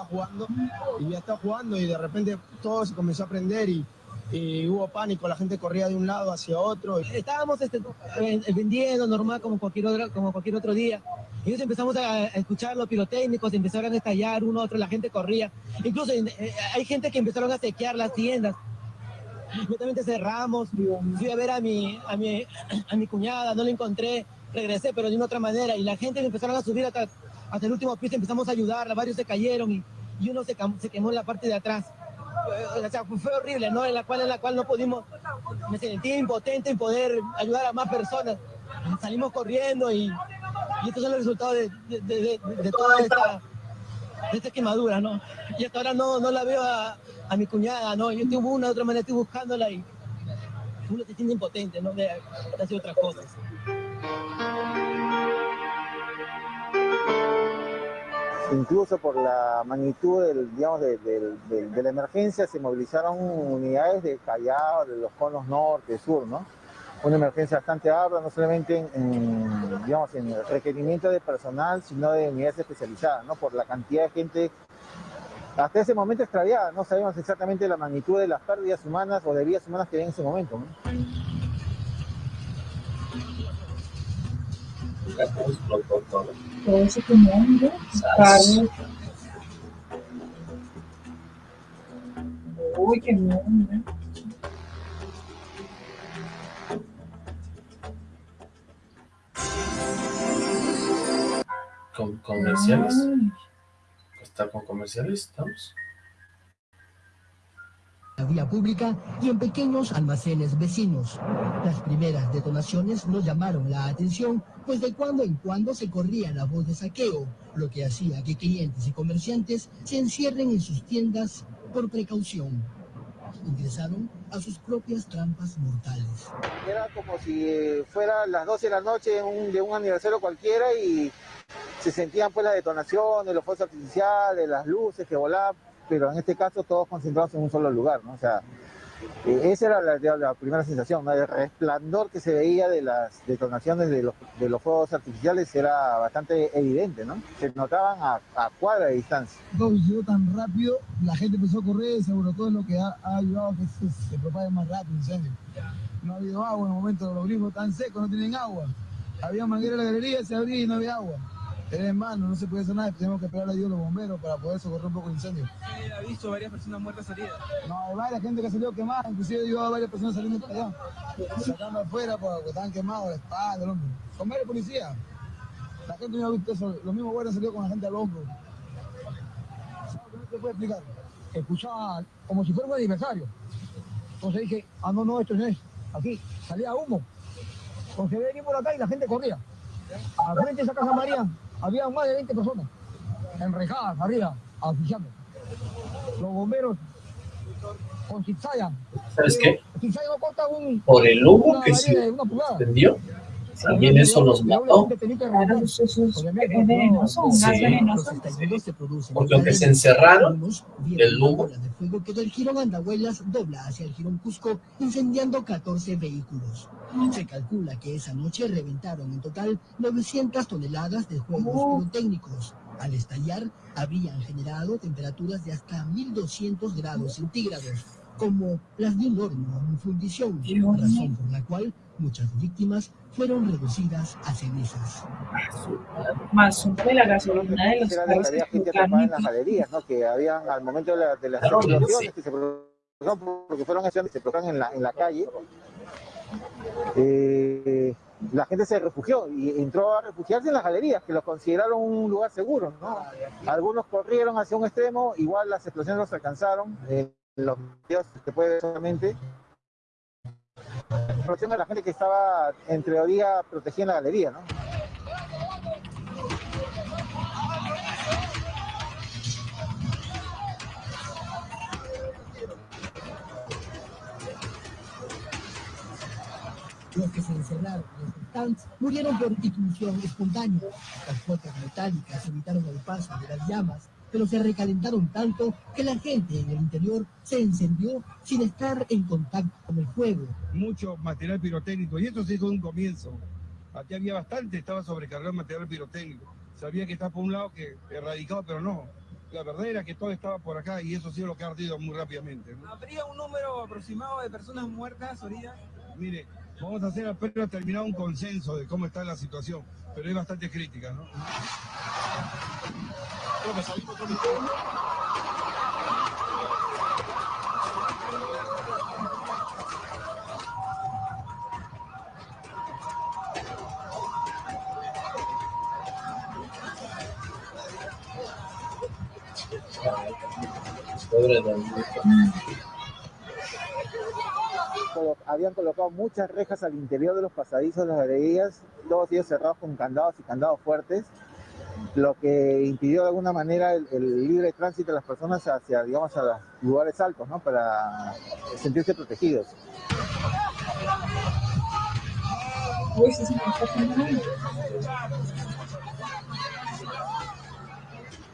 Jugando y ya estaba jugando y de repente todo se comenzó a prender y, y hubo pánico, la gente corría de un lado hacia otro. Estábamos este, eh, vendiendo normal como cualquier, otro, como cualquier otro día. Y entonces empezamos a escuchar los pirotécnicos, empezaron a estallar uno otro, la gente corría. Incluso eh, hay gente que empezaron a sequear las tiendas. Inmediatamente cerramos, fui a ver a mi, a, mi, a mi cuñada, no la encontré, regresé, pero de una otra manera. Y la gente empezaron a subir hasta, hasta el último piso, empezamos a ayudar, varios se cayeron y, y uno se, se quemó en la parte de atrás. O sea, fue horrible, ¿no? En la cual, en la cual no pudimos, me sentí impotente en poder ayudar a más personas. Salimos corriendo y, y estos son los resultados de, de, de, de- de toda esta, de esta quemadura, ¿no? Y hasta ahora no, no la veo a, a mi cuñada, ¿no? Yo estoy de una u otra manera, estoy buscándola y uno se siente impotente, ¿no? De, de hacer otras cosas. Incluso por la magnitud del, digamos, de, la emergencia se movilizaron unidades de Callao, de los conos norte, sur, ¿no? Una emergencia bastante ardua, no solamente en, en, digamos, en requerimiento de personal, sino de unidades especializadas, ¿no? Por la cantidad de gente hasta ese momento extraviada, no sabemos exactamente la magnitud de las pérdidas humanas o de vidas humanas que había en ese momento, ¿no? Todo ese quemón, Carlos. Uy, quemón, ¿no? Con comerciales. Está con comerciales, estamos. La vía pública y en pequeños almacenes vecinos. Las primeras detonaciones nos llamaron la atención, pues de cuando en cuando se corría la voz de saqueo, lo que hacía que clientes y comerciantes se encierren en sus tiendas por precaución. Ingresaron a sus propias trampas mortales. Era como si eh, fuera las 12 de la noche de un, de un aniversario cualquiera y se sentían pues las detonaciones, los fuegos artificiales, las luces que volaban, pero en este caso todos concentrados en un solo lugar, ¿no? O sea, eh, esa era la, primera sensación. El resplandor que se veía de las detonaciones de los, de fuegos artificiales era bastante evidente, ¿no? Se notaban a, cuadra de distancia. Todo sucedió tan rápido, la gente empezó a correr, seguro todo lo que ha, ayudado a que se, propague más rápido el incendio. No ha habido agua en el momento, los grifos están secos, no tienen agua. Había manguera en la galería, se abría y no había agua. Era en mano, no se puede hacer nada, tenemos que esperar a Dios los bomberos para poder socorrer un poco el incendio. Sí, ha visto varias personas muertas heridas. No, hay varias gente que salió quemada, inclusive yo a varias personas saliendo para allá, sacando afuera porque estaban quemados, la espalda, el hombro. Con varios policías. La gente no ha visto eso, los mismos guardias salieron con la gente al hombro. ¿Qué puede explicar? Escuchaba como si fuera un aniversario. Entonces dije, ah, no, no, esto no es. Aquí salía humo. Entonces venía por acá y la gente corría. Al frente de esa casa María había más de 20 personas enrejadas arriba, oficiando. Los bomberos con zigzag. ¿Sabes qué? No corta un... Por el humo que se pulgada. extendió, también eso los mató. Claro, eso es es venenoso, un gas Sí. venenoso. Porque aunque se encerraron, el humo de fuego que del Girón Andahuelas dobla hacia el Girón Cusco, incendiando 14 vehículos. Se calcula que esa noche reventaron en total 900 toneladas de juegos pirotécnicos. Al estallar, habrían generado temperaturas de hasta 1200 grados centígrados, como las de un horno en fundición, razón por la cual muchas víctimas fueron reducidas a cenizas. Más uno de la gasolina de los carros que había gente atrapada en las galerías, ¿no? Que habían al momento de, la- de las Claro, explosiones sí. que se produjeron, porque fueron acciones que se produjeron en la, en la calle, eh, la gente se refugió y entró a refugiarse en las galerías, que lo consideraron un lugar seguro, ¿no? Algunos corrieron hacia un extremo, igual las explosiones los alcanzaron, eh, los videos se puede ver solamente. Explosión de la gente que estaba, en teoría, protegida en la galería, ¿no? Los que se encerraron en los stands murieron por ignición espontánea. Las puertas metálicas evitaron el paso de las llamas, pero se recalentaron tanto que la gente en el interior se encendió sin estar en contacto con el fuego. mucho material pirotécnico y esto se hizo de un comienzo. Aquí había bastante, estaba sobrecargado el material pirotécnico. Sabía que estaba por un lado que erradicado, pero no. La verdad era que todo estaba por acá y eso sido lo que ha ardido muy rápidamente. ¿no? ¿Habría un número aproximado de personas muertas heridas? Mire, vamos a hacer apenas terminado un consenso de cómo está la situación, pero es bastante crítica, ¿no? Habían colocado muchas rejas al interior de los pasadizos de las galerías, todos ellos cerrados con candados y candados fuertes, lo que impidió de alguna manera el, el libre tránsito de las personas hacia, digamos, a los lugares altos, ¿no? Para sentirse protegidos.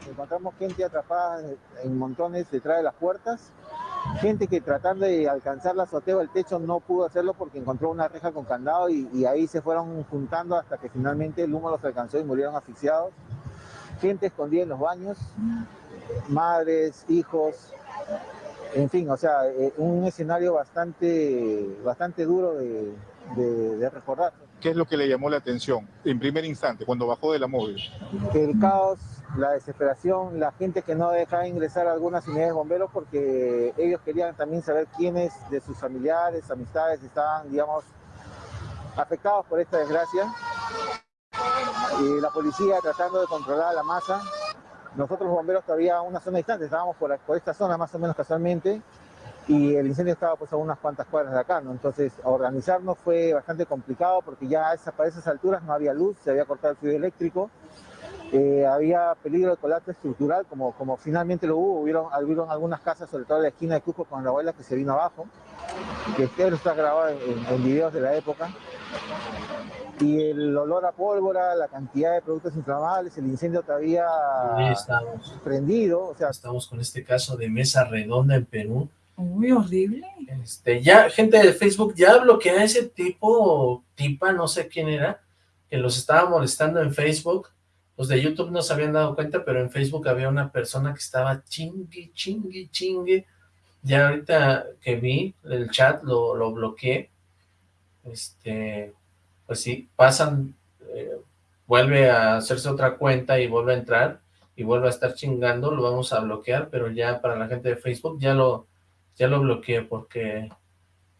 Encontramos gente atrapada en montones detrás de las puertas, gente que tratando de alcanzar la azotea o el techo no pudo hacerlo porque encontró una reja con candado y, y ahí se fueron juntando hasta que finalmente el humo los alcanzó y murieron asfixiados. Gente escondida en los baños, madres, hijos, en fin, o sea, eh, un escenario bastante, bastante duro de, de- de recordar. ¿Qué es lo que le llamó la atención en primer instante cuando bajó de la móvil? el caos, la desesperación, la gente que no dejaba ingresar a algunas unidades de bomberos porque ellos querían también saber quiénes de sus familiares, amistades estaban, digamos, afectados por esta desgracia. Y la policía tratando de controlar la masa. Nosotros los bomberos todavía a una zona distante, estábamos por, por esta zona más o menos casualmente y el incendio estaba pues a unas cuantas cuadras de acá, ¿no? Entonces organizarnos fue bastante complicado porque ya a esa- para esas alturas no había luz, se había cortado el fluido eléctrico, eh, había peligro de colapso estructural, como, como finalmente lo hubo, hubieron, hubieron algunas casas, sobre todo en la esquina de Cusco con la abuela que se vino abajo, que esto está grabado en videos de la época, y el olor a pólvora, la cantidad de productos inflamables, el incendio todavía estamos. prendido, o sea, Estamos con este caso de mesa redonda en Perú. Uy, horrible. Este, ya, gente de Facebook ya bloquea a ese tipo, tipa, no sé quién era, que los estaba molestando en Facebook. Los de YouTube no se habían dado cuenta, pero en Facebook había una persona que estaba chingue, chingue, chingue. Ya ahorita que vi el chat lo, lo bloqueé. Este, pues sí, pasan eh, vuelve a hacerse otra cuenta y vuelve a entrar y vuelve a estar chingando, lo vamos a bloquear, pero ya para la gente de Facebook ya lo, ya lo bloqueé porque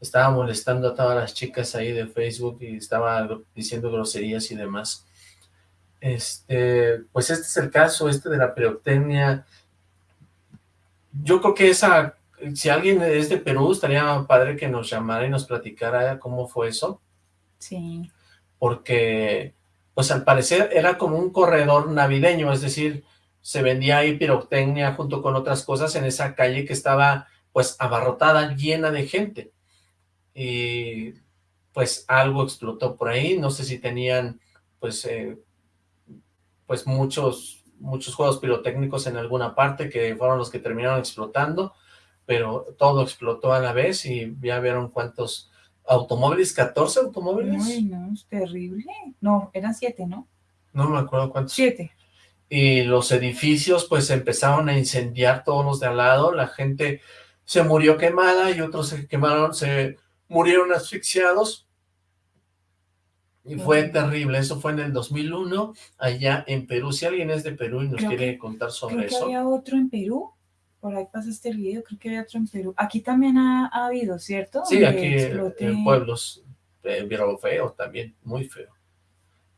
estaba molestando a todas las chicas ahí de Facebook y estaba diciendo groserías y demás. Este, pues este es el caso, este de la pirotecnia. Yo creo que esa, si alguien es de Perú, estaría padre que nos llamara y nos platicara cómo fue eso. Sí. Porque, pues al parecer era como un corredor navideño, es decir, se vendía ahí pirotecnia junto con otras cosas en esa calle que estaba pues abarrotada, llena de gente. Y pues algo explotó por ahí, no sé si tenían pues eh, pues muchos muchos juegos pirotécnicos en alguna parte que fueron los que terminaron explotando, pero todo explotó a la vez y ya vieron cuántos automóviles, 14 automóviles. Ay, no, es terrible. No, eran siete, ¿no? No me acuerdo cuántos. Siete y los edificios pues empezaron a incendiar todos los de al lado, la gente se murió quemada y otros se quemaron, se murieron asfixiados y fue terrible, eso fue en el 2001 allá en Perú, si alguien es de Perú y nos quiere contar sobre creo eso. había otro en Perú, por ahí pasaste el video, creo que había otro en Perú, aquí también ha, habido, ¿cierto? Sí, aquí en pueblos, eh, pero feo también, muy feo.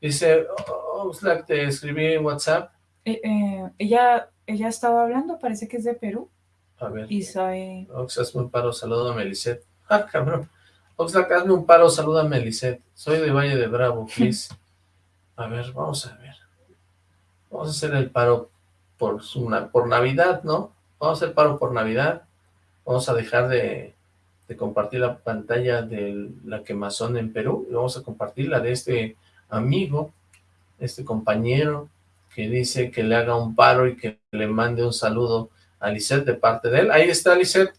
Dice, oh, te escribí en WhatsApp, eh, eh, ella, ella estaba hablando, parece que es de Perú. A ver. Y sabe... Ox, hazme un paro, saluda a Melisette. <laughs> Ah, cabrón. Oxlack, hazme un paro, saluda a Melisette. Soy de Valle de Bravo, please. a ver, vamos a ver. Vamos a hacer el paro por, una, por Navidad, ¿no? Vamos a hacer paro por Navidad. Vamos a dejar de, compartir la pantalla de la quemazón en Perú y vamos a compartir la de este amigo, este compañero, que dice que le haga un paro y que le mande un saludo a Lisette de parte de él. Ahí está Lisette.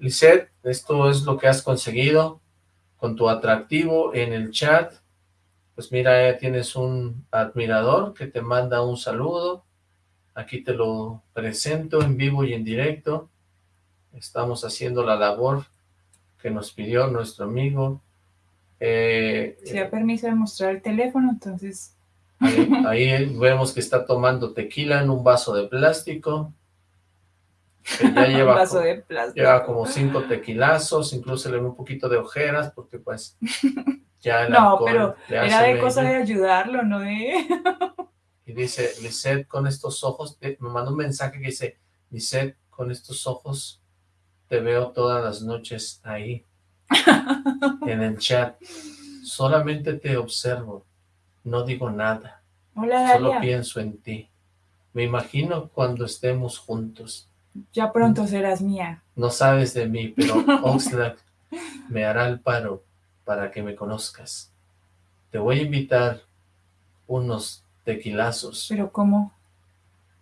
Lisette, esto es lo que has conseguido con tu atractivo en el chat. Pues mira, tienes un admirador que te manda un saludo. Aquí te lo presento en vivo y en directo. Estamos haciendo la labor que nos pidió nuestro amigo. Eh, si da permiso de mostrar el teléfono, entonces Ahí, vemos que está tomando tequila en un vaso de plástico. ya <laughs> lleva, vaso como, de plástico. lleva como cinco tequilazos, incluso le ve un poquito de ojeras, porque pues ya el <laughs> No, pero era de cosa de ayudarlo, no de... <laughs> y dice, Lisette, con estos ojos, eh, me mandó un mensaje que dice, Lisette, con estos ojos te veo todas las noches ahí, <laughs> en el chat. Solamente te observo no digo nada. Hola, Solo pienso en ti. Me imagino cuando estemos juntos. Ya pronto serás mía. No sabes de mí, pero <laughs> Oxlack me hará el paro para que me conozcas. Te voy a invitar unos tequilazos. ¿Pero cómo?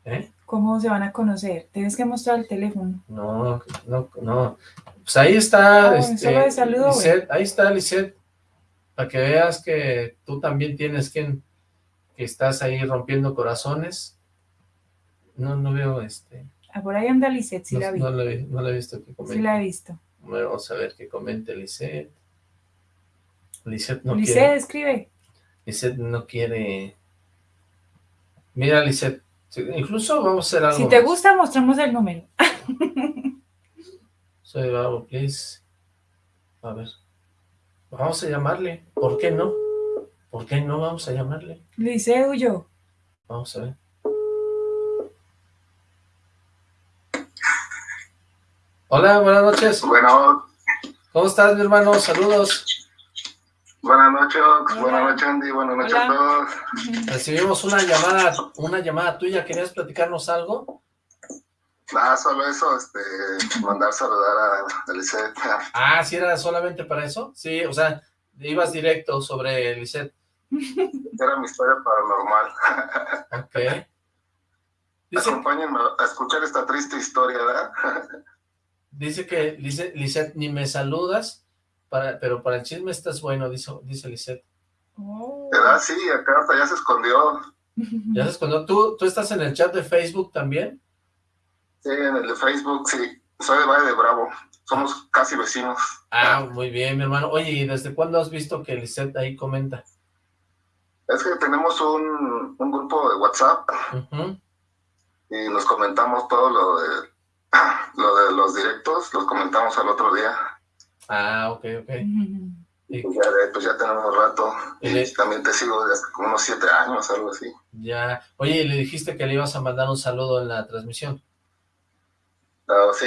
¿Eh? ¿Cómo se van a conocer? Tienes que mostrar el teléfono. No, no, no. Pues ahí está. Ah, este, saludo, ahí está, Lisette para que veas que tú también tienes quien que estás ahí rompiendo corazones. No, no veo este... Ah, por ahí anda Lisette, sí no, la vi. No la, he visto que comente. Sí la he visto. Vamos a ver que comente Lisette. Lisette no Lisette, quiere... escribe. Lisette no quiere... Mira, Lisette, incluso vamos a hacer algo Si te gusta, mostramos el número. <laughs> Soy Bravo, please. A ver. Vamos a llamarle. ¿Por qué no? ¿Por qué no vamos a llamarle? Liceo yo. Vamos a ver. Hola, buenas noches. Bueno. ¿Cómo estás, mi hermano? Saludos. Buenas noches, buenas noches, Andy, buenas noches a todos. Recibimos una llamada, una llamada tuya, ¿querías platicarnos algo? Nada, solo eso, este, mandar saludar a, Lisette. Ah, ¿sí era solamente para eso? Sí, o sea, ibas directo sobre Lisette. Era mi historia paranormal. Ok. Dice, Acompáñenme a escuchar esta triste historia, ¿verdad? Dice que, dice Lisette, ni me saludas, para, pero para el chisme estás bueno, dice, dice Lisette. ¿Verdad? Sí, acá hasta ya se escondió. ¿Ya se escondió? ¿Tú, ¿Tú estás en el chat de Facebook también? Sí, en el de Facebook, sí. Soy de Valle de Bravo. Somos casi vecinos. Ah, muy bien, mi hermano. Oye, ¿y desde cuándo has visto que Lisette ahí comenta? Es que tenemos un, un grupo de WhatsApp y nos comentamos todo lo de <clears throat> lo de los directos, los comentamos al otro día. Ah, ok, ok. Y ya, de- pues ya tenemos rato. Y también te sigo desde hace como unos siete años, algo así. Ya. Oye, ¿y le dijiste que le ibas a mandar un saludo en la transmisión? Ah, sí,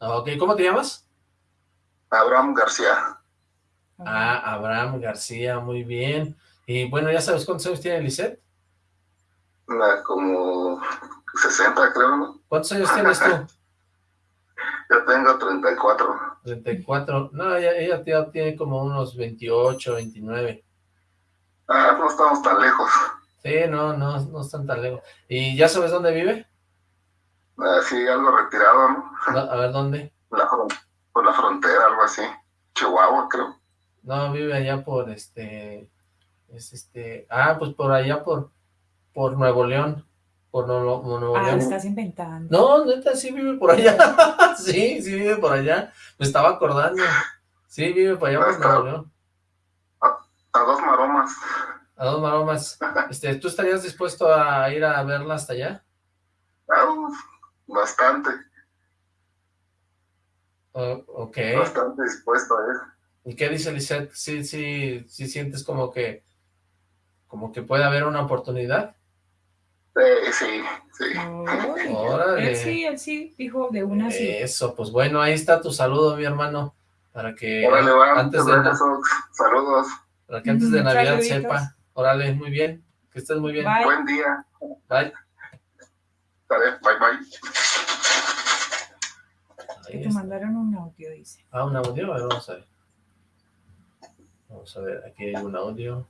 Ah, Ok, ¿cómo te llamas? Abraham García. Ah, Abraham García, muy bien. Y bueno, ¿ya sabes cuántos años tiene Lisette? Una como 60 creo, ¿no? ¿Cuántos años tienes tú? <laughs> Yo tengo 34. 34. No, ella, ella tiene como unos 28, 29. Ah, no estamos tan lejos. Sí, no, no, no están tan lejos. ¿Y ya sabes dónde vive? Ah, sí, algo retirado, ¿no? No, a ver, ¿dónde? La por la frontera, algo así. Chihuahua, creo. No, vive allá por este... Es este... Ah, pues por allá por... Por Nuevo León. Por Ah, lo León. estás inventando. No, neta, sí vive por allá. <laughs> sí, sí vive por allá. Me estaba acordando. Sí, vive por allá por Nuevo León. A dos maromas. A dos maromas. Este, ¿tú estarías dispuesto a ir a verla hasta allá? Bastante, O- ok. bastante dispuesto a ir. ¿Y qué dice Lisette? ¿Sí, sí, sí sientes como que... Como que puede haber una oportunidad? Sí, sí, sí. Órale. Él sí, él sí, dijo de una sí. Eso, pues bueno, ahí está tu saludo, mi hermano, para que Órale, va, antes de. Saludos. para que antes de Mm, Navidad saluditos. sepa. Órale, muy bien, que estés muy bien. Bye. Buen día. Bye. Vale, bye, bye. Que te mandaron un audio, dice. Ah, un audio, a ver, vamos a ver. Vamos a ver, aquí hay un audio.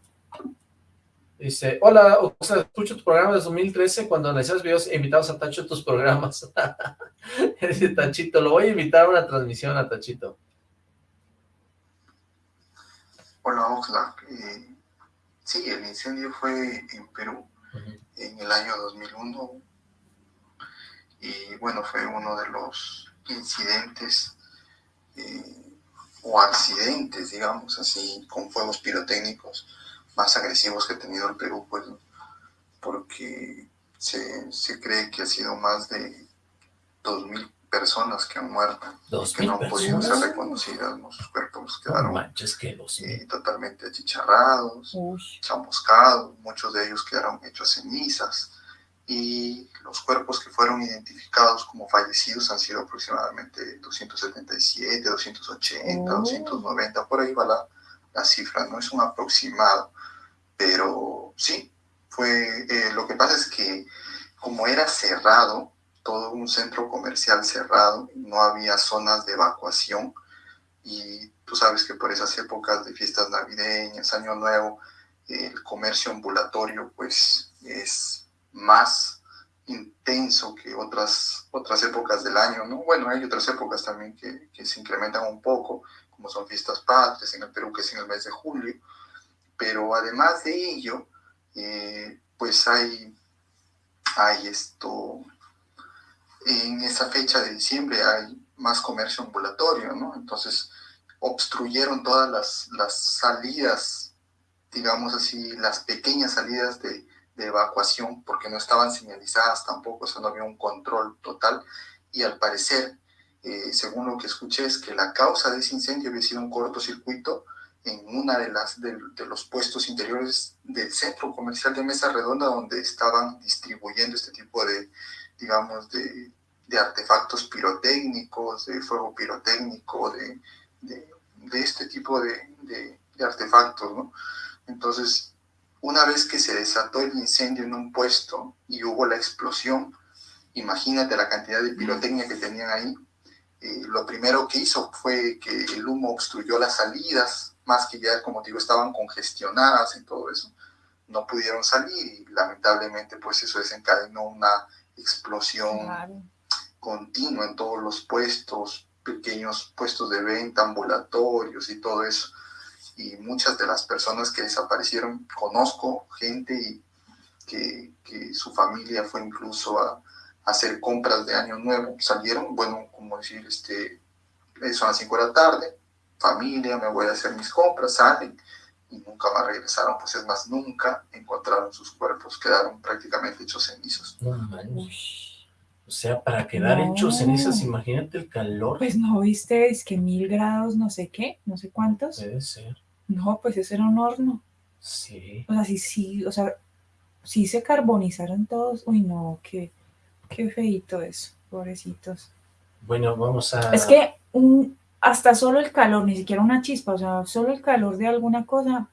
Dice, hola, o sea, escucho tu programa desde 2013 cuando analizas videos e invitados a Tacho a tus programas. <laughs> Dice Tachito, lo voy a invitar a una transmisión a Tachito. Hola Oxlack, Eh, sí, el incendio fue en Perú en el año 2001 y bueno, fue uno de los incidentes eh, o accidentes, digamos así, con fuegos pirotécnicos más agresivos que ha tenido el Perú, pues, ¿no? porque se, se cree que ha sido más de 2.000 personas que han muerto, ¿Dos que no han podido ser reconocidas, ¿no? sus cuerpos quedaron manches, que los... eh, totalmente achicharrados, chamuscados, muchos de ellos quedaron hechos cenizas y los cuerpos que fueron identificados como fallecidos han sido aproximadamente 277, 280, Oh. 290, por ahí va la, la cifra, no es un aproximado, pero sí, fue, eh, lo que pasa es que como era cerrado, todo un centro comercial cerrado, no había zonas de evacuación, y tú sabes que por esas épocas de fiestas navideñas, Año Nuevo, el comercio ambulatorio pues es más intenso que otras, otras épocas del año, ¿no? Bueno, hay otras épocas también que, que se incrementan un poco, como son fiestas patrias en el Perú, que es en el mes de julio, pero además de ello, eh, pues hay, hay esto, en esa fecha de diciembre hay más comercio ambulatorio, ¿no? Entonces obstruyeron todas las, las salidas, digamos así, las pequeñas salidas de, evacuación, porque no estaban señalizadas tampoco, o sea, no había un control total, y al parecer, eh, según lo que escuché, es que la causa de ese incendio había sido un cortocircuito en una de las de, de los puestos interiores del centro comercial de Mesa Redonda, donde estaban distribuyendo este tipo de, digamos, de, de artefactos pirotécnicos, de fuego pirotécnico, de, de, este tipo de artefactos, ¿no? Entonces, una vez que se desató el incendio en un puesto y hubo la explosión, imagínate la cantidad de pirotecnia que tenían ahí. Eh, lo primero que hizo fue que el humo obstruyó las salidas, más que ya, como digo, estaban congestionadas y todo eso. No pudieron salir y lamentablemente pues eso desencadenó una explosión continua en todos los puestos, pequeños puestos de venta, ambulatorios y todo eso y muchas de las personas que desaparecieron, conozco gente y que, que su familia fue incluso a, hacer compras de Año Nuevo, salieron, bueno, como decir, este, son las 5 de la tarde, familia, me voy a hacer mis compras, salen y nunca más regresaron, pues es más, nunca encontraron sus cuerpos, quedaron prácticamente hechos cenizos. No O sea, para quedar hechos cenizas, imagínate el calor. Pues no viste, es que mil grados, no sé qué, no sé cuántos. Puede ser. No, pues eso era un horno. Sí. O sea, sí, sí, o sea, sí se carbonizaron todos. Uy, no, qué, qué feito eso, pobrecitos. Bueno, vamos a... Es que un, hasta solo el calor, ni siquiera una chispa, o sea, solo el calor de alguna cosa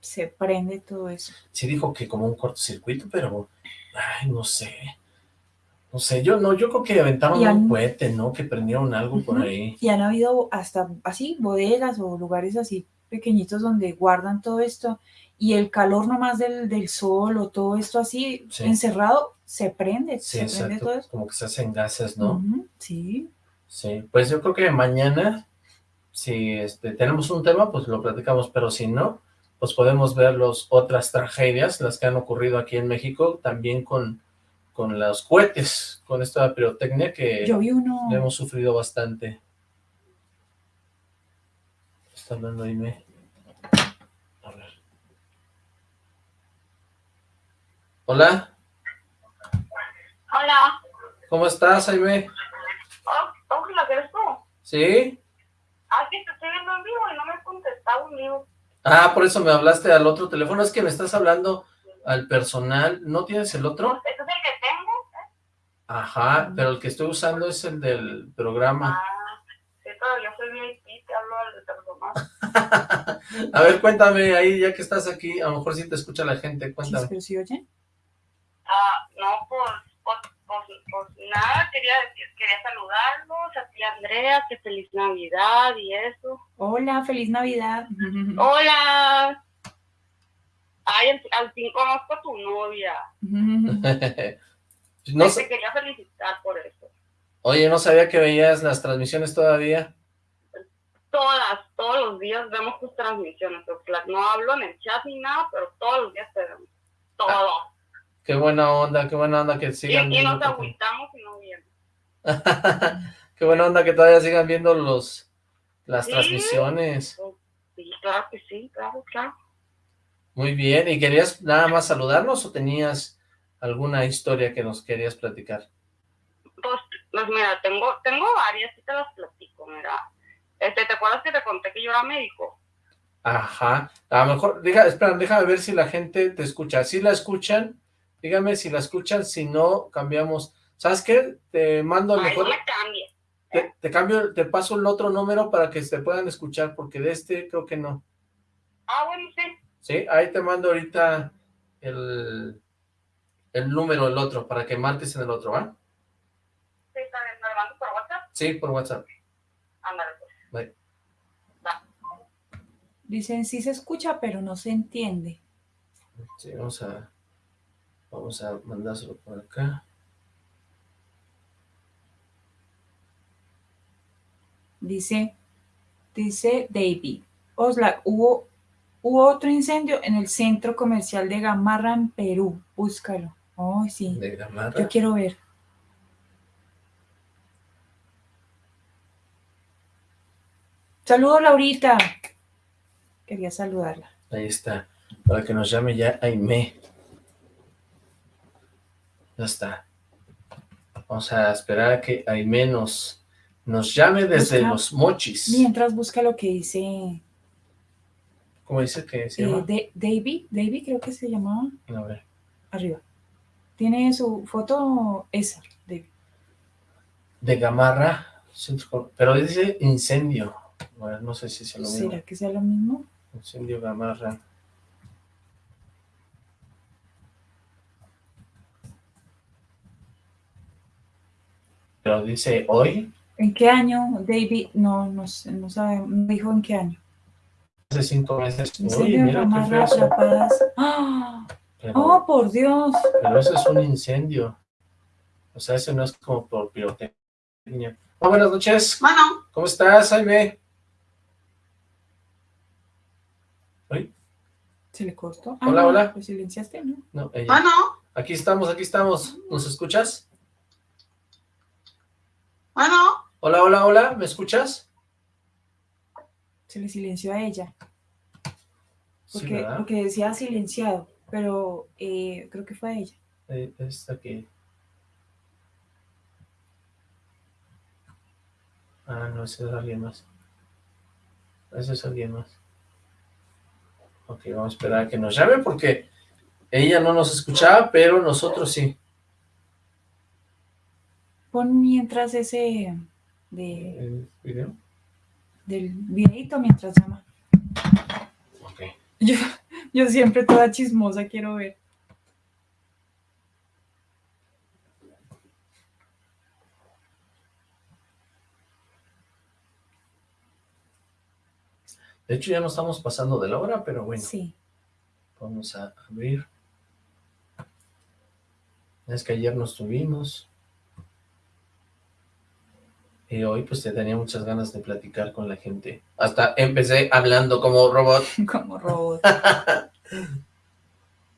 se prende todo eso. Sí dijo que como un cortocircuito, pero, ay, no sé. No sé, yo no, yo creo que aventaron un cohete, ¿no? Que prendieron algo por ahí. Y han habido hasta así bodegas o lugares así pequeñitos donde guardan todo esto y el calor nomás del, del sol o todo esto así encerrado se prende, sí, se prende todo eso. como que se hacen gases, ¿no? Sí. Sí, pues yo creo que mañana, si este, tenemos un tema, pues lo platicamos, pero si no, pues podemos ver los otras tragedias, las que han ocurrido aquí en México, también con, con los cohetes, con esta pirotecnia que hemos sufrido bastante. Está hablando Aime. A ver. Hola. Hola. ¿Cómo estás, Aime? Oh, ¿la eres tú? ¿Sí? Ah, sí, te estoy viendo en vivo y no me has contestado en vivo. Ah, por eso me hablaste al otro teléfono. Es que me estás hablando al personal. ¿No tienes el otro? Este es el que tengo. ¿eh? Ajá, pero el que estoy usando es el del programa. Ah, sí, pero yo soy VIP, te hablo al personal. <laughs> a ver, cuéntame ahí, ya que estás aquí, a lo mejor sí te escucha la gente, cuéntame. ¿Sí, sí oye? Ah, no, pues, pues, pues, pues, nada, quería, quería saludarlos, a ti Andrea, que feliz Navidad y eso. Hola, feliz Navidad. <laughs> Hola. Ay, al, fin conozco a tu novia. <laughs> no Te quería felicitar por eso. Oye, ¿no sabía que veías las transmisiones todavía? Todas, todos los días vemos tus transmisiones. No hablo en el chat ni nada, pero todos los días te vemos. Todo. Qué buena onda, qué buena onda que sigan y, y nos agüitamos y no vienen. <laughs> qué buena onda que todavía sigan viendo los las transmisiones. Sí, claro que sí, claro, claro. Muy bien, ¿y querías nada más saludarnos o tenías alguna historia que nos querías platicar? Pues, pues mira, tengo, tengo varias y te las platico, mira. Este, ¿Te acuerdas que te conté que yo era médico? Ajá, a lo mejor, deja, espera, déjame ver si la gente te escucha. Si la escuchan, Dígame si la escuchan, si no, cambiamos. ¿Sabes qué? Te mando el mejor... no me cambie. Te, te, cambio, te paso el otro número para que se puedan escuchar, porque de este creo que no. Ah, bueno, sí. Sí, ahí te mando ahorita el, el número, el otro, para que marques en el otro, ¿va? Sí, está bien. ¿Me lo mando por WhatsApp? Sí, por WhatsApp. Ándale, pues. Dicen, sí se escucha, pero no se entiende. Sí, vamos a... Vamos a mandárselo por acá. Dice, dice David, Osla, hubo, hubo otro incendio en el centro comercial de Gamarra en Perú. Búscalo. Oh, sí. De Gamarra. Yo quiero ver. Saludos, Laurita. Quería saludarla. Ahí está. Para que nos llame ya Aime. Ya está. Vamos a esperar a que Aime nos, nos llame desde los mochis. Mientras busca lo que dice... ¿Cómo dice que se eh, llama? de, David, David creo que se llamaba. A ver. Arriba. Tiene su foto esa. De Gamarra, pero dice incendio. Bueno, no sé si es lo mismo. ¿Será que sea lo mismo? Incendio Gamarra. Pero dice hoy. ¿En qué año, David? No, no sé, no sabe, no dijo en qué año. Hace cinco meses. Uy, mira qué feo. Atrapadas. ¡Oh! ¡Oh, por Dios! Pero eso es un incendio. O sea, eso no es como por pirotecnia. Oh, buenas noches. Bueno. ¿Cómo estás, Jaime? ¿Oye? ¿Se le cortó? Hola, ah, hola. Pues silenciaste, ¿no? No, ella. Bueno. Aquí estamos, aquí estamos. ¿Nos escuchas? Bueno. Hola, hola, hola, ¿me escuchas? Se le silenció a ella. Porque, porque decía silenciado, pero eh, creo que fue ella. Eh, esta aquí. Ah, no, ese es alguien más. Ese es alguien más. Ok, vamos a esperar a que nos llame porque ella no nos escuchaba, pero nosotros sí. Pon mientras ese de... ¿El video? Del videito mientras llama. Ok. Yo, yo siempre toda chismosa quiero ver. De hecho, ya no estamos pasando de la hora, pero bueno. Sí. Vamos a abrir. Es que ayer nos tuvimos. Y hoy pues te tenía muchas ganas de platicar con la gente. Hasta empecé hablando como robot. <laughs> Como robot. <laughs>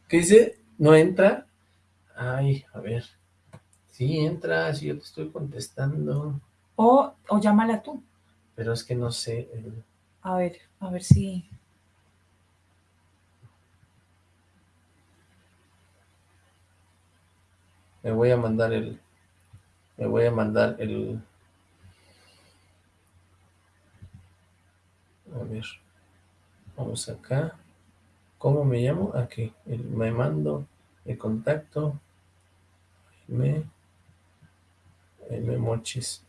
¿Qué dice? ¿No entra? Ay, a ver. Sí, entra, sí, yo te estoy contestando. O, o llámala tú. Pero es que no sé. el- A ver, a ver si... Me voy a mandar el... Me voy a mandar el... A ver. Vamos acá. ¿Cómo me llamo? Aquí. El- me mando el contacto. Me... Me mochis.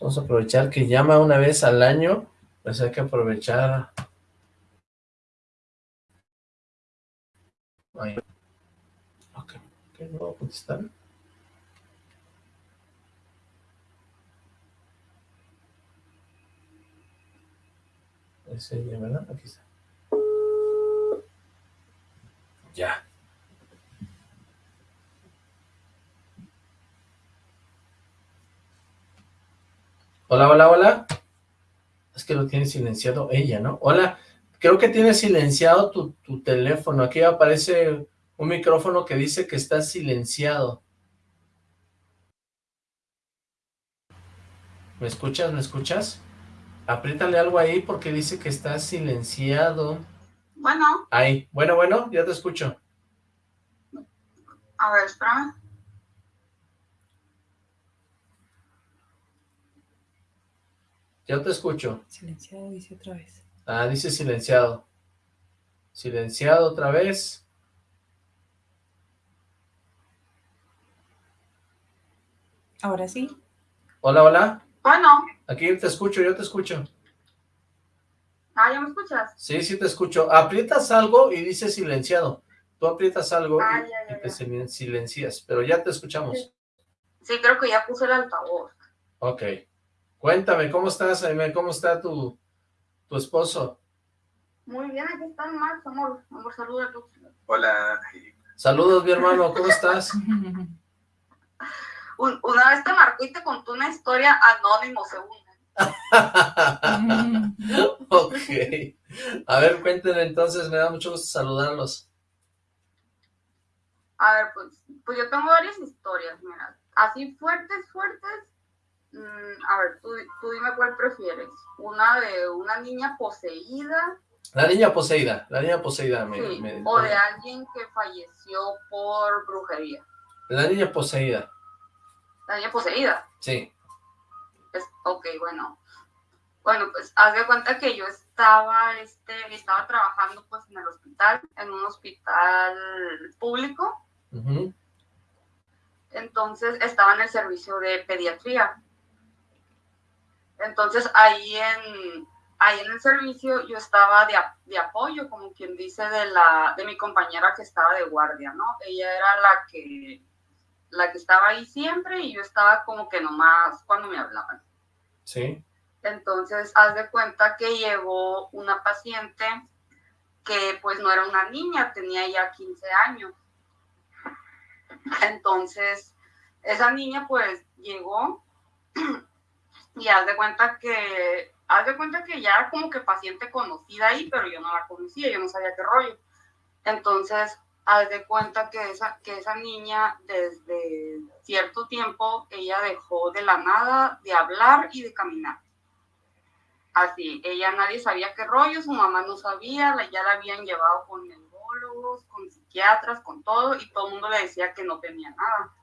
Vamos a aprovechar que llama una vez al año. Pues hay que aprovechar. Ahí. Ok. Ok, no voy a contestar. ¿Verdad? Aquí está. Ya. Hola, hola, hola. Es que lo tiene silenciado ella, ¿no? Hola, creo que tiene silenciado tu, tu teléfono. Aquí aparece un micrófono que dice que está silenciado. ¿Me escuchas? ¿Me escuchas? Apriétale algo ahí porque dice que está silenciado. Bueno, Ahí. Bueno, bueno, ya te escucho. a ver, espérame. Ya te escucho. Silenciado dice otra vez. Ah, dice silenciado. Silenciado otra vez. Ahora sí. Hola, hola. Bueno, Aquí te escucho, yo te escucho. ah, ¿ya me escuchas? Sí, sí te escucho. Aprietas algo y dice silenciado. Tú aprietas algo Ah, y, ya, ya, y te silen- silencias, pero ya te escuchamos. Sí, creo que ya puse el altavoz. Ok. Cuéntame, ¿cómo estás, Aime? ¿Cómo está tu, tu esposo? Muy bien, aquí están, Max, amor. Amor, saluda a todos. Hola. Saludos, mi hermano, ¿cómo estás? <laughs> Un- una vez te marcó y te contó una historia anónimo, según. <laughs> ok. A ver, cuéntenme entonces, me da mucho gusto saludarlos. A ver, pues, pues yo tengo varias historias, mira. Así fuertes, fuertes. mm, a ver, tú, tú dime cuál prefieres. Una de una niña poseída La niña poseída, la niña poseída. Me, sí, me- o de alguien que falleció por brujería. La niña poseída, La niña poseída. sí. Es, ok, bueno. Bueno, pues haz de cuenta que yo estaba, este, estaba trabajando pues en el hospital, en un hospital público. Entonces estaba en el servicio de pediatría. Entonces ahí en, ahí en el servicio yo estaba de, de apoyo, como quien dice, de, la, de mi compañera que estaba de guardia, ¿no? Ella era la que, la que estaba ahí siempre y yo estaba como que nomás cuando me hablaban. Sí. Entonces, haz de cuenta que llegó una paciente que pues no era una niña, tenía ya 15 años. Entonces, esa niña pues llegó <clears throat> y haz de cuenta que, haz de cuenta que ya era como que paciente conocida ahí, pero yo no la conocía, yo no sabía qué rollo. Entonces, haz de cuenta que esa, que esa niña desde cierto tiempo, ella dejó de la nada de hablar y de caminar. así, ella nadie sabía qué rollo, su mamá no sabía, ya la habían llevado con neurólogos, con psiquiatras, con todo, y todo el mundo le decía que no tenía nada.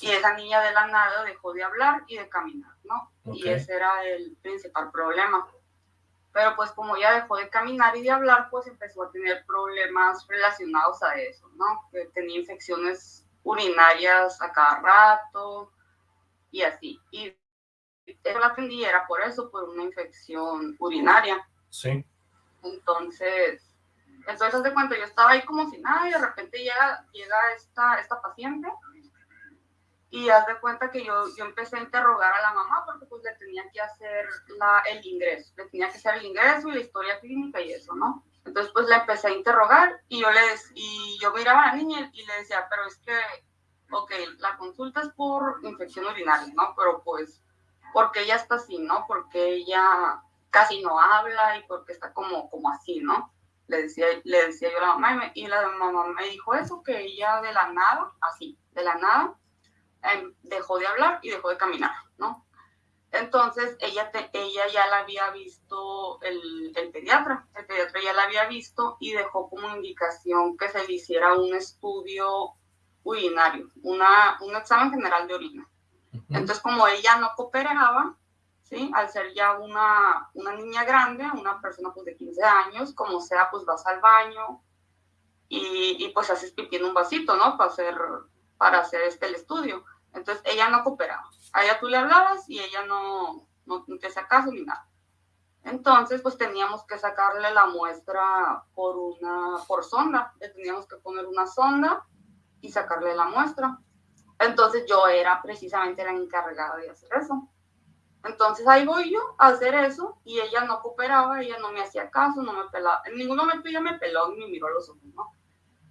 Y esa niña de la nada dejó de hablar y de caminar, ¿no? Y ese era el principal problema. Pero pues como ya dejó de caminar y de hablar, pues empezó a tener problemas relacionados a eso, ¿no? Que tenía infecciones urinarias a cada rato y así. Y eso la atendí era por eso, por una infección urinaria. Sí. Entonces, entonces de cuenta, yo estaba ahí como si nada y de repente llega, llega esta, esta paciente y haz de cuenta que yo, yo empecé a interrogar a la mamá porque pues le tenía que hacer la, el ingreso, le tenía que hacer el ingreso y la historia clínica y eso, ¿no? Entonces pues le empecé a interrogar y yo, le, y yo miraba a la niña y le decía, pero es que, ok, la consulta es por infección urinaria, ¿no? Pero pues, porque ella está así, ¿no? Porque ella casi no habla y porque está como, como así, ¿no? Le decía, le decía yo a la mamá y, y la mamá me dijo eso, que ella de la nada, así, de la nada, dejó de hablar y dejó de caminar, ¿no? Entonces ella, ella ya la había visto el, el, pediatra, el pediatra ya la había visto y dejó como indicación que se le hiciera un estudio urinario, una, un examen general de orina. Entonces como ella no cooperaba, ¿sí? Al ser ya una, una niña grande, una persona pues de 15 años, como sea, pues vas al baño y, y pues haces pipí en un vasito, ¿no? Para hacer, para hacer este el estudio. Entonces ella no cooperaba. A ella tú le hablabas y ella no, no, te hacía caso ni nada. Entonces, pues teníamos que sacarle la muestra por una, por sonda. Le teníamos que poner una sonda y sacarle la muestra. Entonces yo era precisamente la encargada de hacer eso. Entonces ahí voy yo a hacer eso y ella no cooperaba, ella no me hacía caso, no me pelaba. En ningún momento ella me peló ni me miró los ojos, ¿no?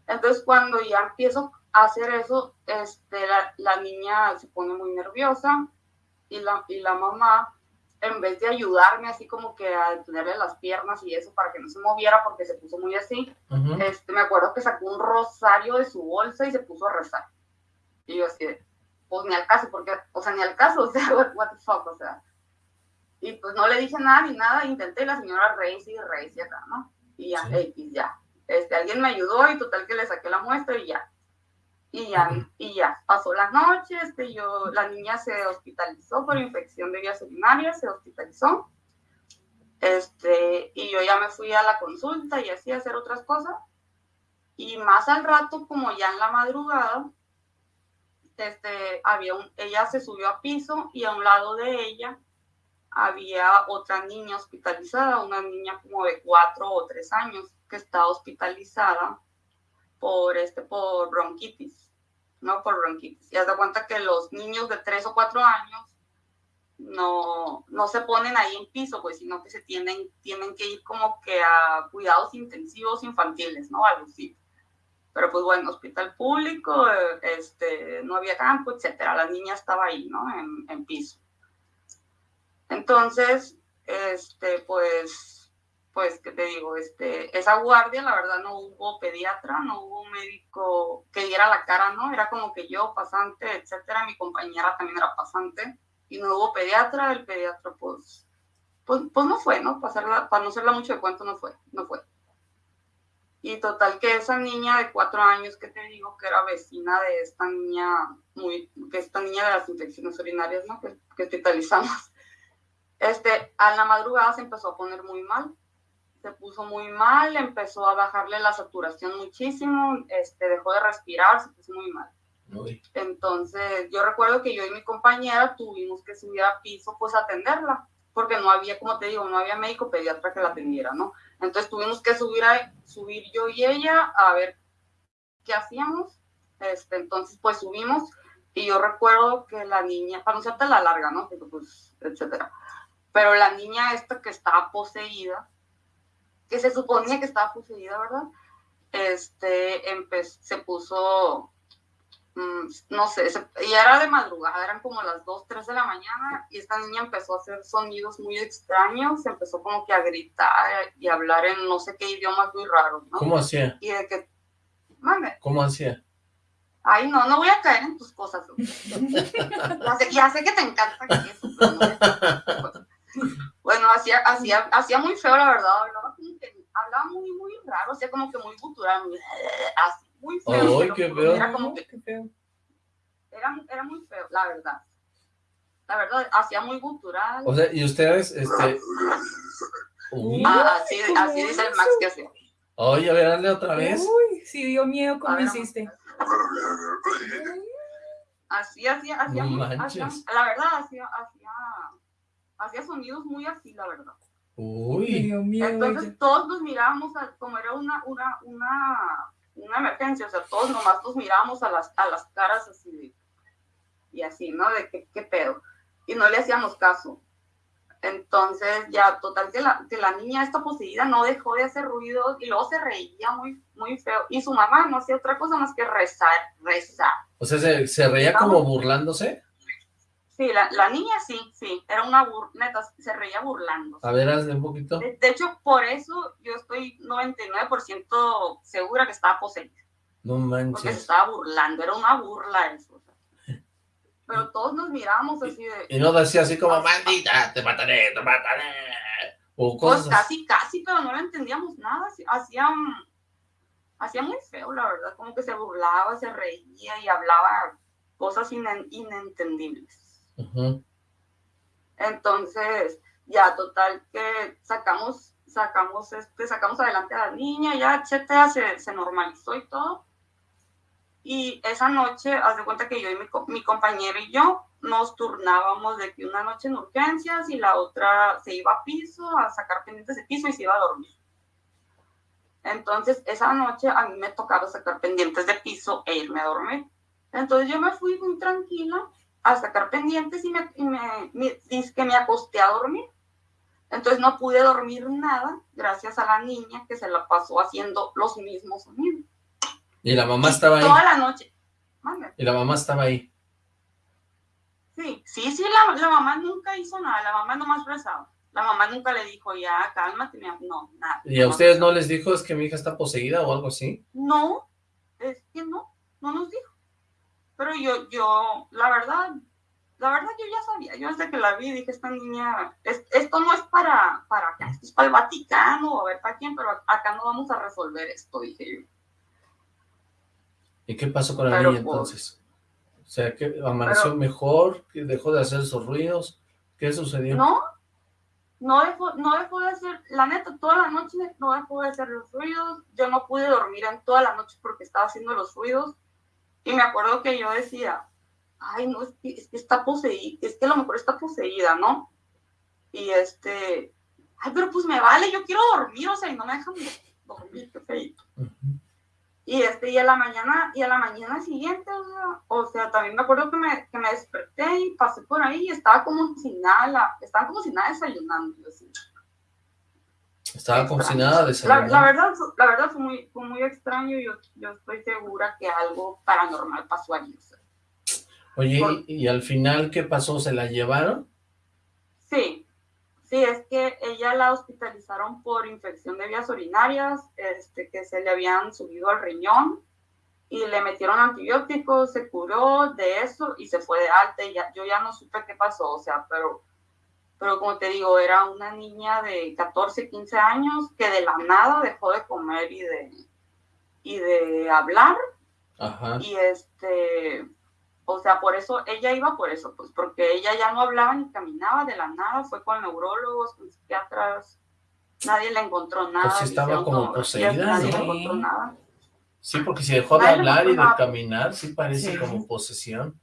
Entonces cuando ya empiezo hacer eso, este, la, la, niña se pone muy nerviosa y la, y la mamá, en vez de ayudarme así como que a tenerle las piernas y eso para que no se moviera porque se puso muy así, este, me acuerdo que sacó un rosario de su bolsa y se puso a rezar. Y yo así, pues ni al caso, porque, o sea, ni al caso, <laughs> o sea, what, the fuck, o sea. Y pues no le dije nada ni nada, intenté la señora Reis y Reis y acá, ¿no? Y ya, X, ya. Este, alguien me ayudó y total que le saqué la muestra y ya y ya, y ya, pasó la noche, este, yo, la niña se hospitalizó por infección de vías urinarias, se hospitalizó, este, y yo ya me fui a la consulta y así a hacer otras cosas, y más al rato, como ya en la madrugada, este, había un, ella se subió a piso y a un lado de ella había otra niña hospitalizada, una niña como de cuatro o tres años que estaba hospitalizada por, este, por bronquitis. ¿No? Por bronquitis. Y haz de cuenta que los niños de 3 o 4 años no, no se ponen ahí en piso, pues, sino que se tienen, tienen que ir como que a cuidados intensivos infantiles, ¿no? Algo así. Pero pues bueno, hospital público, este, no había campo, etcétera. La niña estaba ahí, ¿no? En, en piso. Entonces, este, pues pues, ¿qué te digo? Este, esa guardia, la verdad, no hubo pediatra, no hubo médico que diera la cara, ¿no? Era como que yo, pasante, etcétera, mi compañera también era pasante, y no hubo pediatra, el pediatra, pues, pues, pues no fue, ¿no? Para, para no hacerla mucho de cuento, no fue, no fue. Y total que esa niña de cuatro años que te digo que era vecina de esta niña, muy, que esta niña de las infecciones urinarias, ¿no? Que, que hospitalizamos. Este, a la madrugada se empezó a poner muy mal se puso muy mal, empezó a bajarle la saturación muchísimo, este, dejó de respirar, se puso muy mal. Entonces, yo recuerdo que yo y mi compañera tuvimos que subir a piso, pues, a atenderla, porque no había, como te digo, no había médico pediatra que la atendiera, ¿no? Entonces, tuvimos que subir, a, subir yo y ella a ver qué hacíamos. Este, entonces, pues, subimos y yo recuerdo que la niña, para no la larga, ¿no? pues, etcétera. Pero la niña esta que estaba poseída, que se suponía que estaba poseída, ¿verdad? Este, se puso, mm, no sé, y era de madrugada, eran como las 2, 3 de la mañana, y esta niña empezó a hacer sonidos muy extraños, empezó como que a gritar y a hablar en no sé qué idiomas muy raros, ¿no? ¿Cómo hacía? Y de que, mame. ¿Cómo hacía? Ay, no, no voy a caer en tus cosas. <laughs> ya, sé, ya, sé, que te encanta eso, pero no <laughs> Bueno, hacía, hacía, hacía muy feo, la verdad, hablaba como que, hablaba muy, muy raro, hacía como que muy gutural, muy, así, muy feo. Ay, qué feo. Era como que, era, era muy feo, la verdad. La verdad, hacía muy gutural. O sea, y ustedes, este... Uy. Ah, así, así dice el Max que hacía. Oye, a ver, dale otra vez. Uy, sí dio miedo como hiciste. Así, hacía, hacía, No hacía- la verdad, hacía, hacía, hacía sonidos muy así, la verdad. Uy. miedo. Entonces todos nos mirábamos, a- como era una, una, una, una emergencia, o sea, todos nomás nos mirábamos a las, a las caras así de, y así, ¿no? De qué, qué pedo. Y no le hacíamos caso. Entonces, ya, total, que la, que la niña esta poseída no dejó de hacer ruidos y luego se reía muy, muy feo. Y su mamá no hacía otra cosa más que rezar, rezar. O sea, ¿se, se reía como burlándose? Sí, la, la niña sí, sí, era una bur neta, se reía burlando. A ver, hazle un poquito. De, de hecho, por eso yo estoy 99% segura que estaba poseída, No porque se manches. estaba burlando, era una burla eso. <laughs> Pero todos nos mirábamos así de, Y no decía así como, maldita, te mataré, te mataré. O pues cosas casi, casi, pero no lo entendíamos nada, así- hacía, hacía muy feo, la verdad, como que se burlaba, se reía y hablaba cosas inen- inentendibles. Ujú. Entonces, ya total que sacamos, sacamos, este, sacamos adelante a la niña, ya, etcétera, se, se normalizó y todo. Y esa noche, haz de cuenta que yo y mi, mi compañero y yo nos turnábamos de que una noche en urgencias y la otra se iba a piso a sacar pendientes de piso y se iba a dormir. Entonces, esa noche a mí me tocaba sacar pendientes de piso e irme a dormir. Entonces yo me fui muy tranquila a sacar pendientes y me, y me, me- que me acosté a dormir. Entonces no pude dormir nada gracias a la niña que se la pasó haciendo los mismos sonidos. Y la mamá estaba ahí. Toda la noche. Y la mamá estaba ahí. Sí, sí, sí, la, la mamá nunca hizo nada, la mamá nomás rezaba. La mamá nunca le dijo, ya, cálmate, mi am-". no, nada. ¿Y a ustedes no les dijo es que mi hija está poseída o algo así? No, es que no, no nos dijo. Pero yo, yo, la verdad, la verdad yo ya sabía, yo desde que la vi dije, esta niña, es- esto no es para, para acá, esto es para el Vaticano a ver para quién, pero acá no vamos a resolver esto, dije yo. ¿Y qué pasó con la Pero niña entonces? O sea, que amaneció Pero- mejor, que dejó de hacer esos ruidos. ¿Qué sucedió? No, no dejó, no dejó de hacer, la neta, toda la noche no dejó de hacer los ruidos. Yo no pude dormir en toda la noche porque estaba haciendo los ruidos. Y me acuerdo que yo decía, ay, no, es que, es que está poseída, es que a lo mejor está poseída, ¿no? Y este, ay, pero pues me vale, yo quiero dormir, o sea, y no me dejan dormir, qué feito. Y este, y a la mañana, y a la mañana siguiente, o sea, o sea, también me acuerdo que me, que me desperté y pasé por ahí y estaba como sin nada, la- estaba como sin nada desayunando. así. Estaba como si nada La, la verdad, la verdad fue muy, fue muy extraño y yo, yo estoy segura que algo paranormal pasó allí. Oye, ¿y, y al final qué pasó? ¿Se la llevaron? Sí, sí, es que ella la hospitalizaron por infección de vías urinarias, este, que se le habían subido al riñón y le metieron antibióticos, se curó de eso y se fue de alta y ya, yo ya no supe qué pasó, o sea, pero, pero como te digo, era una niña de 14, 15 años que de la nada dejó de comer y de, y de hablar Ajá. y este, o sea, por eso, ella iba por eso, pues porque ella ya no hablaba ni caminaba de la nada, fue con neurólogos, con psiquiatras, nadie le encontró nada. Pues sí estaba como poseída, Nadie ¿no? le encontró nada. Sí, porque si dejó de Nadie hablar y de nada. caminar, sí parece Sí. como posesión.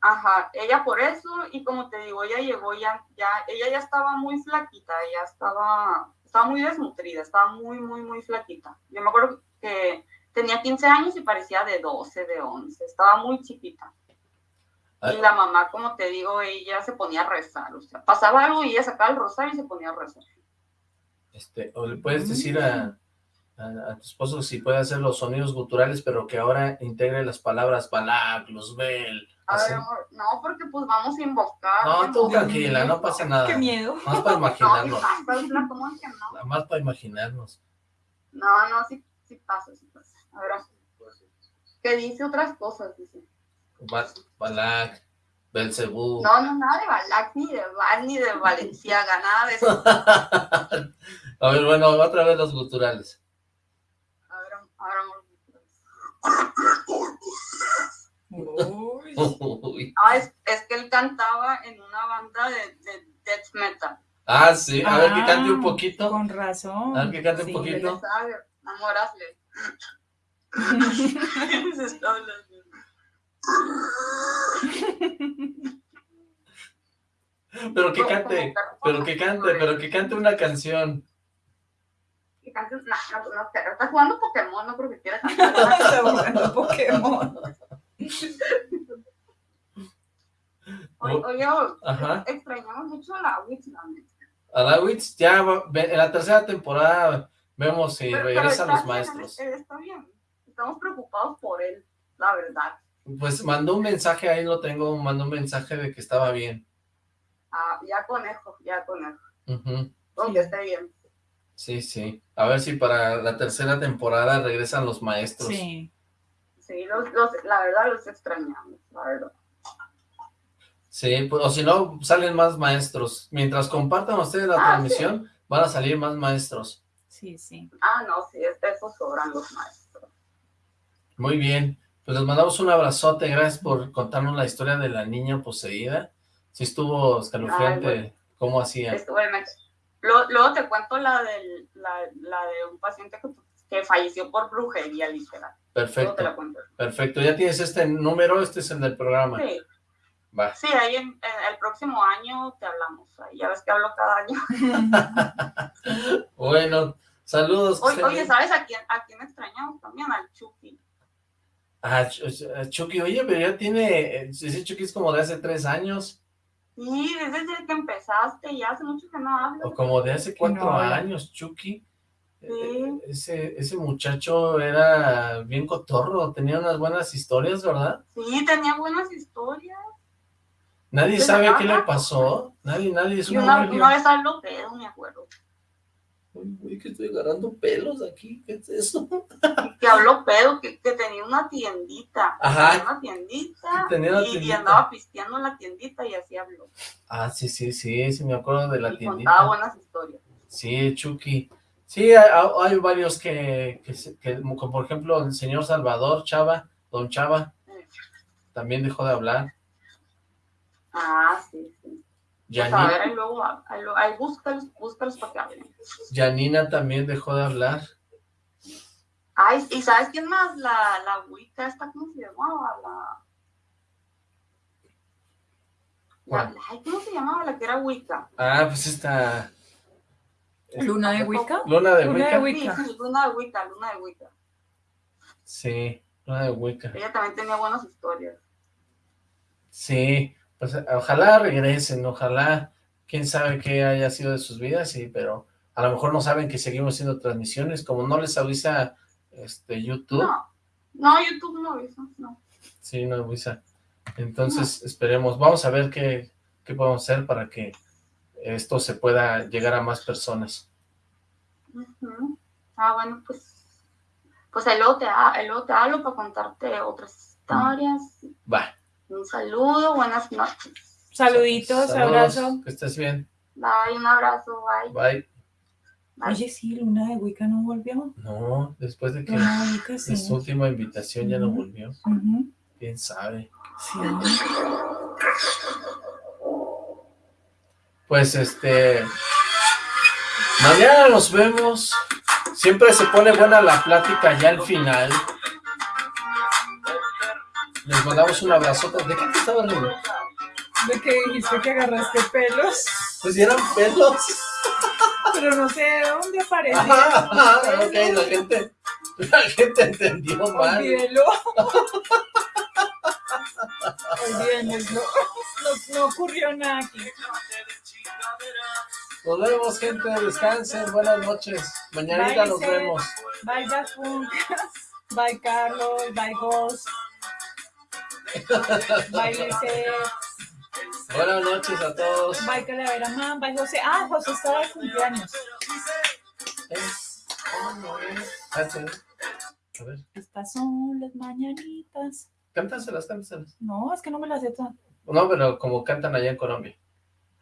Ajá, ella por eso, y como te digo, ella llegó ya, ya, ella ya estaba muy flaquita, ella estaba, estaba muy desnutrida, estaba muy, muy, muy flaquita. Yo me acuerdo que tenía 15 años y parecía de 12, de 11, estaba muy chiquita. Ah. Y la mamá, como te digo, ella se ponía a rezar, o sea, pasaba algo y ella sacaba el rosario y se ponía a rezar. Este, o le puedes decir a, a, a tu esposo si puede hacer los sonidos guturales, pero que ahora integre las palabras Balak, Luzbel, A así. ver, amor, no, porque pues vamos a invocar. No, tú tranquila, no pasa nada. Qué miedo. Más para <laughs> No, imaginarnos. hija, la- ¿cómo es que no? Nada más para imaginarnos. No, no, sí, sí pasa, sí pasa. A ver, que dice otras cosas, dice. Ba- Balak, Belcebú. No, no, nada de Balak, ni de Val, ni de Valenciaga, nada de eso. <laughs> A ver, bueno, otra vez los guturales. Uy. Ah, es, es que él cantaba en una banda de, de death metal. Ah, sí, a ver que cante un Ah, poquito. Con razón. A ver que cante Sí. un poquito. Sabe, amor, hazle. Se está hablando. Pero que cante, pero que cante, pero que cante una canción. Cantes, no, no, no, pero está jugando Pokémon, no creo que quiera cantar. <laughs> Está jugando Pokémon. Oye, oye, Ajá. extrañamos mucho a la Witch, la neta. A Lawitz ya va- ve- en la tercera temporada vemos si Pero- regresan los maestros. eh, Está bien, estamos preocupados por él, la verdad. Pues mandó un mensaje, ahí lo tengo, mandó un mensaje de que estaba bien. Ah, ya conejo, ya conejo. Ujú. Donde esté bien. Sí, sí. A ver si para la tercera temporada regresan los maestros. Sí. Sí, los, los, la verdad los extrañamos, la verdad. Sí, pues, o si no, salen más maestros. Mientras compartan ustedes la Ah, transmisión, van a salir más maestros. Sí, sí. Ah, no, sí, es de esos sobran los maestros. Muy bien. Pues les mandamos un abrazote. Gracias por contarnos la historia de la niña poseída. Sí estuvo escalofriante Ay, bueno. cómo hacía. Estuve me- Luego, luego te cuento la, del, la, la de un paciente que, que falleció por brujería, literal. Luego te Perfecto, la cuento. perfecto. Ya tienes este número, este es el del programa. Sí, Va. sí, ahí en, en el próximo año te hablamos. Ahí ya ves que hablo cada año. <laughs> Bueno, saludos. Oye, oye. ¿sabes a quién, a quién extrañamos también? Al Chucky. Ah, Ch- Ch- Chucky, oye, pero ya tiene, eh, ese Chucky es como de hace tres años, Sí, desde que empezaste, ya hace mucho que no hablo. o como de hace cuatro no años, Chucky. Sí. Ese, ese muchacho era bien cotorro, tenía unas buenas historias, ¿verdad? Sí, tenía buenas historias. Nadie Pues sabe nada. qué le pasó, nadie, nadie, es una, hombre una vez pedo, me acuerdo. Uy, güey, que estoy agarrando pelos aquí, ¿qué es eso? Que habló pedo, que, que tenía una tiendita. Ajá. Tenía una tiendita. Tenía una y, y tiendita. andaba pisteando en la tiendita y así habló. Ah, sí, sí, sí, sí, me acuerdo de la Y tiendita. contaba buenas historias. Sí, Chucky. Sí, hay, hay varios que, que, que, como por ejemplo, el señor Salvador Chava, don Chava, también dejó de hablar. Ah, sí, sí. Pues a ver, ahí luego, ahí, ahí búscalos, búscalos para que hablen. Janina también dejó de hablar. Ay, ¿y sabes quién más? La, la Wicca, esta, ¿cómo se llamaba? La, la, ¿Cómo se llamaba la que era Wicca? Ah, pues esta ¿Luna de Wicca? Luna de Luna de Wicca. Sí, sí, Luna de Wicca, Luna de Wicca. Sí, Luna de Wicca. Ella también tenía buenas historias. Sí, pues ojalá regresen, ojalá, quién sabe qué haya sido de sus vidas, sí, pero a lo mejor no saben que seguimos haciendo transmisiones, como no les avisa este YouTube, No, no, YouTube no hizo, no. sí, no avisa. Entonces esperemos, vamos a ver qué, qué podemos hacer para que esto se pueda llegar a más personas. Ah, bueno, pues, pues el luego te, luego te hablo para contarte otras historias. Va. Un saludo, buenas noches. Saluditos, Saludos, abrazo. Que estés bien. Bye, un abrazo, bye. Bye. Oye, sí, Luna de Wicca no volvió. No, después de que de sí. su última invitación ya no volvió. Ujú. Quién sabe. Sí. Pues este. Mañana nos vemos. Siempre se pone buena la plática ya al final. Les mandamos un abrazote. ¿De qué te estaba riendo? De que dijiste que agarraste pelos, Pues eran pelos. pero no sé de dónde aparecieron. Ajá, ok, la gente, la gente entendió mal. Olvídelo. Olvídenlo. No, no ocurrió nada aquí. Nos vemos, gente. Descansen. Buenas noches. Mañanita Bye, nos vemos. Bye, Dafun. Bye, Carlos. Bye, Ghost. Bye, Lisette. Buenas noches a todos. Bye, Calavera Man. Bye, José. Ah, José estaba de cumpleaños. Ah, sí. A ver, Estas son las mañanitas. cántaselas, cántaselas. No, es que no me las sé todas. No, pero como cantan allá en Colombia.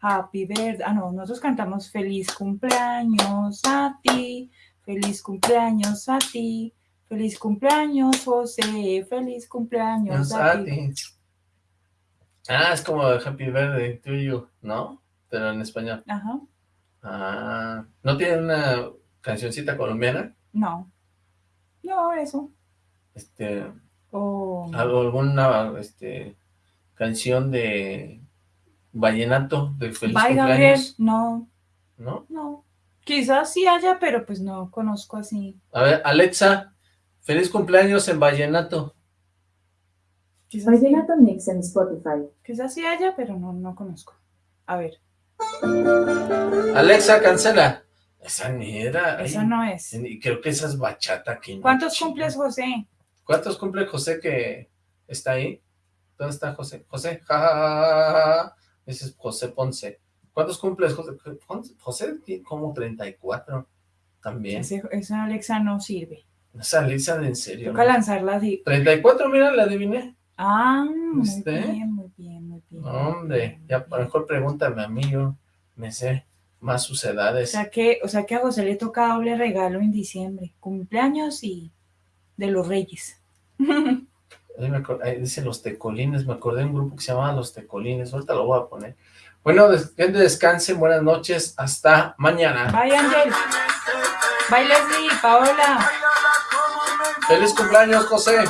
Happy birthday. Ah, no, nosotros cantamos feliz cumpleaños a ti, feliz cumpleaños a ti, feliz cumpleaños José, feliz cumpleaños a, ti. Ah, es como Happy Birthday to you, ¿no? Pero en español. Ajá. Ah, ¿no tiene una cancioncita colombiana? No. No, eso. Este... O... ¿Alguna este, canción de vallenato de feliz Bye, cumpleaños? Gabriel. No. ¿No? No. Quizás sí haya, pero pues no conozco así. A ver, Alexa, feliz cumpleaños en vallenato. Quizás Vallenato Mix en Spotify. Quizás sí haya, pero no, no conozco. A ver. Alexa, cancela. Esa ni era. Esa ay, no es. y Creo que esa es bachata. Que ¿Cuántos cumples, José? ¿Cuántos cumple José que está ahí? ¿Dónde está José? José, ja, ja, ja, ja, ja. Ese es José Ponce. ¿Cuántos cumples José? José tiene como 34 también. Ese- esa Alexa no sirve. Esa Lisa de en serio. Toca ¿no? lanzarla así. 34, mira, la adiviné. Ah, muy bien, muy bien, muy bien. Hombre, ya mejor pregúntame a mí, yo me sé más sus O edades. sea que, o sea que a José le toca doble regalo en diciembre, cumpleaños y de los Reyes. <laughs> Ahí me ahí dice Los Tecolines, me acordé de un grupo que se llamaba Los Tecolines, ahorita lo voy a poner. Bueno, que descansen, buenas noches, hasta mañana. Bye, Ángel. Bye, Leslie, Paola. ¡Feliz cumpleaños, José!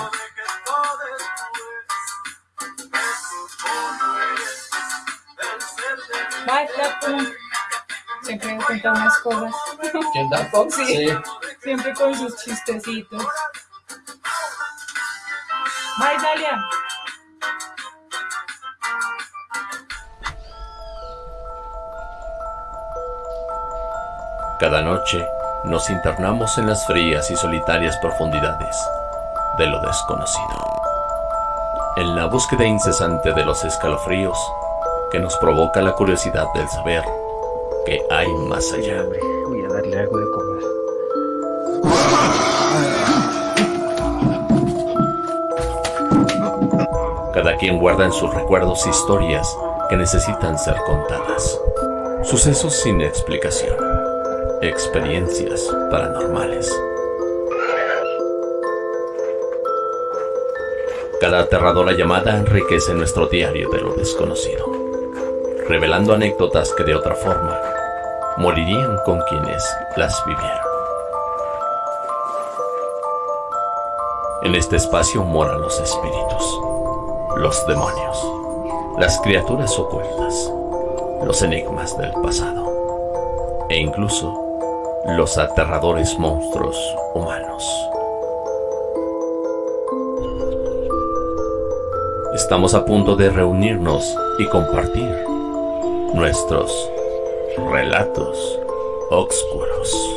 Bye, Flaco. Siempre cuenta unas cosas. ¿Quién da Fox? Sí. Sí. Siempre con sus chistecitos. Bye, Dalia. Cada noche nos internamos en las frías y solitarias profundidades de lo desconocido. En la búsqueda incesante de los escalofríos que nos provoca la curiosidad del saber que hay más allá. Voy a darle algo de comer. Cada quien guarda en sus recuerdos historias que necesitan ser contadas. Sucesos sin explicación. Experiencias paranormales. Cada aterradora llamada enriquece nuestro diario de lo desconocido, revelando anécdotas que de otra forma morirían con quienes las vivieron. En este espacio moran los espíritus, los demonios, las criaturas ocultas, los enigmas del pasado e incluso los aterradores monstruos humanos. Estamos a punto de reunirnos y compartir nuestros relatos oscuros.